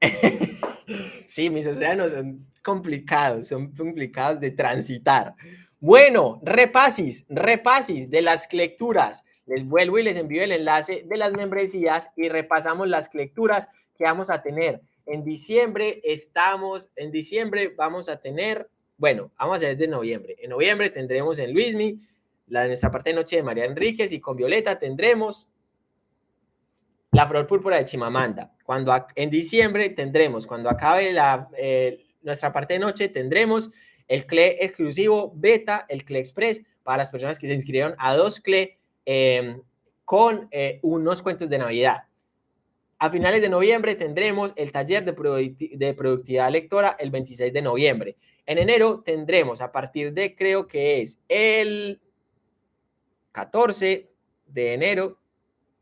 sí, mis océanos son complicados, son complicados de transitar. Bueno, repasis, repasis de las lecturas. Les vuelvo y les envío el enlace de las membresías y repasamos las lecturas que vamos a tener. En diciembre estamos, en diciembre vamos a tener, bueno, vamos a hacer de noviembre. En noviembre tendremos en Luismi, la nuestra parte de noche de María Enríquez y con Violeta tendremos la flor púrpura de Chimamanda. Cuando en diciembre tendremos, cuando acabe la, eh, nuestra parte de noche, tendremos el CLE exclusivo beta, el CLE Express, para las personas que se inscribieron a dos CLE em, con eh, unos cuentos de Navidad. A finales de noviembre tendremos el taller de, productividad lectora el 26 de noviembre. En enero tendremos a partir de, creo que es el 14 de enero,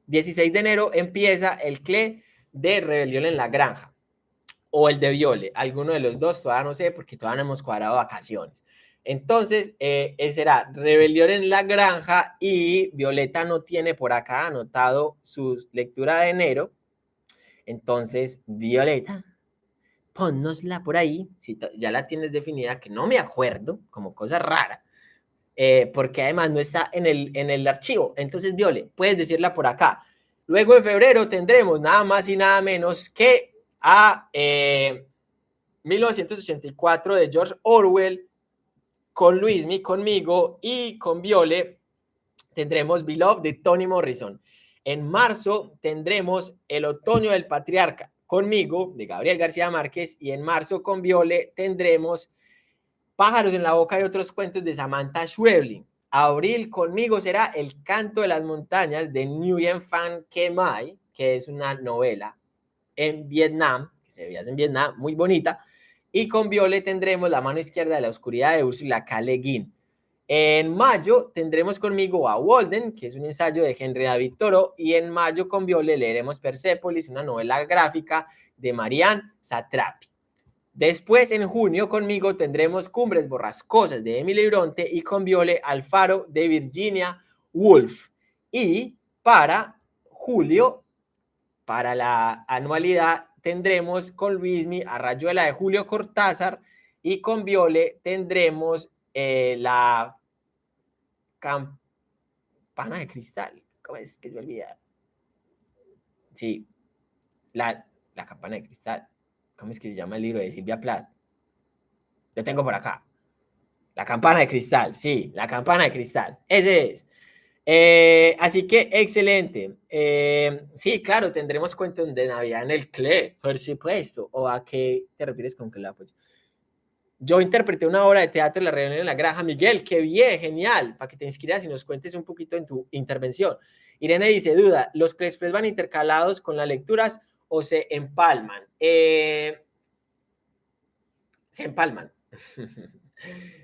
16 de enero, empieza el CLE de Rebelión en la Granja o el de Viole, alguno de los dos, todavía no sé porque todavía no hemos cuadrado vacaciones. Entonces, eh, será Rebelión en la Granja y Violeta no tiene por acá anotado su lectura de enero, entonces, Violeta, ponnosla por ahí, si ya la tienes definida, que no me acuerdo, como cosa rara, eh, porque además no está en el, en el archivo. Entonces, Viole, puedes decirla por acá. Luego en febrero tendremos nada más y nada menos que a 1984 eh, de George Orwell, con Luismi, conmigo y con Viole tendremos Beloved de Tony Morrison. En marzo tendremos El Otoño del Patriarca conmigo, de Gabriel García Márquez, y en marzo con Viole tendremos Pájaros en la Boca y otros cuentos de Samantha Schweblin. Abril conmigo será El Canto de las Montañas de Nguyen Phan Ke Mai, que es una novela en Vietnam, que se veía en Vietnam, muy bonita. Y con Viole tendremos La mano izquierda de la oscuridad de Ursula K. Le Guin. En mayo tendremos conmigo a Walden, que es un ensayo de Henry David Toro, y en mayo con Viole leeremos Persepolis, una novela gráfica de Marianne Satrapi. Después, en junio, conmigo tendremos Cumbres Borrascosas de Emily Bronte y con Viole Alfaro de Virginia Wolf. Y para julio, para la anualidad, tendremos con Luismi a Rayuela de Julio Cortázar y con Viole tendremos eh, la campana de cristal. ¿Cómo es que se olvida? Sí, la, la campana de cristal. ¿Cómo es que se llama el libro de Silvia Plath? Lo tengo por acá. La campana de cristal, sí, la campana de cristal. Ese es. Eh, así que excelente. Eh, sí, claro, tendremos cuentos de Navidad en el CLE, por supuesto. ¿O a qué te refieres con CLE? Pues yo interpreté una obra de teatro en la reunión en la granja. Miguel, qué bien, genial, para que te inscribas y nos cuentes un poquito en tu intervención. Irene dice, duda, ¿los CLEs van intercalados con las lecturas o se empalman? Eh, se empalman.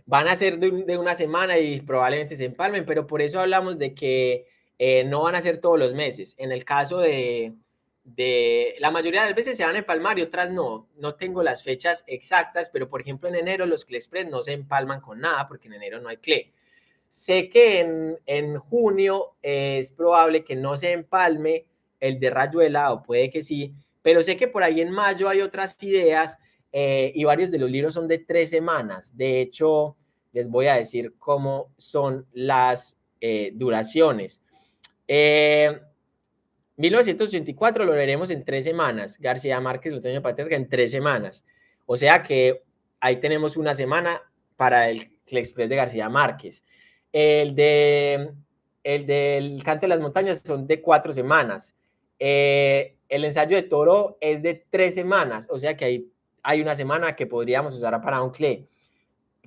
van a ser de, una semana y probablemente se empalmen, pero por eso hablamos de que eh, no van a ser todos los meses. En el caso de, de, la mayoría de las veces se van a empalmar y otras no. No tengo las fechas exactas, pero por ejemplo en enero los CLE Express no se empalman con nada porque en enero no hay CLE. Sé que en, en junio es probable que no se empalme el de Rayuela o puede que sí, pero sé que por ahí en mayo hay otras ideas eh, y varios de los libros son de tres semanas. De hecho, les voy a decir cómo son las eh, duraciones. 1984 eh, lo leeremos en tres semanas. García Márquez, Otoño Paterca en tres semanas. O sea que ahí tenemos una semana para el, el Express de García Márquez. El de el del Canto de las Montañas son de cuatro semanas. el ensayo de Toro es de tres semanas, o sea que hay hay una semana que podríamos usar para un CLE.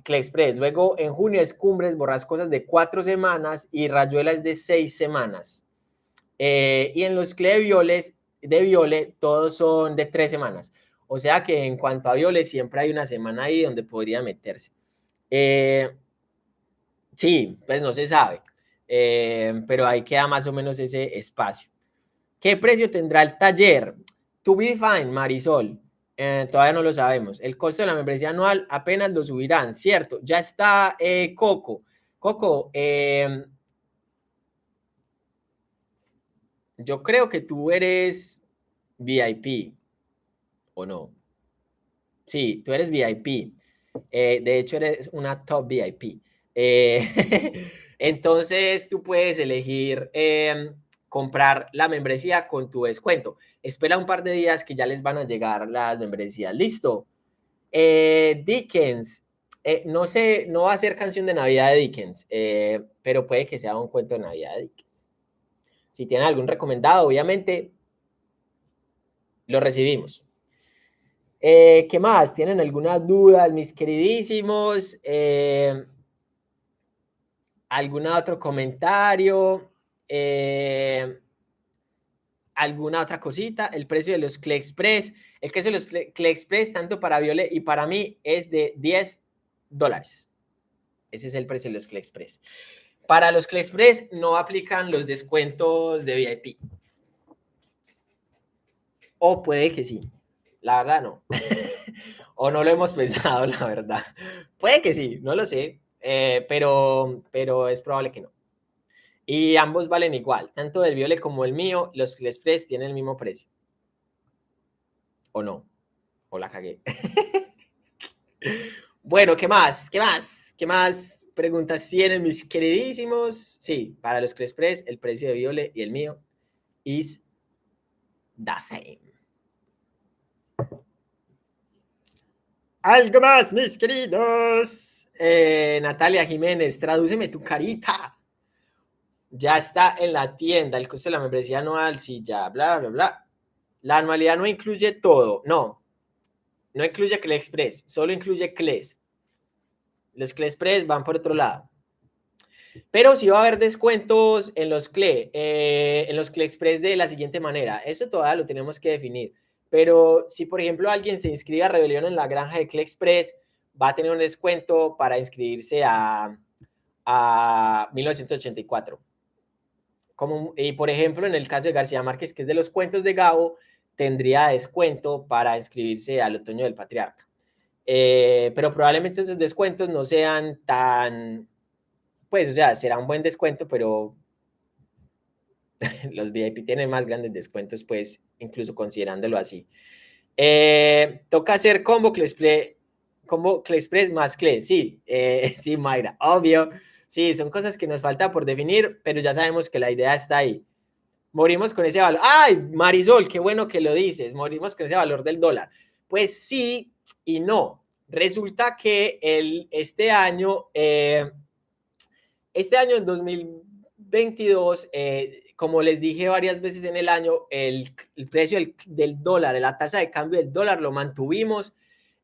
CLE Express. Luego en junio es Cumbres Borrascosas de cuatro semanas y Rayuela es de seis semanas. Eh, y en los CLE Violes, de Viole todos son de tres semanas. O sea que en cuanto a Viole siempre hay una semana ahí donde podría meterse. Eh, sí, pues no se sabe. Eh, pero ahí queda más o menos ese espacio. ¿Qué precio tendrá el taller? To be fine, Marisol. Eh, todavía no lo sabemos. El costo de la membresía anual apenas lo subirán, ¿cierto? Ya está eh, Coco. Coco, yo creo que tú eres VIP, ¿o no? Sí, tú eres VIP. Eh, de hecho, eres una top VIP. entonces, tú puedes elegir em, comprar la membresía con tu descuento. Espera un par de días que ya les van a llegar las membresías. Listo. Eh, Dickens. Eh, no sé, no va a ser canción de Navidad de Dickens, eh, pero puede que sea un cuento de Navidad de Dickens. Si tienen algún recomendado, obviamente lo recibimos. ¿Qué más? ¿Tienen algunas dudas, mis queridísimos? ¿Algún otro comentario? Eh, alguna otra cosita, el precio de los CLE Express, el precio de los CLE Express, tanto para Violet y para mí, es de 10 dólares. Ese es el precio de los CLE Express. Para los CLE Express no aplican los descuentos de VIP. O puede que sí. La verdad no. o no lo hemos pensado, la verdad. Puede que sí, no lo sé. Eh, pero, pero es probable que no. Y ambos valen igual, tanto el Violet como el mío, los Express tienen el mismo precio. ¿O no? ¿O la cagué? bueno, ¿qué más? ¿Qué más? ¿Qué más preguntas tienen mis queridísimos? Sí, para los Express el precio de Violet y el mío is the same. Algo más, mis queridos. Eh, Natalia Jiménez, tradúceme tu carita ya está en la tienda, el costo de la membresía anual, sí, ya, bla, bla, bla. La anualidad no incluye todo, no. No incluye CLE Express, solo incluye CLES. Los CLE Express van por otro lado. Pero sí va a haber descuentos en los CLE, eh, en los CLE Express de la siguiente manera. Eso todavía lo tenemos que definir. Pero si, por ejemplo, alguien se inscribe a Rebelión en la granja de CLE Express, va a tener un descuento para inscribirse a, a 1984 y por ejemplo, en el caso de García Márquez, que es de los cuentos de Gabo, tendría descuento para inscribirse al Otoño del Patriarca. Eh, pero probablemente esos descuentos no sean tan, pues, o sea, será un buen descuento, pero los VIP tienen más grandes descuentos, pues, incluso considerándolo así. Eh, toca hacer combo Clesplay, combo Clexpress más Cle, sí, eh, sí, Mayra, obvio. Sí, son cosas que nos falta por definir, pero ya sabemos que la idea está ahí. Morimos con ese valor. ¡Ay, Marisol, qué bueno que lo dices! Morimos con ese valor del dólar. Pues sí y no. Resulta que el, este año, eh, este año en 2022, eh, como les dije varias veces en el año, el, precio del, dólar, la tasa de cambio del dólar lo mantuvimos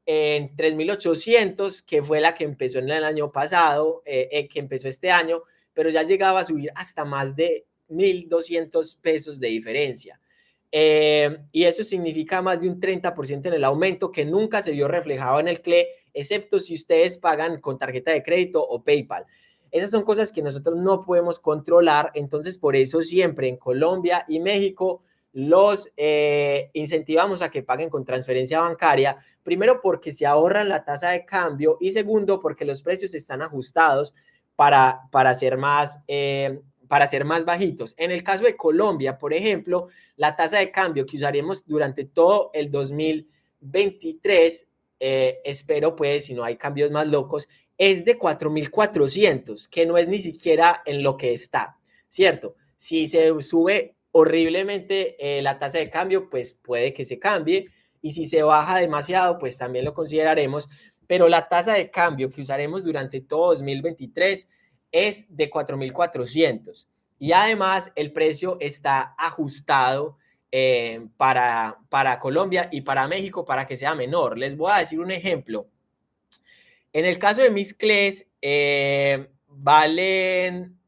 en 3.800, que fue la que empezó en el año pasado, eh, que empezó este año, pero ya llegaba a subir hasta más de 1.200 pesos de diferencia. Eh, y eso significa más de un 30% en el aumento que nunca se vio reflejado en el CLE, excepto si ustedes pagan con tarjeta de crédito o PayPal. Esas son cosas que nosotros no podemos controlar, entonces por eso siempre en Colombia y México los eh, incentivamos a que paguen con transferencia bancaria, primero porque se ahorran la tasa de cambio y segundo porque los precios están ajustados para, para ser más eh, para ser más bajitos. En el caso de Colombia, por ejemplo, la tasa de cambio que usaremos durante todo el 2023, eh, espero pues, si no hay cambios más locos, es de 4.400, que no es ni siquiera en lo que está, ¿cierto? Si se sube horriblemente eh, la tasa de cambio, pues puede que se cambie, y si se baja demasiado, pues también lo consideraremos, pero la tasa de cambio que usaremos durante todo 2023 es de 4.400 y además el precio está ajustado eh, para, para Colombia y para México para que sea menor. Les voy a decir un ejemplo. En el caso de mis CLEs, eh, valen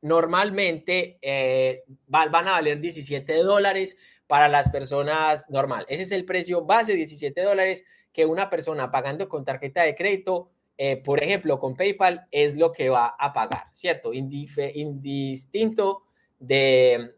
normalmente, eh, van a valer 17 dólares para las personas normal. Ese es el precio base, 17 dólares, que una persona pagando con tarjeta de crédito eh, por ejemplo, con PayPal es lo que va a pagar, ¿cierto? indistinto de,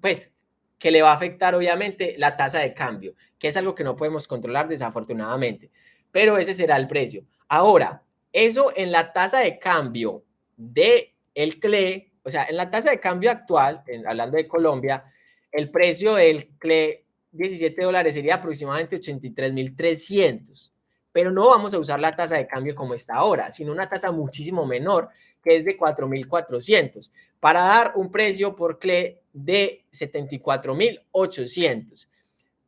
pues, que le va a afectar obviamente la tasa de cambio, que es algo que no podemos controlar desafortunadamente, pero ese será el precio. Ahora, eso en la tasa de cambio de el CLE, o sea, en la tasa de cambio actual, hablando de Colombia, el precio del CLE 17 dólares sería aproximadamente 83.300 pero no vamos a usar la tasa de cambio como está ahora, sino una tasa muchísimo menor, que es de 4.400, para dar un precio por CLE de 74.800.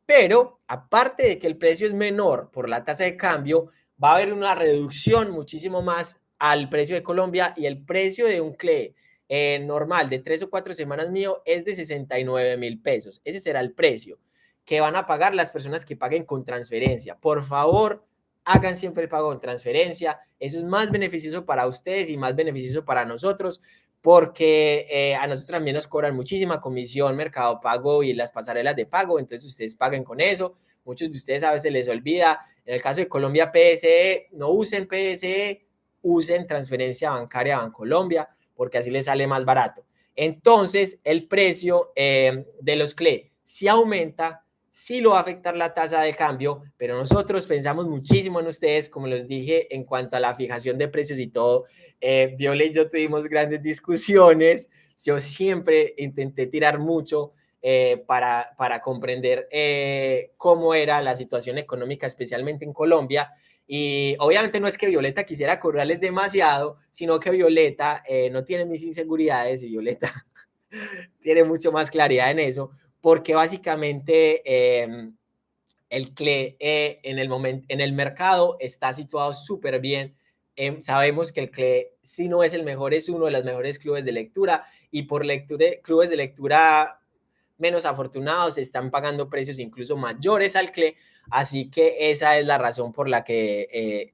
Pero, aparte de que el precio es menor por la tasa de cambio, va a haber una reducción muchísimo más al precio de Colombia y el precio de un CLE eh, normal de tres o cuatro semanas mío es de 69 mil pesos. Ese será el precio que van a pagar las personas que paguen con transferencia. Por favor, hagan siempre el pago en transferencia. Eso es más beneficioso para ustedes y más beneficioso para nosotros porque eh, a nosotros también nos cobran muchísima comisión, mercado pago y las pasarelas de pago, entonces ustedes paguen con eso. Muchos de ustedes a veces les olvida. En el caso de Colombia PSE, no usen PSE, usen transferencia bancaria Bancolombia, porque así les sale más barato. Entonces, el precio eh, de los CLE si aumenta sí lo va a afectar la tasa de cambio, pero nosotros pensamos muchísimo en ustedes, como les dije, en cuanto a la fijación de precios y todo. Eh, Viola y yo tuvimos grandes discusiones. Yo siempre intenté tirar mucho eh, para, para comprender eh, cómo era la situación económica, especialmente en Colombia. Y obviamente no es que Violeta quisiera cobrarles demasiado, sino que Violeta eh, no tiene mis inseguridades y Violeta tiene mucho más claridad en eso porque básicamente em, el CLE eh, en, el momento, en el mercado está situado súper bien. Em, sabemos que el CLE, si no es el mejor, es uno de los mejores clubes de lectura y por lectura, clubes de lectura menos afortunados están pagando precios incluso mayores al CLE. Así que esa es la razón por la que eh,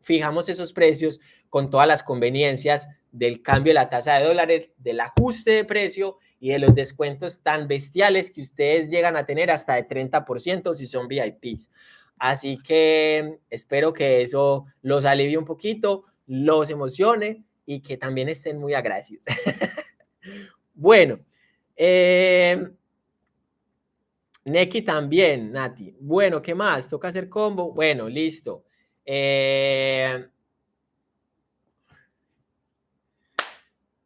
fijamos esos precios con todas las conveniencias del cambio de la tasa de dólares, del ajuste de precio y de los descuentos tan bestiales que ustedes llegan a tener hasta de 30% si son VIPs. Así que espero que eso los alivie un poquito, los emocione y que también estén muy agradecidos. bueno, eh, Neki también, Nati. Bueno, ¿qué más? ¿Toca hacer combo? Bueno, listo. Eh,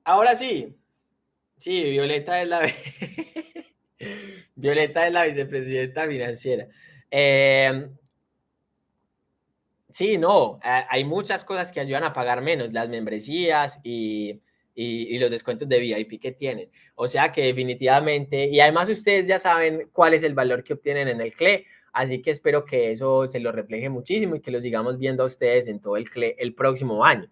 ahora sí, Sí, Violeta es la, Violeta es la vicepresidenta financiera. Eh, sí, no, hay muchas cosas que ayudan a pagar menos, las membresías y, y, los descuentos de VIP que tienen. O sea que definitivamente, y además ustedes ya saben cuál es el valor que obtienen en el CLE, así que espero que eso se lo refleje muchísimo y que lo sigamos viendo a ustedes en todo el CLE el próximo año.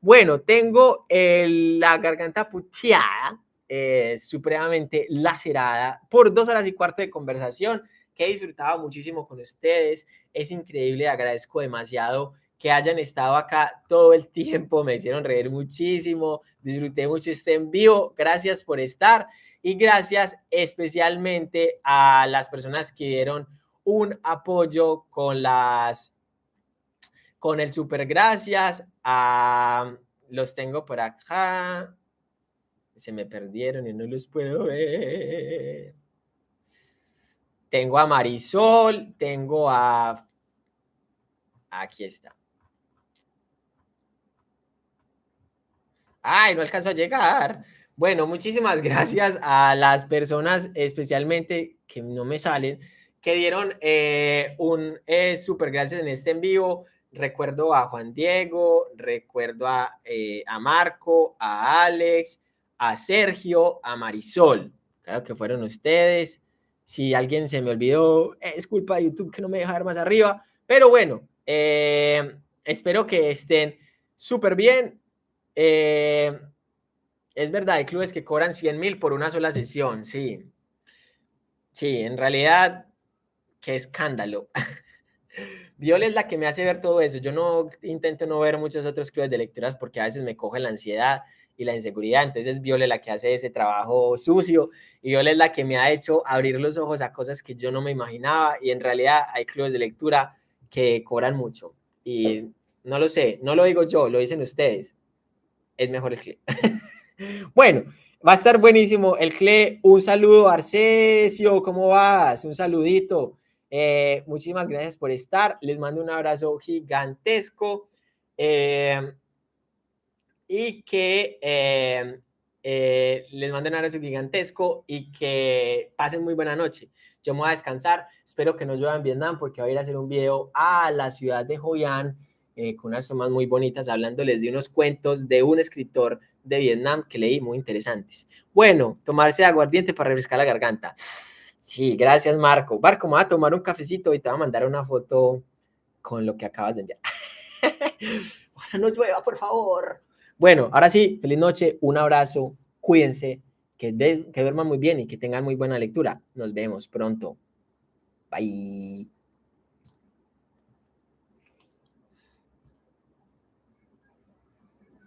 Bueno, tengo la garganta puteada, eh, supremamente lacerada por dos horas y cuarto de conversación que he disfrutado muchísimo con ustedes. Es increíble, agradezco demasiado que hayan estado acá todo el tiempo, me hicieron reír muchísimo, disfruté mucho este en vivo, gracias por estar y gracias especialmente a las personas que dieron un apoyo con las con el super gracias a los tengo por acá se me perdieron y no los puedo ver tengo a Marisol tengo a aquí está Ay, no alcanzo a llegar. Bueno, muchísimas gracias a las personas, especialmente que no me salen, que dieron eh, un eh, súper gracias en este en vivo. Recuerdo a Juan Diego, recuerdo a, eh, a Marco, a Alex, a Sergio, a Marisol. Claro que fueron ustedes. Si alguien se me olvidó, es culpa de YouTube que no me deja más arriba. Pero bueno, espero que estén súper bien. Eh, es verdad, hay clubes que cobran 100 mil por una sola sesión, sí. Sí, en realidad, qué escándalo. Viola es la que me hace ver todo eso. Yo no intento no ver muchos otros clubes de lecturas porque a veces me coge la ansiedad y la inseguridad. Entonces Viola es la que hace ese trabajo sucio y Viola es la que me ha hecho abrir los ojos a cosas que yo no me imaginaba y en realidad hay clubes de lectura que cobran mucho. Y no lo sé, no lo digo yo, lo dicen ustedes es mejor el CLE. bueno, va a estar buenísimo el CLE. Un saludo, Arcesio, ¿cómo vas? Un saludito. Eh, muchísimas gracias por estar. Les mando un abrazo gigantesco. Eh, y que eh, les mando un abrazo gigantesco y que pasen muy buena noche. Yo me voy a descansar. Espero que no llueva en Vietnam porque voy a ir a hacer un video a la ciudad de Hoi An eh, con unas tomas muy bonitas, hablándoles de unos cuentos de un escritor de Vietnam que leí muy interesantes. Bueno, tomarse aguardiente para refrescar la garganta. Sí, gracias Marco. Marco, me va a tomar un cafecito y te va a mandar una foto con lo que acabas de enviar. No llueva, por favor. Bueno, ahora sí, feliz noche, un abrazo, cuídense, que, que duerman muy bien y que tengan muy buena lectura. Nos vemos pronto. Bye.